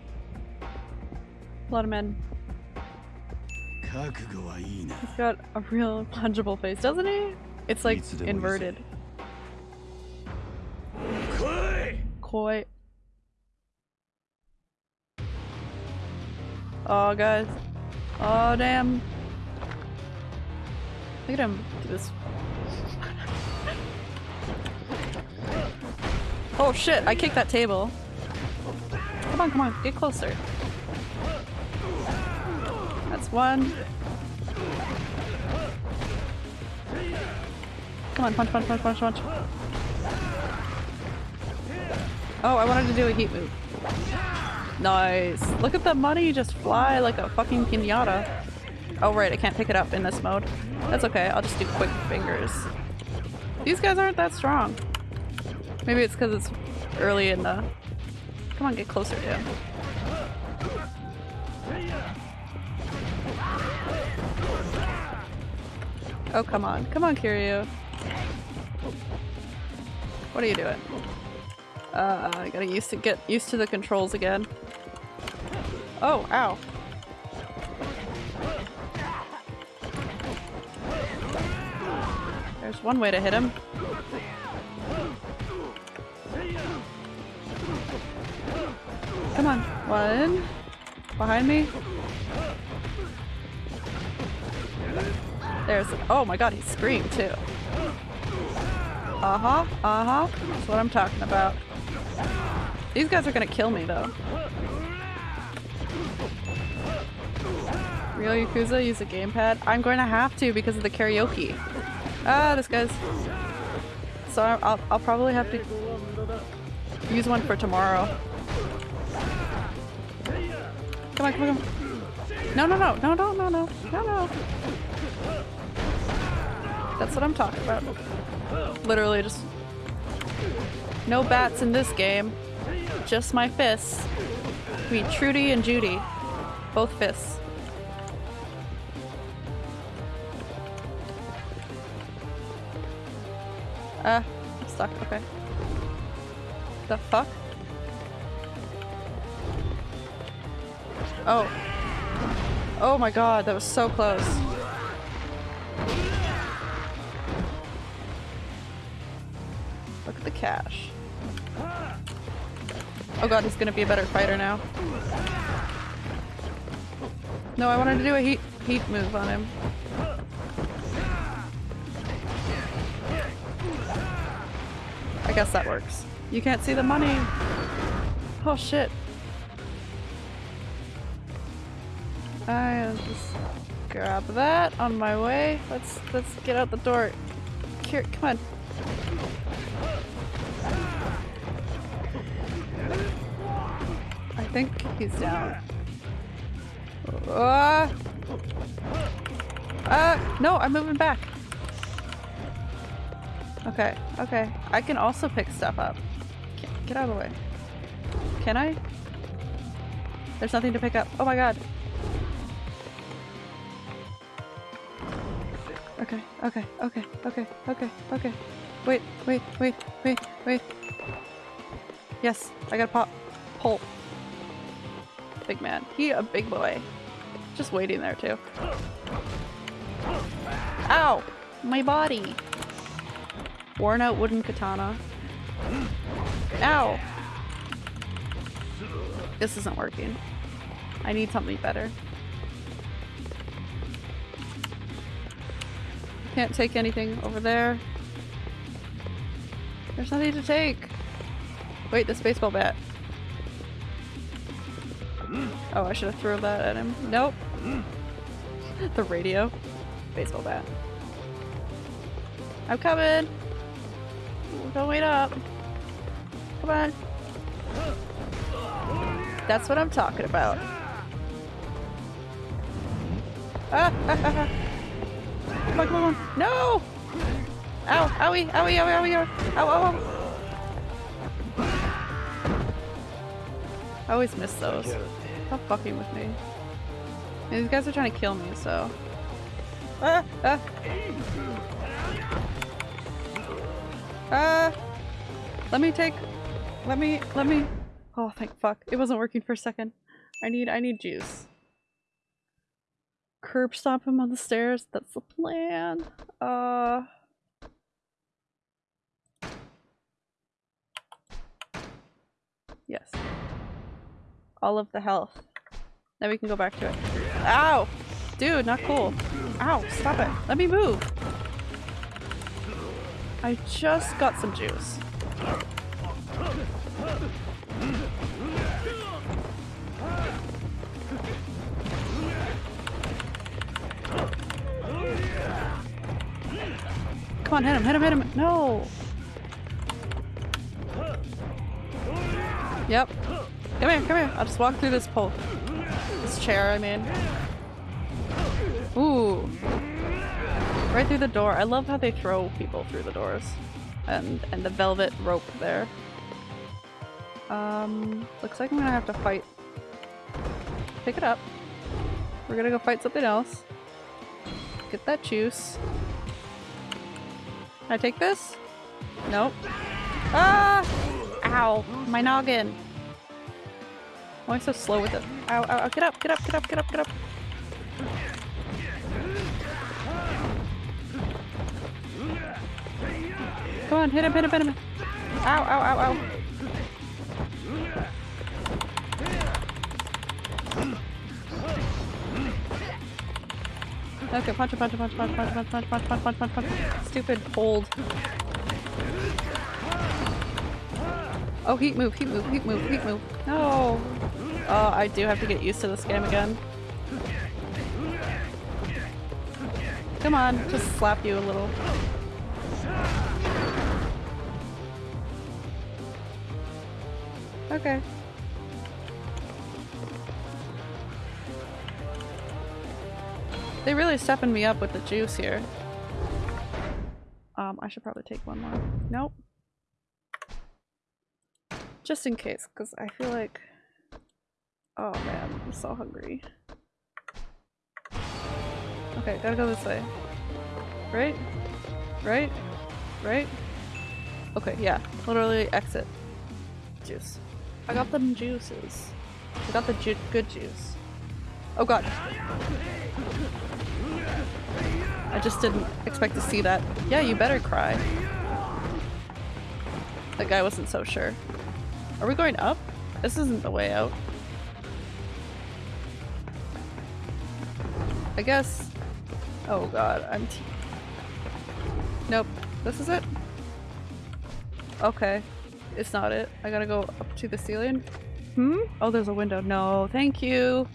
lot of men. He's got a real punchable face, doesn't he? It's like inverted. Koi! Oh, guys. Oh, damn. Look at him this. oh shit, I kicked that table. Come on, come on, get closer. That's one. Come on, punch, punch, punch, punch, punch. Oh, I wanted to do a heat move. Nice. Look at the money just fly like a fucking pinata. Oh, right, I can't pick it up in this mode. That's okay, I'll just do quick fingers. These guys aren't that strong. Maybe it's because it's early in the... Come on, get closer to Oh, come on. Come on, Kiryu. What are you doing? Uh, I gotta used to get used to the controls again. Oh, ow. There's one way to hit him. Come on. One. Behind me. There's- oh my god, he screamed too. Uh-huh, uh-huh. That's what I'm talking about. These guys are gonna kill me though. Real Yakuza use a gamepad? I'm going to have to because of the karaoke. Ah, this guy's... So I'll, I'll probably have to use one for tomorrow. Come on, come on, come on. No, no, no, no, no, no, no, no, no. That's what I'm talking about. Literally just... No bats in this game. Just my fists. Me, Trudy and Judy. Both fists. Ah, I'm stuck. Okay. The fuck? Oh. Oh my god, that was so close. Oh god, he's gonna be a better fighter now. No, I wanted to do a heat heat move on him. I guess that works. You can't see the money. Oh shit. I just grab that on my way. Let's let's get out the door. Here, come on. He's down. Uh, uh, no, I'm moving back. Okay, okay. I can also pick stuff up. Get, out of the way. Can I? There's nothing to pick up. Oh my god. Okay, okay, okay, okay, okay, okay. Wait, wait, wait, wait, wait. Yes, I got a pop. Pull. Big man. He a big boy. Just waiting there too. Ow! My body! Worn out wooden katana. Ow! This isn't working. I need something better. Can't take anything over there. There's nothing to take. Wait, this baseball bat. Oh, I should have thrown that at him. Nope. the radio. Baseball bat. I'm coming! Don't wait up. Come on. That's what I'm talking about. Ah, ah, ah, ah. Come on, come on. No! Ow, owie, owie, owie, owie, owie. Ow, ow, ow. I always miss those. Stop fucking with me. These guys are trying to kill me, so. Ah! Ah! Ah! Let me take. Let me. Let me. Oh, thank fuck. It wasn't working for a second. I need. I need juice. Curb stomp him on the stairs. That's the plan. Uh. Yes. All of the health. Then we can go back to it. Ow! Dude, not cool. Ow, stop it. Let me move. I just got some juice. Come on, hit him, hit him, hit him. No! Yep. Come here, come here. I'll just walk through this pole. This chair, I mean. Ooh. Right through the door. I love how they throw people through the doors. And and the velvet rope there. Um, looks like I'm gonna have to fight. Pick it up. We're gonna go fight something else. Get that juice. Can I take this? Nope. Ah! Ow! My noggin! Why so slow with it? Ow, ow, ow, get up, get up, get up, get up, get up! Come on, hit him, hit him, hit him! Ow, ow, ow, ow! Okay, punch punch punch punch punch punch punch punch punch him, punch him. Stupid hold. Oh, heat move, heat move, heat move, heat move. No! Oh, I do have to get used to this game again. Come on, just slap you a little. Okay. They really stepping me up with the juice here. Um, I should probably take one more. Nope. Just in case, because I feel like... Oh man, I'm so hungry. Okay, gotta go this way. Right? Right? Right? Okay, yeah. Literally exit. Juice. I got them juices. I got the ju good juice. Oh god. I just didn't expect to see that. Yeah, you better cry. That guy wasn't so sure. Are we going up? This isn't the way out. I guess. Oh god, I'm. Nope. This is it? Okay. It's not it. I gotta go up to the ceiling. Hmm? Oh, there's a window. No, thank you.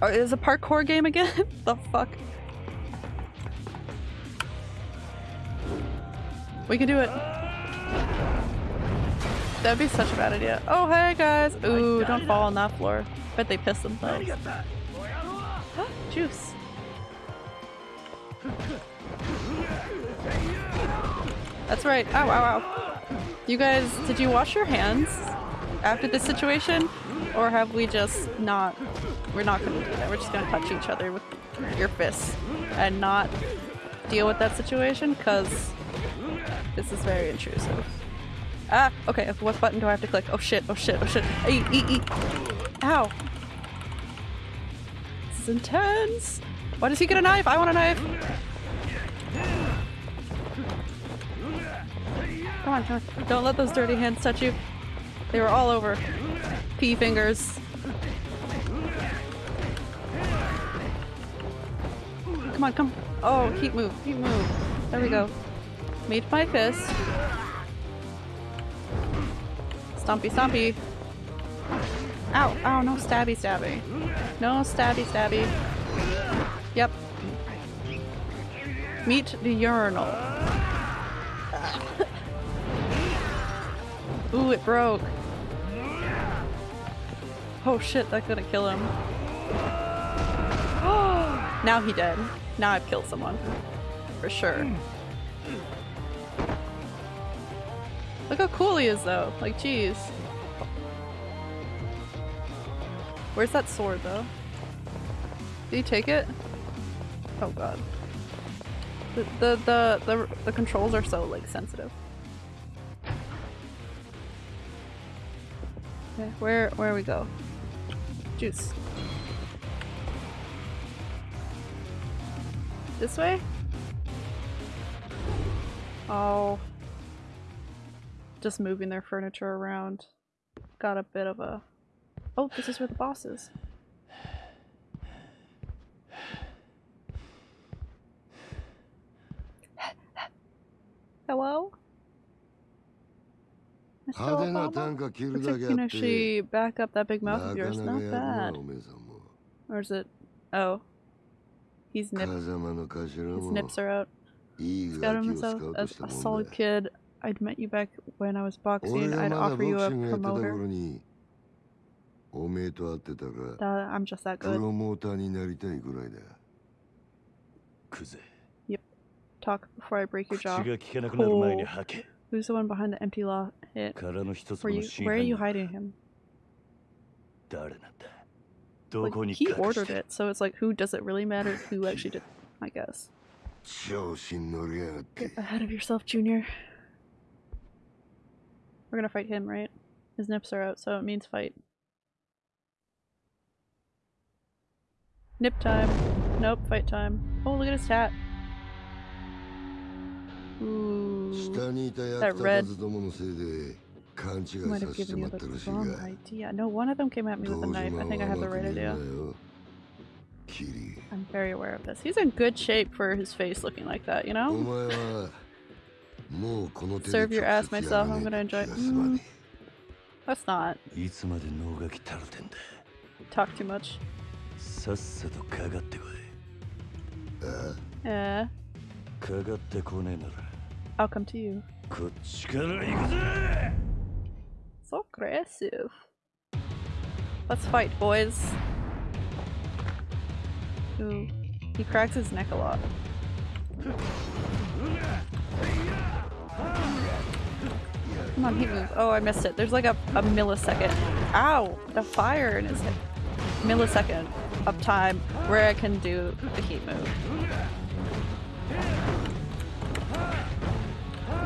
Oh, is a parkour game again? the fuck? We can do it. That'd be such a bad idea. Oh, hey guys! Ooh, don't fall on that floor. Bet they piss themselves. Juice. That's right. Ow, ow, ow. You guys, did you wash your hands after this situation? Or have we just not... We're not gonna do that. We're just gonna touch each other with your fists and not deal with that situation? Because this is very intrusive. Ah, okay, what button do I have to click? Oh shit, oh shit, oh shit. Eat. Ow. This is intense. Why does he get a knife? I want a knife. Come on, come on. Don't let those dirty hands touch you. They were all over. Pea fingers. Come on, come. Oh, keep move, keep move. There we go. Meet my fist. Stompy, stompy. Ow, ow, no stabby, stabby. No stabby, stabby. Yep. Meet the urinal. Ooh, it broke. Oh shit, that couldn't kill him. now he dead. Now I've killed someone. For sure. Look how cool he is though. Like, jeez. Where's that sword though? Did he take it? Oh god. The the the the, the controls are so like sensitive. Okay, where where we go? Juice. This way? Oh just moving their furniture around got a bit of a... Oh, this is where the boss is. Hello? Mr. Obama? It's like Kinoshi back up that big mouth of yours. Not bad. Or is it... Oh. He's nipped. His nips are out. He's got himself as a solid kid I'd met you back when I was boxing. I'd offer you a promoter. That, I'm just that good. Yep. Talk before I break your jaw. Cool. Who's the one behind the empty law hit? Where, you, where are you hiding him? Like, he ordered it, so it's like, who does it really matter who actually did I guess. Get ahead of yourself, Junior. We're gonna fight him, right? His nips are out, so it means fight. Nip time. Nope, fight time. Oh, look at his hat. Ooh, that red might have given you the wrong idea. No, one of them came at me with a knife. I think I have the right idea. I'm very aware of this. He's in good shape for his face looking like that, you know? Serve your ass myself, I'm gonna enjoy it. Mm, that's not. Talk too much. Yeah. Eh. I'll come to you. So aggressive. Let's fight, boys. Ooh. He cracks his neck a lot. Come on, heat move. Oh, I missed it. There's like a, a millisecond. Ow! The fire in his head. Millisecond of time where I can do the heat move.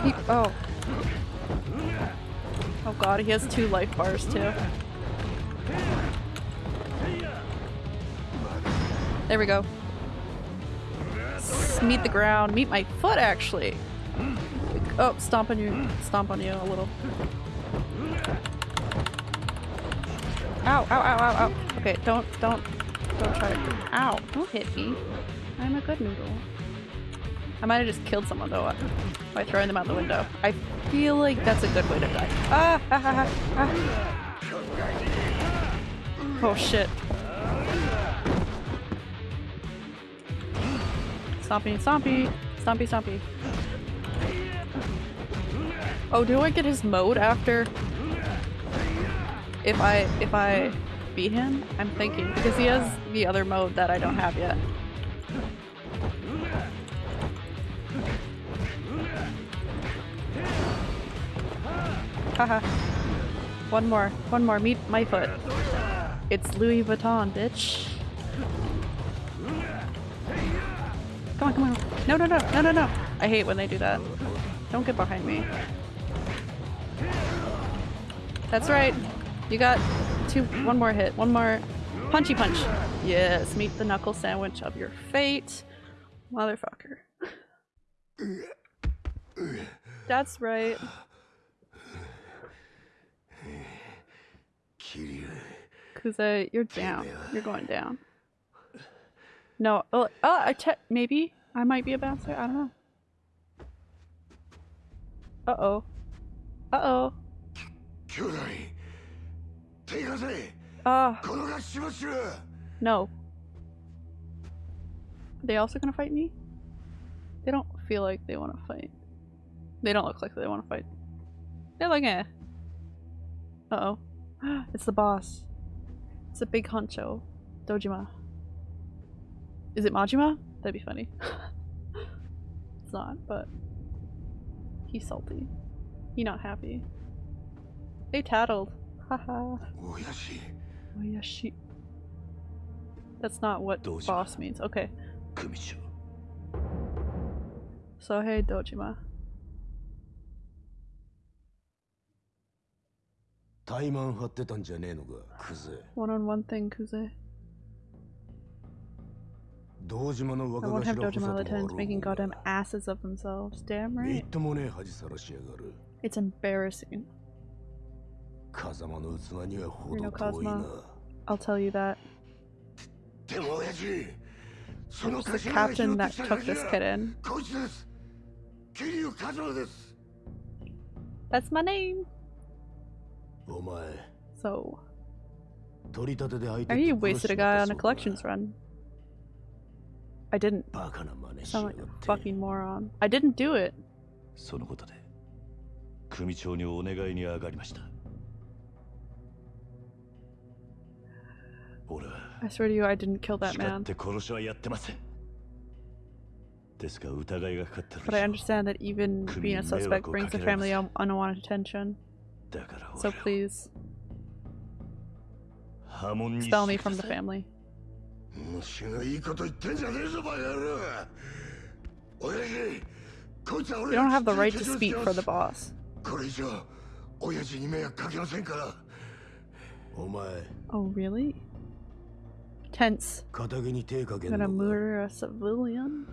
He, oh. Oh god, he has two life bars too. There we go. Meet the ground. Meet my foot, actually. Oh, stomp on you. Stomp on you a little. Ow, ow, ow, ow, ow. Okay, don't, don't, don't try to- Ow, don't hit me. I'm a good noodle. I might have just killed someone though by throwing them out the window. I feel like that's a good way to die. Ah, ah, ah, ah. Oh shit. Stompy, stompy, stompy, stompy. Oh, do I get his mode after? If I if I beat him? I'm thinking because he has the other mode that I don't have yet. Haha. one more, one more. Meet my foot. It's Louis Vuitton, bitch. Come on, come on. No, no, no, no, no, no. I hate when they do that. Don't get behind me. That's right. You got two, one more hit, one more punchy punch. Yes, meet the knuckle sandwich of your fate. Motherfucker. That's right. Kuze, you're down. You're going down. No. Oh, oh te maybe I might be a bouncer. I don't know. Uh oh. Uh oh. Ah. No. They also gonna fight me? They don't feel like they want to fight. They don't look like they want to fight. They're like, eh. Uh oh. it's the boss. It's a big honcho. Dojima. Is it Majima? That'd be funny. it's not, but he's salty. He not happy. They tattled. Haha. Oyashi. Oyashi. That's not what boss means. Okay. So hey Dojima. 怠慢張ってたんじゃねえのかクゼ One on one thing, Kuze. 堂島の I won't have Dojima Latons making goddamn asses of themselves. Damn right. It's embarrassing. You know, Kazama, I'll tell you that. This was the captain that took this kid in. That's my name. So. Are you wasted a guy on a collections run? I didn't. バカな真似し Sound や like が a って fucking moron. I didn't do it. そのことで組長にお願いに上がりました俺は I swear to you, I didn't kill that 誓 man. って殺しはやってませんですが疑いがかかってる But I understand that even being a suspect brings the family un- unwanted attention. だから So please 波紋に expel me from the family. 虫がいいこと言ってんじゃねえぞバカ野郎親父こいつは You 俺 don't が have the right to 手錠 speak つけ for ま the す boss. これ以上親父に迷惑かけませんからお前 Oh, really? Tense. 仇に手かけ You're ん gonna のか murder a civilian?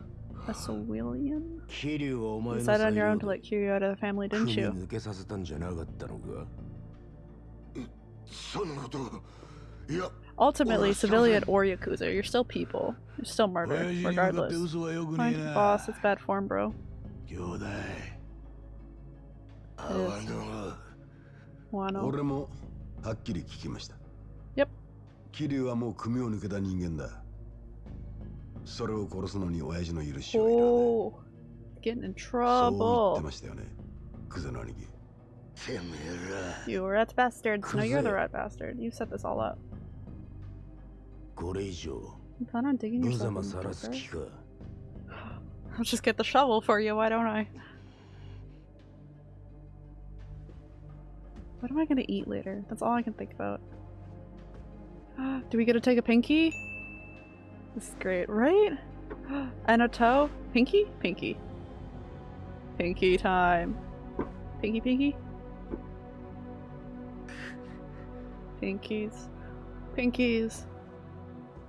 A civilian? 桐生はお You 前の decided on your 裁 own と量 let Kiryu out of the family, で didn't 組 you? 抜けさせたんじゃなかったのかそんなこといや Ultimately, civilian or Yakuza, you're still people. You're still murder, 親父に向かって regardless. 嘘はよくね Fine, えな boss, it's bad form, bro. 兄弟あわの Wano. 俺もはっきり聞きました Yep 桐生はもう組を抜けた人間だそれを殺すのに親父の許しを Oh, getting in そう言って trouble. ましたよねクゼの兄貴 You rat bastards. No, you're the rat bastard. You set this all up. これ以上 You plan on digging 無 yourself 様 in さらす deeper? 気か I'll just get the shovel for you, why don't I? What am I gonna eat later? That's all I can think about. Do we get to take a pinky? This is great, right? And a toe? Pinky? Pinky. Pinky time. Pinky pinky? Pinkies. Pinkies.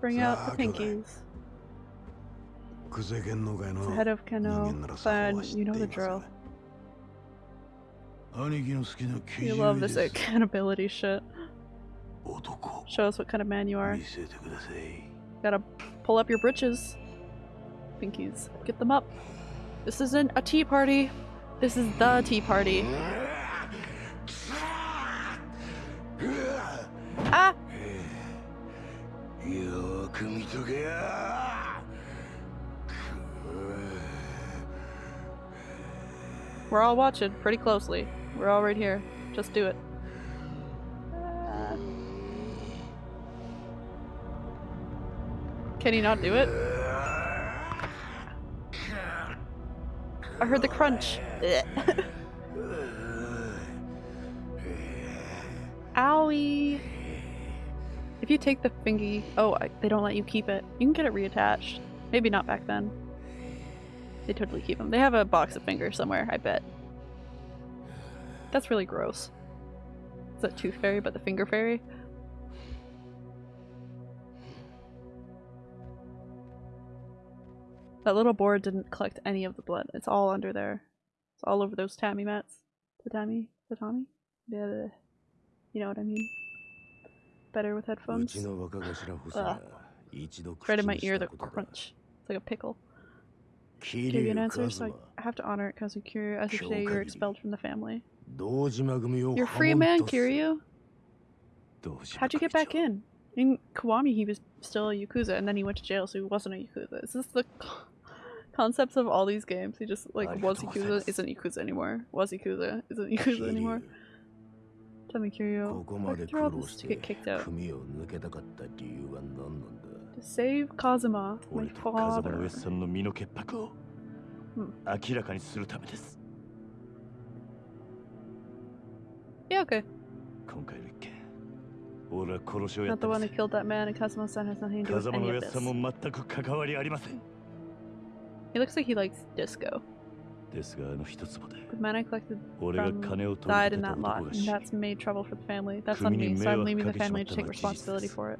Bring out the pinkies. It's ahead of Kano, but you know the drill. You love this accountability shit. Show us what kind of man you are. Gotta pull up your britches. Pinkies, get them up. This isn't a tea party. This is the tea party. よーく見とけよ We're all watching pretty closely. We're all right here. Just do it. Uh, Can he not do it? I heard the crunch. Ugh. Owie! If you take the fingy, oh, I, they don't let you keep it. You can get it reattached. Maybe not back then. They totally keep them. They have a box of fingers somewhere, I bet. That's really gross. Is that Tooth Fairy, but the Finger Fairy? That little board didn't collect any of the blood. It's all under there. It's all over those tammy mats. Tatami? Tatami? Yeah, you know what I mean better with headphones. uh, right in my ear, the crunch. It's like a pickle. Give you an answer, so I have to honor it, Kazukiryu. As you say, you're expelled from the family. You're free man, Kiryu. How'd you get back in? In Kiwami, he was still a Yakuza, and then he went to jail, so he wasn't a Yakuza. Is this the concepts of all these games? He just, like, was Yakuza, isn't Yakuza anymore. Was Yakuza, isn't Yakuza anymore. Tommy all this to get kicked out? To save Kazuma, my father. Hmm. Yeah, okay. Not the one who killed that man, and Kazuma-san has nothing to do with any of this. He looks like he likes disco. ですがあの一坪で The man I collected 俺が from 金を取り died 立 in てた that lot, 男が and 死に that's made trouble for the family. That's on 国に me, so 迷 I'm 惑 leaving the かけちま family っ to た take のは事実 responsibility です for it.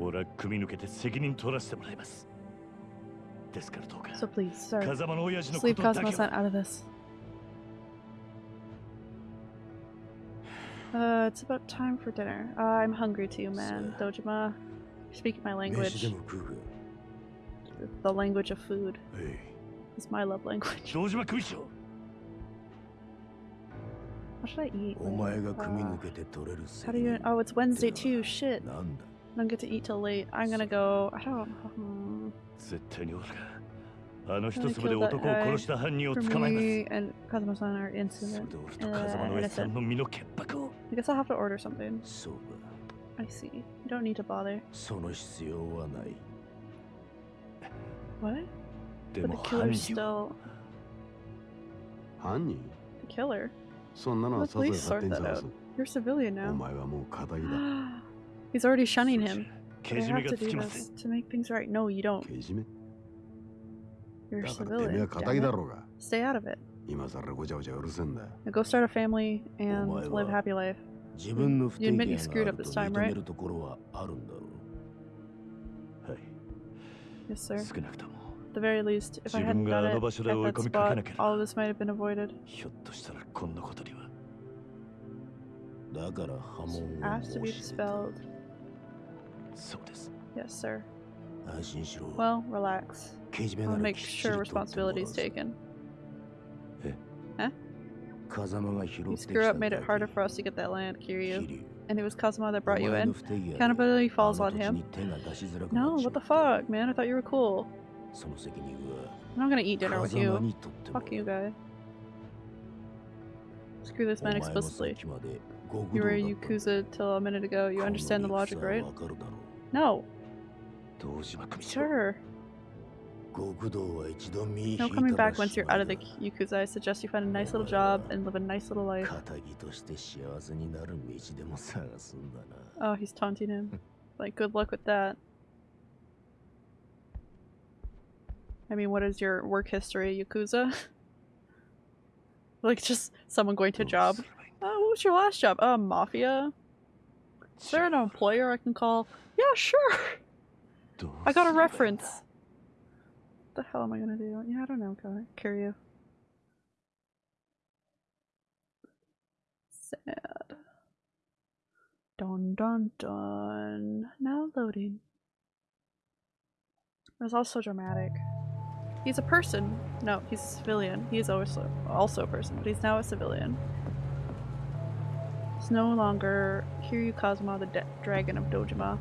俺は組み抜けて責任取らせてもらいます。ですからどうか So please, sir, 風間の親父の just こ leave とだけ Kazuma-san は out of this. Uh, it's about time for dinner. Uh, I'm hungry too, man. Dojima, you're speaking my 飯 language. でも食うか The language of food. は い It's my love language. 堂島組長 What should I eat? お前が組み Uh, 抜けて取れる how do you? Oh, it's Wednesday too. Shit. なんだ I don't get to eat till late. I'm gonna go. I don't. Hmm. 絶対に俺があの I'm 一 gonna 粒で kill that 男を殺した犯人を guy. 捕まえ For ます。 me and Kazuma-san are innocent. 俺と風間 Uh, の上さん innocent. の身の潔白を I guess I'll have to order something. そうか I see. You don't need to bother. その必要はない What? で But も the 犯 killer's 人は still 犯人 the killer. そんなのは Let さぞや police 勝手 sort に that 探 out. す You're civilian お now. 前はもう仇だ He's already shunning him. け But I じめ have が to つ do きません this to make things right. No, you don't. けじめ You're a だからてめえ civilian. は damn 仇 it. だろうが Stay out of it. 今さらごちゃごちゃうるせえんだ Now go start a family and お前は live a happy life. 自分の不 You 手 admit you 際 screwed があ up ると this time, 認め right? るところはあるんだろうはい Yes, sir. 少なくとも At the very least, if I hadn't done it at that spot, all of this might have been avoided. Asked to be dispelled. Yes, sir. Well, relax. I'll make sure responsibility is taken. Huh? You screw up made it harder for us to get that land, Kiryu. And it was Kazuma that brought you in. Accountability falls on him. No, what the fuck, man? I thought you were cool. I'm not gonna eat dinner with you. Fuck you, guy. Screw this man explicitly. You were a Yakuza till a minute ago. You understand the logic, right? No. Sure. No coming back once you're out of the Yakuza. I suggest you find a nice little job and live a nice little life. Oh, he's taunting him. Like, good luck with that. I mean, what is your work history, Yakuza? like, just someone going to a job. Oh, what was your last job? Uh, Mafia? Is there an employer I can call? Yeah, sure! I got a reference! What the hell am I gonna do? Yeah, I don't know, Ka- Kiryu. Sad. Dun dun dun. Now loading. It was also dramatic. He's a person. No, he's a civilian. He's also also a person, but he's now a civilian. It's no longer Kiryu Kazuma, the dragon of Dojima,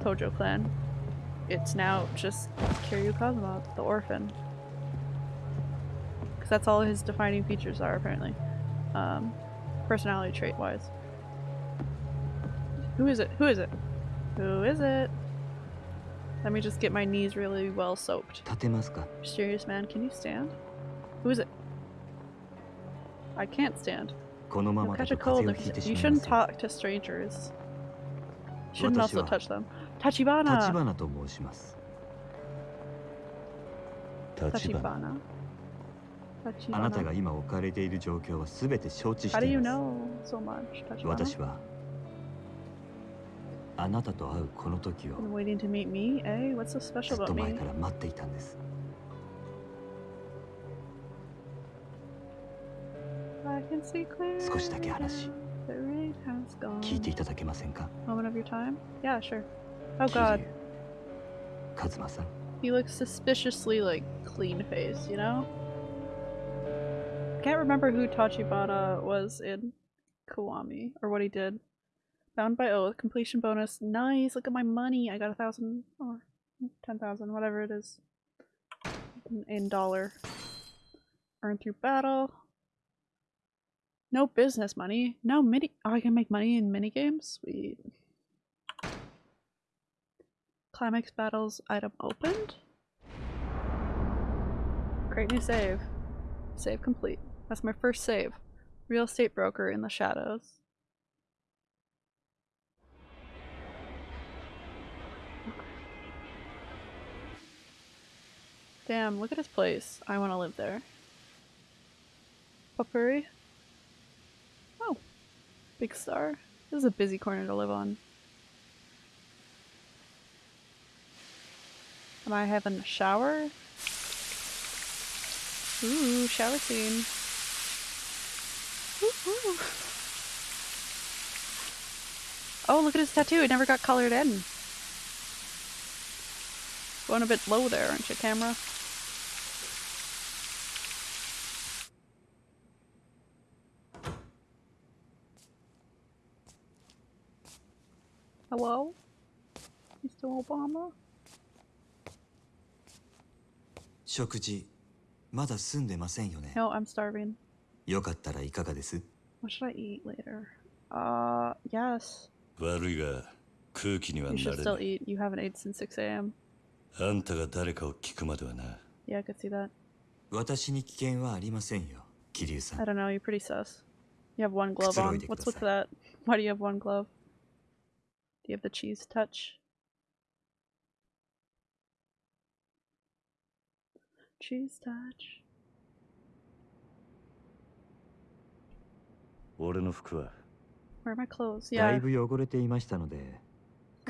Tojo clan. It's now just Kiryu Kazuma, the orphan. Because that's all his defining features are, apparently. Um, personality trait wise. Who is it? Who is it? Who is it? Let me just get my knees really well soaked. 立てますか Mysterious man, can you stand? Who is it? I can't stand. このま You'll まだ catch a と cold. 風邪を if- ひいて You しまいま shouldn't す talk to strangers. You shouldn't also 私は touch them. Tachibana! 立花と申します立花 Tachibana. あなた Tachibana. が今置かれている状況は全て承知し How て do い you ます know so much, Tachibana? 私は あなたと会うこの時を Been waiting to meet me, eh? What's so ず special っと about 前 me? から待っていたんです I can see clearly. 少しだけ話 The rain has gone. 聞いていただけませんか Moment of your time? Yeah, sure. Oh 桐生 god. 和馬さん He looks suspiciously like clean faced, you know? Can't remember who Tachibana was in Kiwami or what he did. Bound by oath, completion bonus. Nice, look at my money. I got a thousand or ten thousand, whatever it is. In, in dollar. Earned through battle. No business money. No mini oh I can make money in mini games? Sweet. Climax battles item opened. Great new save. Save complete. That's my first save. Real estate broker in the shadows. Damn, look at his place. I want to live there. Papuri? Oh. Big star. This is a busy corner to live on. Am I having a shower? Ooh, shower scene. Ooh, ooh. Oh, look at his tattoo. It never got colored in. Going a bit low there, aren't you, camera? Hello? Mr. Obama? 食事まだ済んでませんよね No, I'm starving. よかったらいかがです What should I eat later? Uh, yes. 悪いが空気には You な should れ still ない eat. You haven't ate since 6 a.m. あんたが誰かを聞くまではな Yeah, I could see that. 私に危険はありませんよ桐生さ I ん don't know, you're pretty sus. You have one glove on. What's with that? Why do you have one glove? Do you have the cheese touch? Cheese touch. 俺の服は Where are my clothes? だ Yeah. いぶ汚れていましたのでク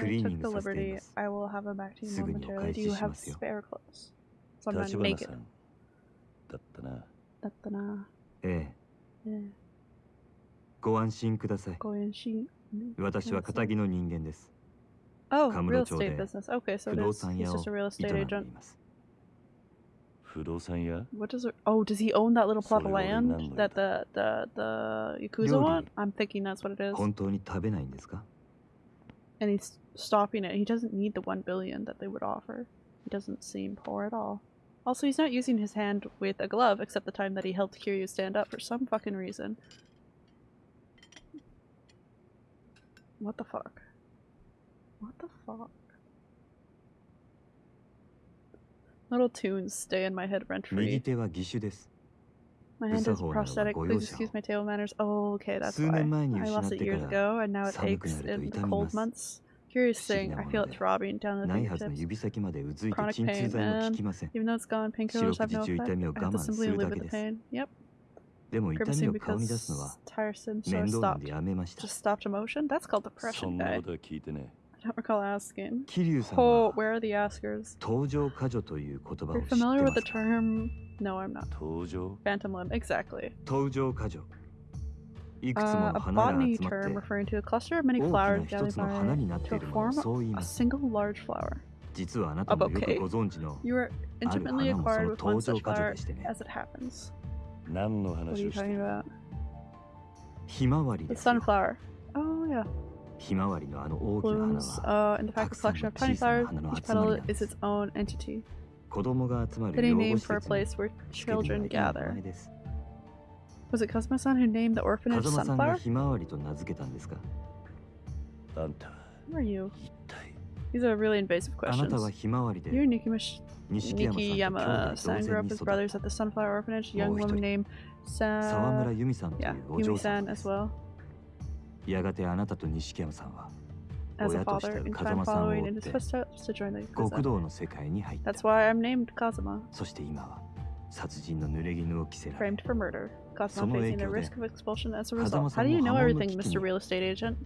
I リーニ took ン the グさせてい liberty. ます I will have them back to you すぐにお momentarily. 返 Do し you し have ますよ spare clothes? So I'm not 立花 naked. さんだったなだったな。ええええご安心くださいご安心。私は片木の人間です Oh, カ real ムロ町 estate で business. Okay, so 不 it 動 is. 産 He's 屋を just a real 営 estate んで agent. います不動産屋 What does it? Oh, does he own that little plot of それ俺何の land that the the the yakuza 料理。 want? I'm thinking that's what it is. 本当に食べないんですか And he's stopping it. He doesn't need the 1 billion that they would offer. He doesn't seem poor at all. Also, he's not using his hand with a glove except the time that he helped Kiryu stand up for some fucking reason. What the fuck? What the fuck? Little tunes stay in my head rent free. My hand is prosthetic. Please excuse my table manners. Oh, okay, that's why. I lost it years ago, and now it aches in the cold months. Curious 不思議 thing, な I も feel の it で throbbing down the ないはずの fingertips. 指先までうずいて Chronic 鎮痛 pain, 剤も効 man. きません Even though it's gone, 四 painkillers 六 have 時 no 中 effect. 痛みを I 我 have to 慢す simply る live だ with け the です pain. Yep. でも痛み Grimacing を顔に出すの because は tiresome, so 面 I 倒なん stopped. でやめました Just stopped emotion? That's called そ depression, んな guy. ことは聞いてね I don't recall asking. 桐生さん Oh, は where are the askers? 登場過剰という言葉を You're 知って familiar ま with す the か term? No, I'm not. 登場 Phantom limb, exactly. 登場過剰 いくつも a botany term referring to a cluster of many flowers gathered by to form a single large flower. A bouquet. You are intimately acquired with one such flower as it happens. What are you talking about? The sunflower. Oh yeah. Blooms uh, in the packed collection of tiny flowers. Each petal is its own entity. Any name for a place where children gather. Was it Kazuma-san who named the orphanage Sunflower? Who are you? These are really invasive questions. You're Nikimash Nishikiyama-san grew up as brothers at the Sunflower Orphanage. A young woman named Sa yeah, Yumi-san as well. As a father, in time following in his footsteps to join the Kazama. That's why I'm named Kazuma. Framed for murder. Kazama facing the risk of expulsion as a result. How do you know everything, Mr. Real Estate Agent?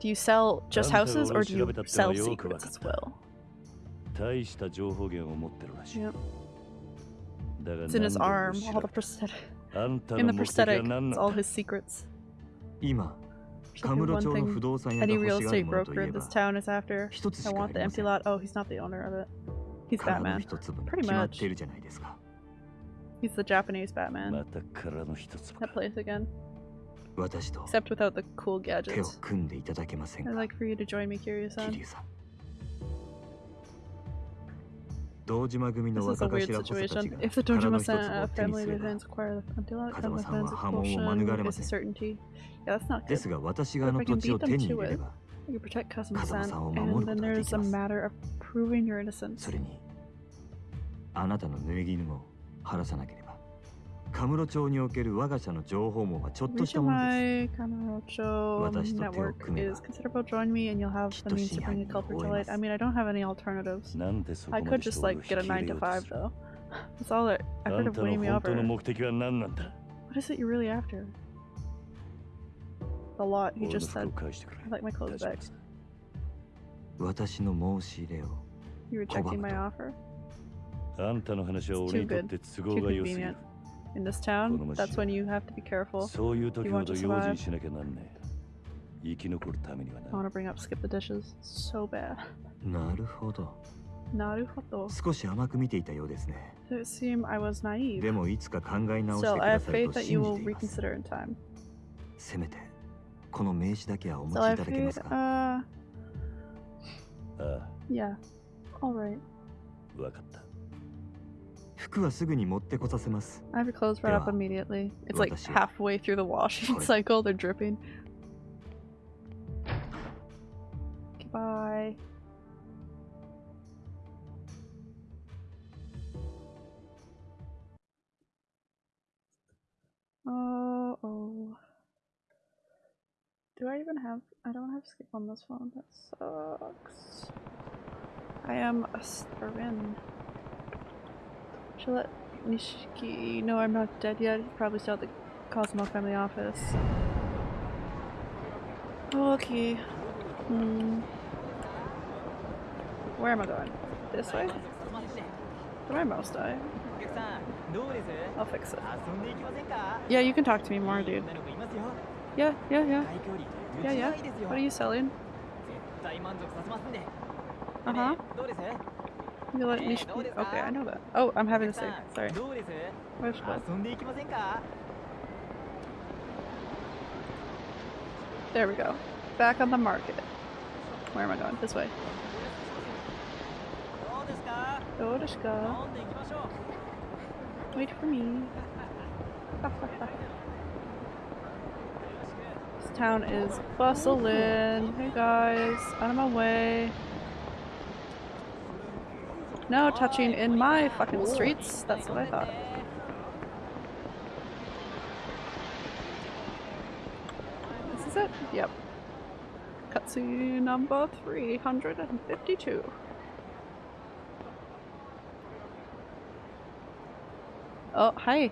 Do you sell just houses or do you sell secrets as well? Yep. It's in his arm, all the prosthetic. In the prosthetic, it's all his secrets. Any real estate broker this town is after. I want the empty lot. Oh, he's not the owner of it. He's Batman. Pretty much. He's the Japanese Batman. That place again. Except without the cool gadgets. I'd like for you to join me, Kiryu-san. This is a weird situation. If the Dojima-san uh, family designs acquire the Pantelot, then the fans' expulsion is a certainty. Yeah, that's not good. But if I can beat them to it, you can protect 風間 Kazuma-san, さんを守る and こと then がで there's き a ます matter of proving your innocence. それにあなたの濡れ衣も晴らさなければカムロ町における我が社の情報網はちょっとしたものです My Kamurocho 私と手を network 組めば is considerable. Join me, and you'll have the means to bring a culprit to light. I mean, I don't have any alternatives. なんでそこ I ま could でして just 俺を like 引 get き a 入れ nine よ to うと five する though. That's all that あ effort ん of たの winning me 本当 over. の目的は何なんだ What is it you're really after? a lot. He just said, I like my clothes back. You rejecting my offer? Too good. Too convenient. In this town, that's when you have to be careful. You want to survive. I want to bring up SkipTheDishes so bad. なるほど。なるほど。少し甘く見ていたようですね。It seemed I was naive. bad. I have faith that you will reconsider in time. せめてこの名刺だけはお持ちいただけま.すか Uh, ああ yeah. All right. 分かった服はすぐに持ってこさせます I have your clothes brought up immediately. It's like 私は halfway through the washing cycle. They're dripping. Do I even have? I don't have skip on this phone. That sucks. I am a starvin. Should let Nishiki know I'm not dead yet. He's probably still at the Kazama family office. Okay. Hmm. Where am I going? This way? Did my mouse die? I'll fix it. Yeah, you can talk to me more, dude. Yeah, yeah, yeah. Yeah, yeah. What are you selling? Uh huh. You let Nishiki. Okay, I know that. Oh, I'm having a save. Sorry. Where's what? There we go. Back on the market. Where am I going? This way. Wait for me. this town is bustling. Hey guys, out of my way. No touching in my fucking streets. That's what I thought. This is it? Yep. Cutscene number 352. Oh, hi.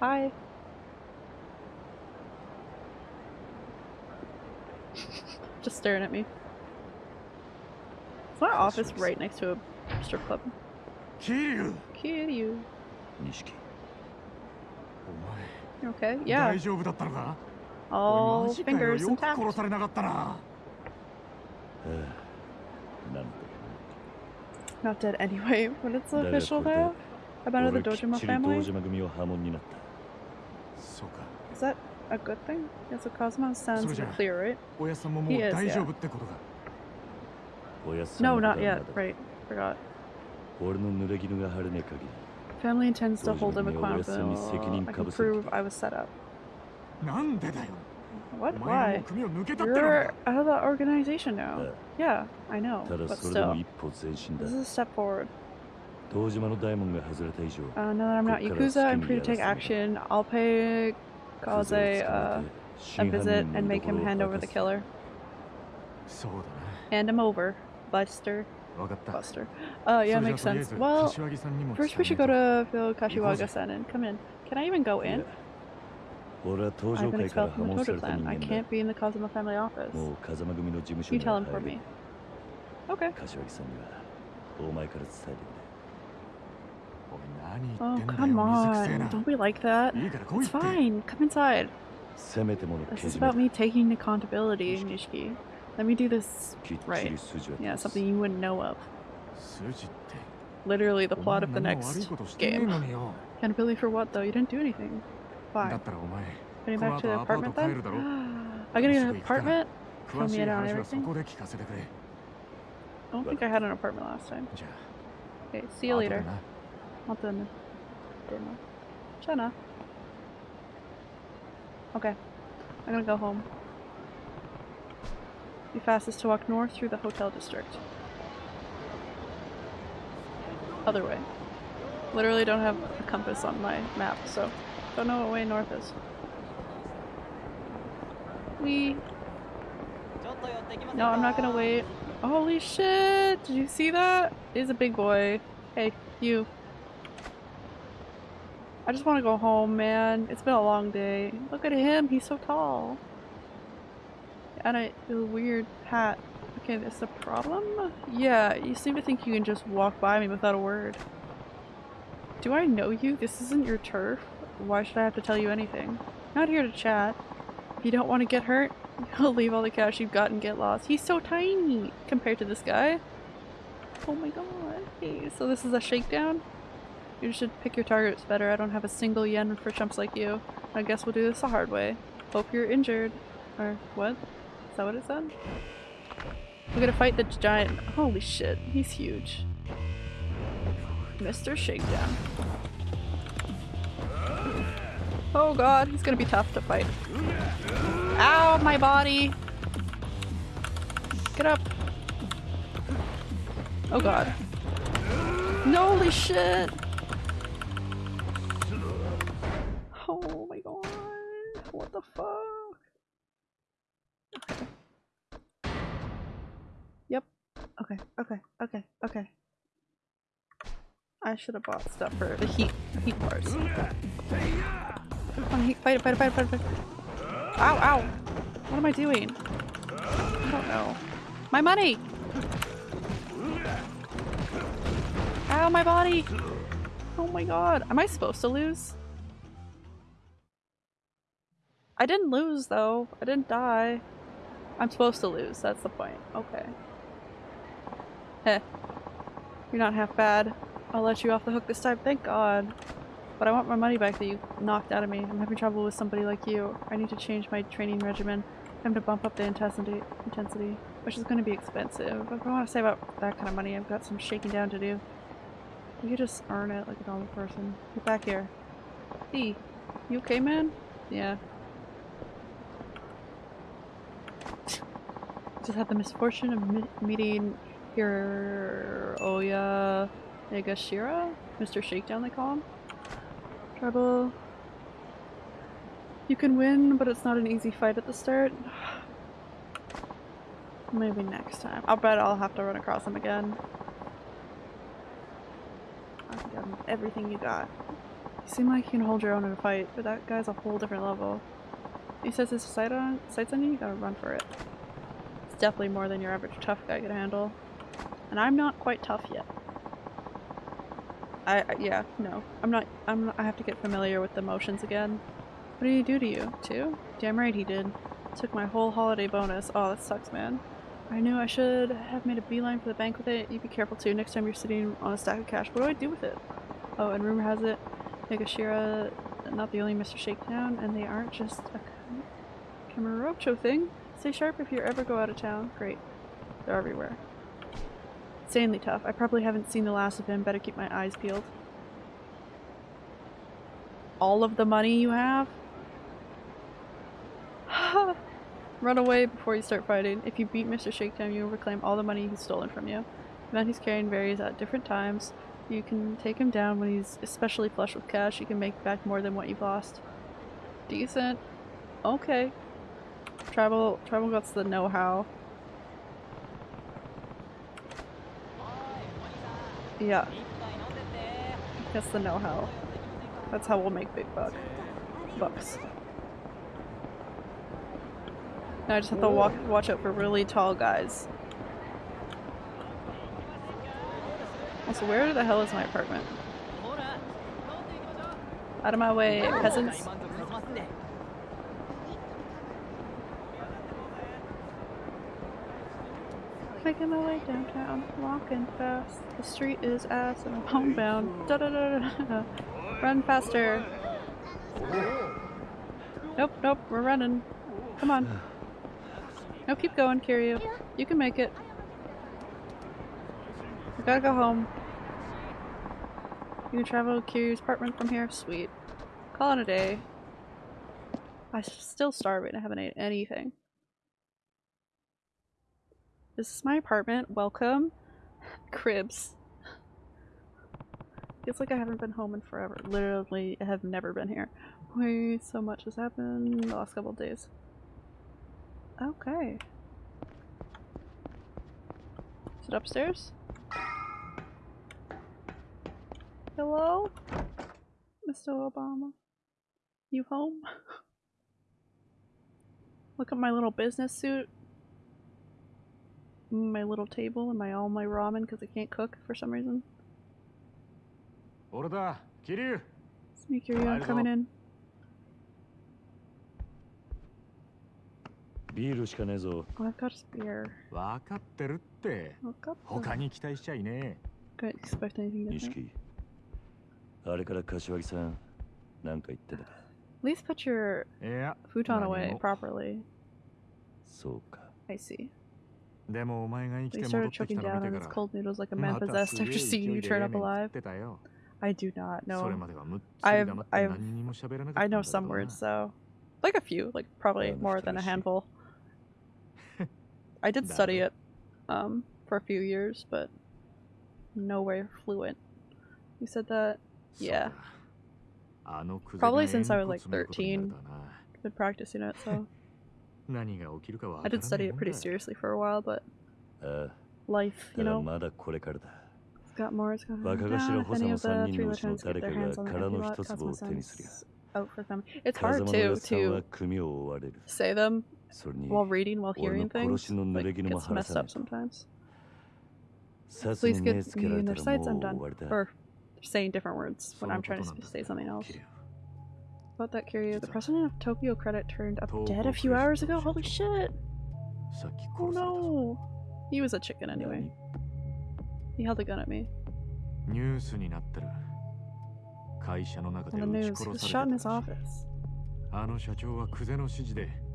Hi. Just staring at me. Is my office right next to a strip club? Kiryu! Kiryu. Nishiki. Okay? Yeah. All fingers intact. Not dead anyway, when it's official now. About the Dojima family? Is that a good thing? Yes, so cosmos sounds clear, right? He is, yeah. No, not yet. Right. Forgot. Family intends to hold him accountable. I can prove I was set up. What? Why? You're out of the organization now. Yeah, I know, but still. This is a step forward. Uh, now that I'm not Yakuza, I'm free to take action. I'll pay cause a, uh, a visit and make him hand over the killer. Hand him over, Buster. Buster. Oh, yeah, makes sense. Well, first we should go to Phil Kashiwagi-san and come in. Can I even go in? I've been expelled from the Tojo clan. I can't be in the Kazama family office. You tell him for me. Okay. Oh, come oh, on. Don't be like that. It's fine. Come inside. This is about me taking accountability, Nishiki. Let me do this right. Yeah, something you wouldn't know of. Literally the plot of the next game. Accountability for what, though? You didn't do anything. Why? Getting back to the apartment, then? I gotta get an apartment? Tell me down everything? I don't think I had an apartment last time. Okay, see you later. な I'll done. Jenna. Okay. I'm gonna go home. Be fastest to walk north through the hotel district. Other way. Literally don't have a compass on my map, so don't know what way north is. We. No, I'm not gonna wait. Holy shit! Did you see that? He's a big boy. Hey, you. I just want to go home, man. It's been a long day. Look at him. He's so tall. And a, weird hat. Okay, that's a problem? Yeah, you seem to think you can just walk by me without a word. Do I know you? This isn't your turf. Why should I have to tell you anything? Not here to chat. If you don't want to get hurt, you'll leave all the cash you've got and get lost. He's so tiny compared to this guy. Oh my god. Hey, so this is a shakedown? You should pick your targets better. I don't have a single yen for chumps like you. I guess we'll do this the hard way. Hope you're injured. Or what? Is that what it said? We're gonna fight the giant. Holy shit, he's huge. Mr. Shakedown. Oh god, he's gonna be tough to fight. Ow, my body! Get up! Oh god. Holy shit! Oh my god. What the fuck? Okay. Yep. Okay, okay, okay, okay. I should have bought stuff for the heat heat bars. On, heat, fight fight it, fight it, fight it, fight it. Ow, ow! What am I doing? I don't know. My money! Ow, my body! Oh my god. Am I supposed to lose? I didn't lose though. I didn't die. I'm supposed to lose, that's the point. Okay. Heh. You're not half bad. I'll let you off the hook this time, thank god. But I want my money back that you knocked out of me. I'm having trouble with somebody like you. I need to change my training regimen. Time to bump up the intensity, intensity which is going to be expensive. If I want to save up that kind of money, I've got some shaking down to do. You just earn it like a normal person. Get back here. Hey, you okay, man? Yeah. Just had the misfortune of meeting Hiroya Negashira? Mr. Shakedown, they call him? Trouble. You can win, but it's not an easy fight at the start. Maybe next time. I'll bet I'll have to run across him again. I've done everything you got. You seem like you can hold your own in a fight, but that guy's a whole different level. He says his sight on sights on you, you gotta run for it. It's definitely more than your average tough guy can handle. And I'm not quite tough yet. I, I yeah, no. I'm not I'm I have to get familiar with the motions again. What did he do to you? Too? Damn right he did. Took my whole holiday bonus. Oh, that sucks, man. I knew I should have made a beeline for the bank with it. You be careful too. Next time you're sitting on a stack of cash, what do I do with it? Oh, and rumor has it, Megashira not the only Mr. Shakedown, and they aren't just a Kamurocho thing. Stay sharp if you ever go out of town. Great. They're everywhere. Insanely tough. I probably haven't seen the last of him. Better keep my eyes peeled. All of the money you have? Run away before you start fighting. If you beat Mr. Shakedown, you will reclaim all the money he's stolen from you. The amount he's carrying varies at different times. You can take him down when he's especially flush with cash. You can make back more than what you've lost. Decent. Okay. Travel travel got the know-how. Yeah. That's the know-how. That's how we'll make big buck. Bucks. Now I just have to walk, watch out for really tall guys. Also, where the hell is my apartment? Out of my way, peasants. Making my way downtown, walking fast. The street is ass and I'm homebound. Da da da. Run faster. Nope, nope, we're running. Come on. No, keep going, Kiryu. You can make it. We gotta go home. You can travel to Kiryu's apartment from here? Sweet. Call it a day. I'm still starving. I haven't ate anything. This is my apartment. Welcome. Cribs. Feels like I haven't been home in forever. Literally, I have never been here. Way so much has happened the last couple days. Okay. Is it upstairs? Hello? Mr. Obama? You home? Look at my little business suit My little table and my all my ramen because I can't cook for some reason. 俺だ桐生 It's me, Kiryu. I'm coming in. ビールしかねえぞ Oh, I've got a spear. 分かってるって分かった他に期待しちゃいね Couldn't expect anything different. 錦あれから柏木さんなんか言ってたか At least put your えいや futon away 何も properly. そうか I see. They started choking down on its cold noodles like a man possessed after seeing you turn up alive. I do not know. I've, I've, I know some words though. Like a few, like probably more than a handful. I did study it um, for a few years, but nowhere fluent. You said that? Yeah. Probably since I was like 13. Been practicing it, so. I did study it pretty seriously for a while, but life, you know. It's got more, it's going to down. If any of the three lieutenants get their hands on the out for them. It's hard, too, to say them while reading, while hearing things. Like, it gets messed up sometimes. Please get me in their sights, I'm done. Or saying different words when I'm trying to say something else about that curious. The president of Tokyo Credit turned up dead a few hours ago? Holy shit! Oh no! He was a chicken anyway. He held a gun at me. News the news. He was shot in his office.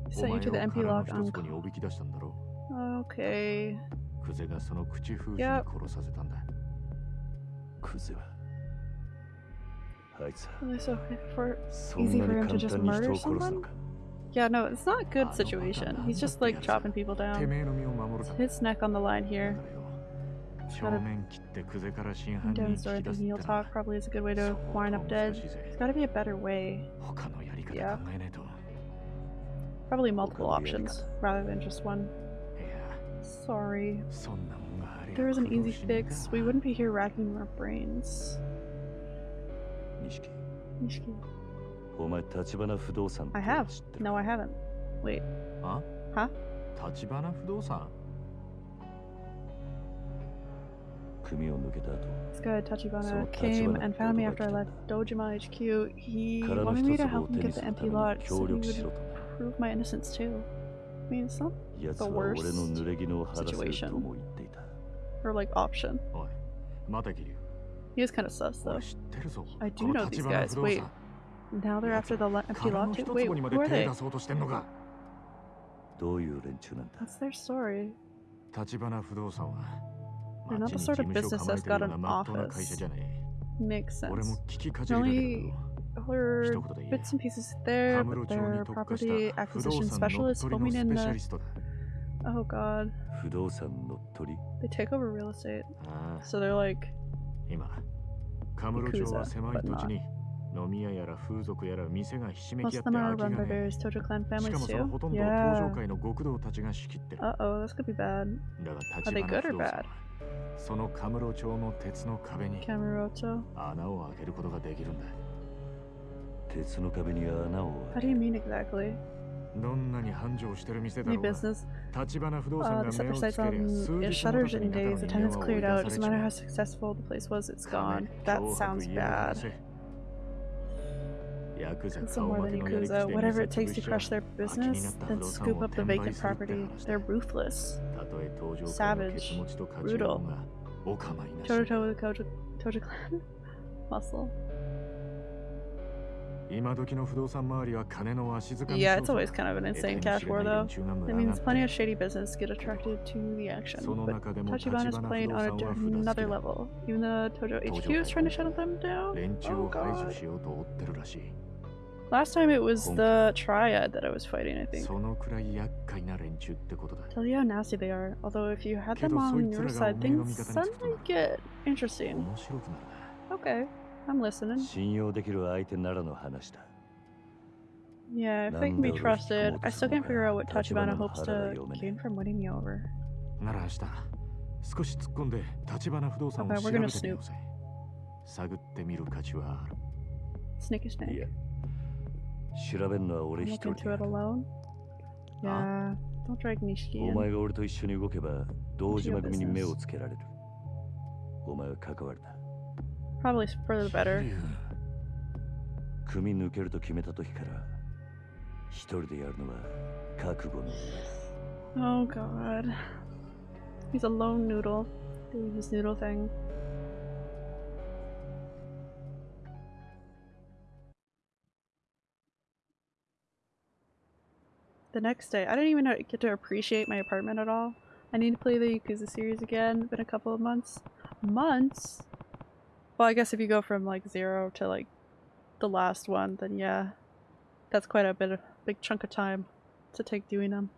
He sent you to the MP log on... Okay. Yep. Oh, it's okay for easy for him to just murder someone. Yeah, no, it's not a good situation. He's just like chopping people down. It's his neck on the line here. Gotta start the heel talk probably is a good way to wind up dead. There's gotta be a better way. Yeah. Probably multiple options rather than just one. Sorry. If there was an easy fix, we wouldn't be here racking our brains. 錦 Nishiki. お前立花不動産 I have. No, I haven't. Wait. あ Huh? 立花不動産 組を抜けた後 This guy Tachibana So came Tachibana and found me after I 驚い left Dojima HQ. He 殻の wanted 一 me つ to を help him 手に get す the るた empty め lot に so 協 he 力し would ろと prove my innocence too. I mean, it's not 奴 the は俺の worst 濡れ衣を晴らせる situation とも言っていた or like option. おい待てキリュウ he was kind of sus though. I do know these guys. Wait. Now they're after the empty lot too? Wait, who are they? What's their story? They're not the sort of business that's got an office. Makes sense. Only heard bits and pieces there, but their property acquisition specialist filming in the... Oh god. They take over real estate. So they're like 今カム町は狭い土地に飲み屋やら風俗やら店がひしめき合ってもそのほとんど登場会のた、そのカム町の鉄の壁に穴を開けることができるんだ。鉄の壁に穴を どんなに繁盛してる店だ Any ろうが business? 立花不動 Uh, 産 the が目 separate を sites つけりゃ on 数 it 日の shutters 中 in に中の days. The 人間 tenants は追い cleared 出 out. さ It れ doesn't ち matter ま how う successful the place was, it's 金 gone. That 脅迫 sounds 家をやら bad. せヤクザ Some 顔 more 負 than けのやり口 Yakuza. で Whatever 店 it takes 潰 to しちゃ crush their 空きにな business, った不 then 動産 scoop を up the 転売 vacant するって property. 話だ They're ruthless. たとえ登場界のケツ Savage. 持ちと勝ちよ Brutal. うがお構いなし Toe to toe with the Tojo, Tojo clan. Muscle. Yeah, it's always kind of an insane cash war though. It means plenty of shady business get attracted to the action. But Tachibana is playing on another level. Even the Tojo HQ is trying to shut them down. Oh god. Last time it was the triad that I was fighting, I think. Tell you how nasty they are. Although if you had them on your side, things suddenly get interesting. Okay. I'm listening. 信用できる相手ならの話だ Yeah, if they can be trusted, I still can't figure out what Tachibana hopes to gain from winning me over. なら明日少し突っ込んで立花不動産を Okay, 調 we're べ gonna てみようぜ探ってみる価値はある Sneaky snake. 調べるのは俺 I'm 一 looking 人 to it alone. Yeah, don't drag Nishiki お in. 前が俺と一緒に動けば堂島組に目をつけられるお前は関わるな Probably for the better. 組抜けると決めた時から一人でやるのは覚悟の上 Oh god. He's a lone noodle doing his noodle thing. The next day, I didn't even get to appreciate my apartment at all. I need to play the Yakuza series again. Been a couple of months. Months? Well, I guess if you go from like zero to like the last one, then yeah, that's quite a bit of big chunk of time to take doing them.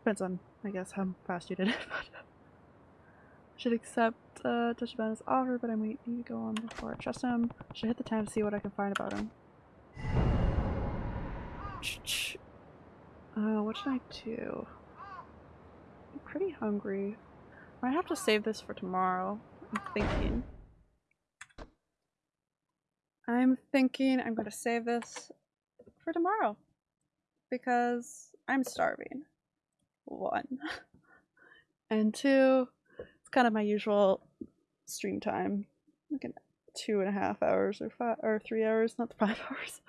Depends on, I guess, how fast you did it. Should accept uh, Tachibana's offer, but I might need to go on before I trust him. Should hit the town to see what I can find about him. Uh, what should I do? I'm pretty hungry. I have to save this for tomorrow. I'm thinking. I'm thinking I'm going to save this for tomorrow because I'm starving. One. and two, it's kind of my usual stream time. Like two and a half hours or five or three hours, not the five hours.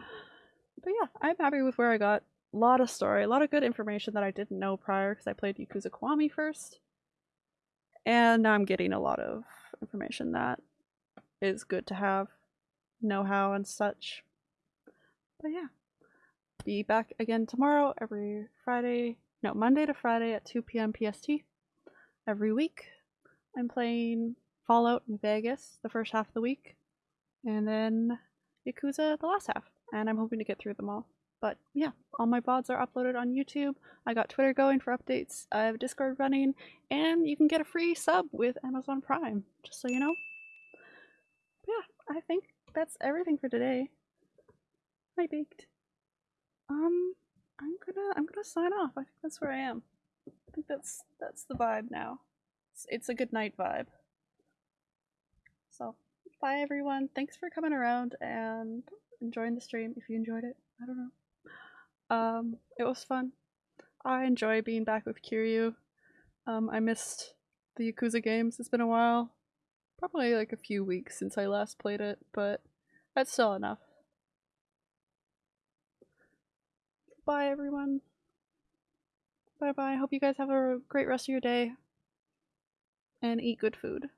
But yeah, I'm happy with where I got. A lot of story, a lot of good information that I didn't know prior because I played Yakuza Kiwami first. And now I'm getting a lot of information that is good to have, know how and such. But yeah, be back again tomorrow, every Friday, no, Monday to Friday at 2 p.m. PST. Every week, I'm playing Fallout New Vegas the first half of the week, and then Yakuza the last half. And I'm hoping to get through them all. But yeah, all my VODs are uploaded on YouTube. I got Twitter going for updates. I have Discord running, and you can get a free sub with Amazon Prime, just so you know. Yeah, I think that's everything for today. I baked. Um, I'm gonna I'm gonna sign off. I think that's where I am. I think that's that's the vibe now. It's, it's a good night vibe. So bye everyone. Thanks for coming around and enjoying the stream. If you enjoyed it, I don't know. Um, it was fun. I enjoy being back with Kiryu. Um, I missed the Yakuza games. It's been a while. Probably like a few weeks since I last played it, but that's still enough. Bye, everyone. Bye bye. Hope you guys have a great rest of your day and eat good food.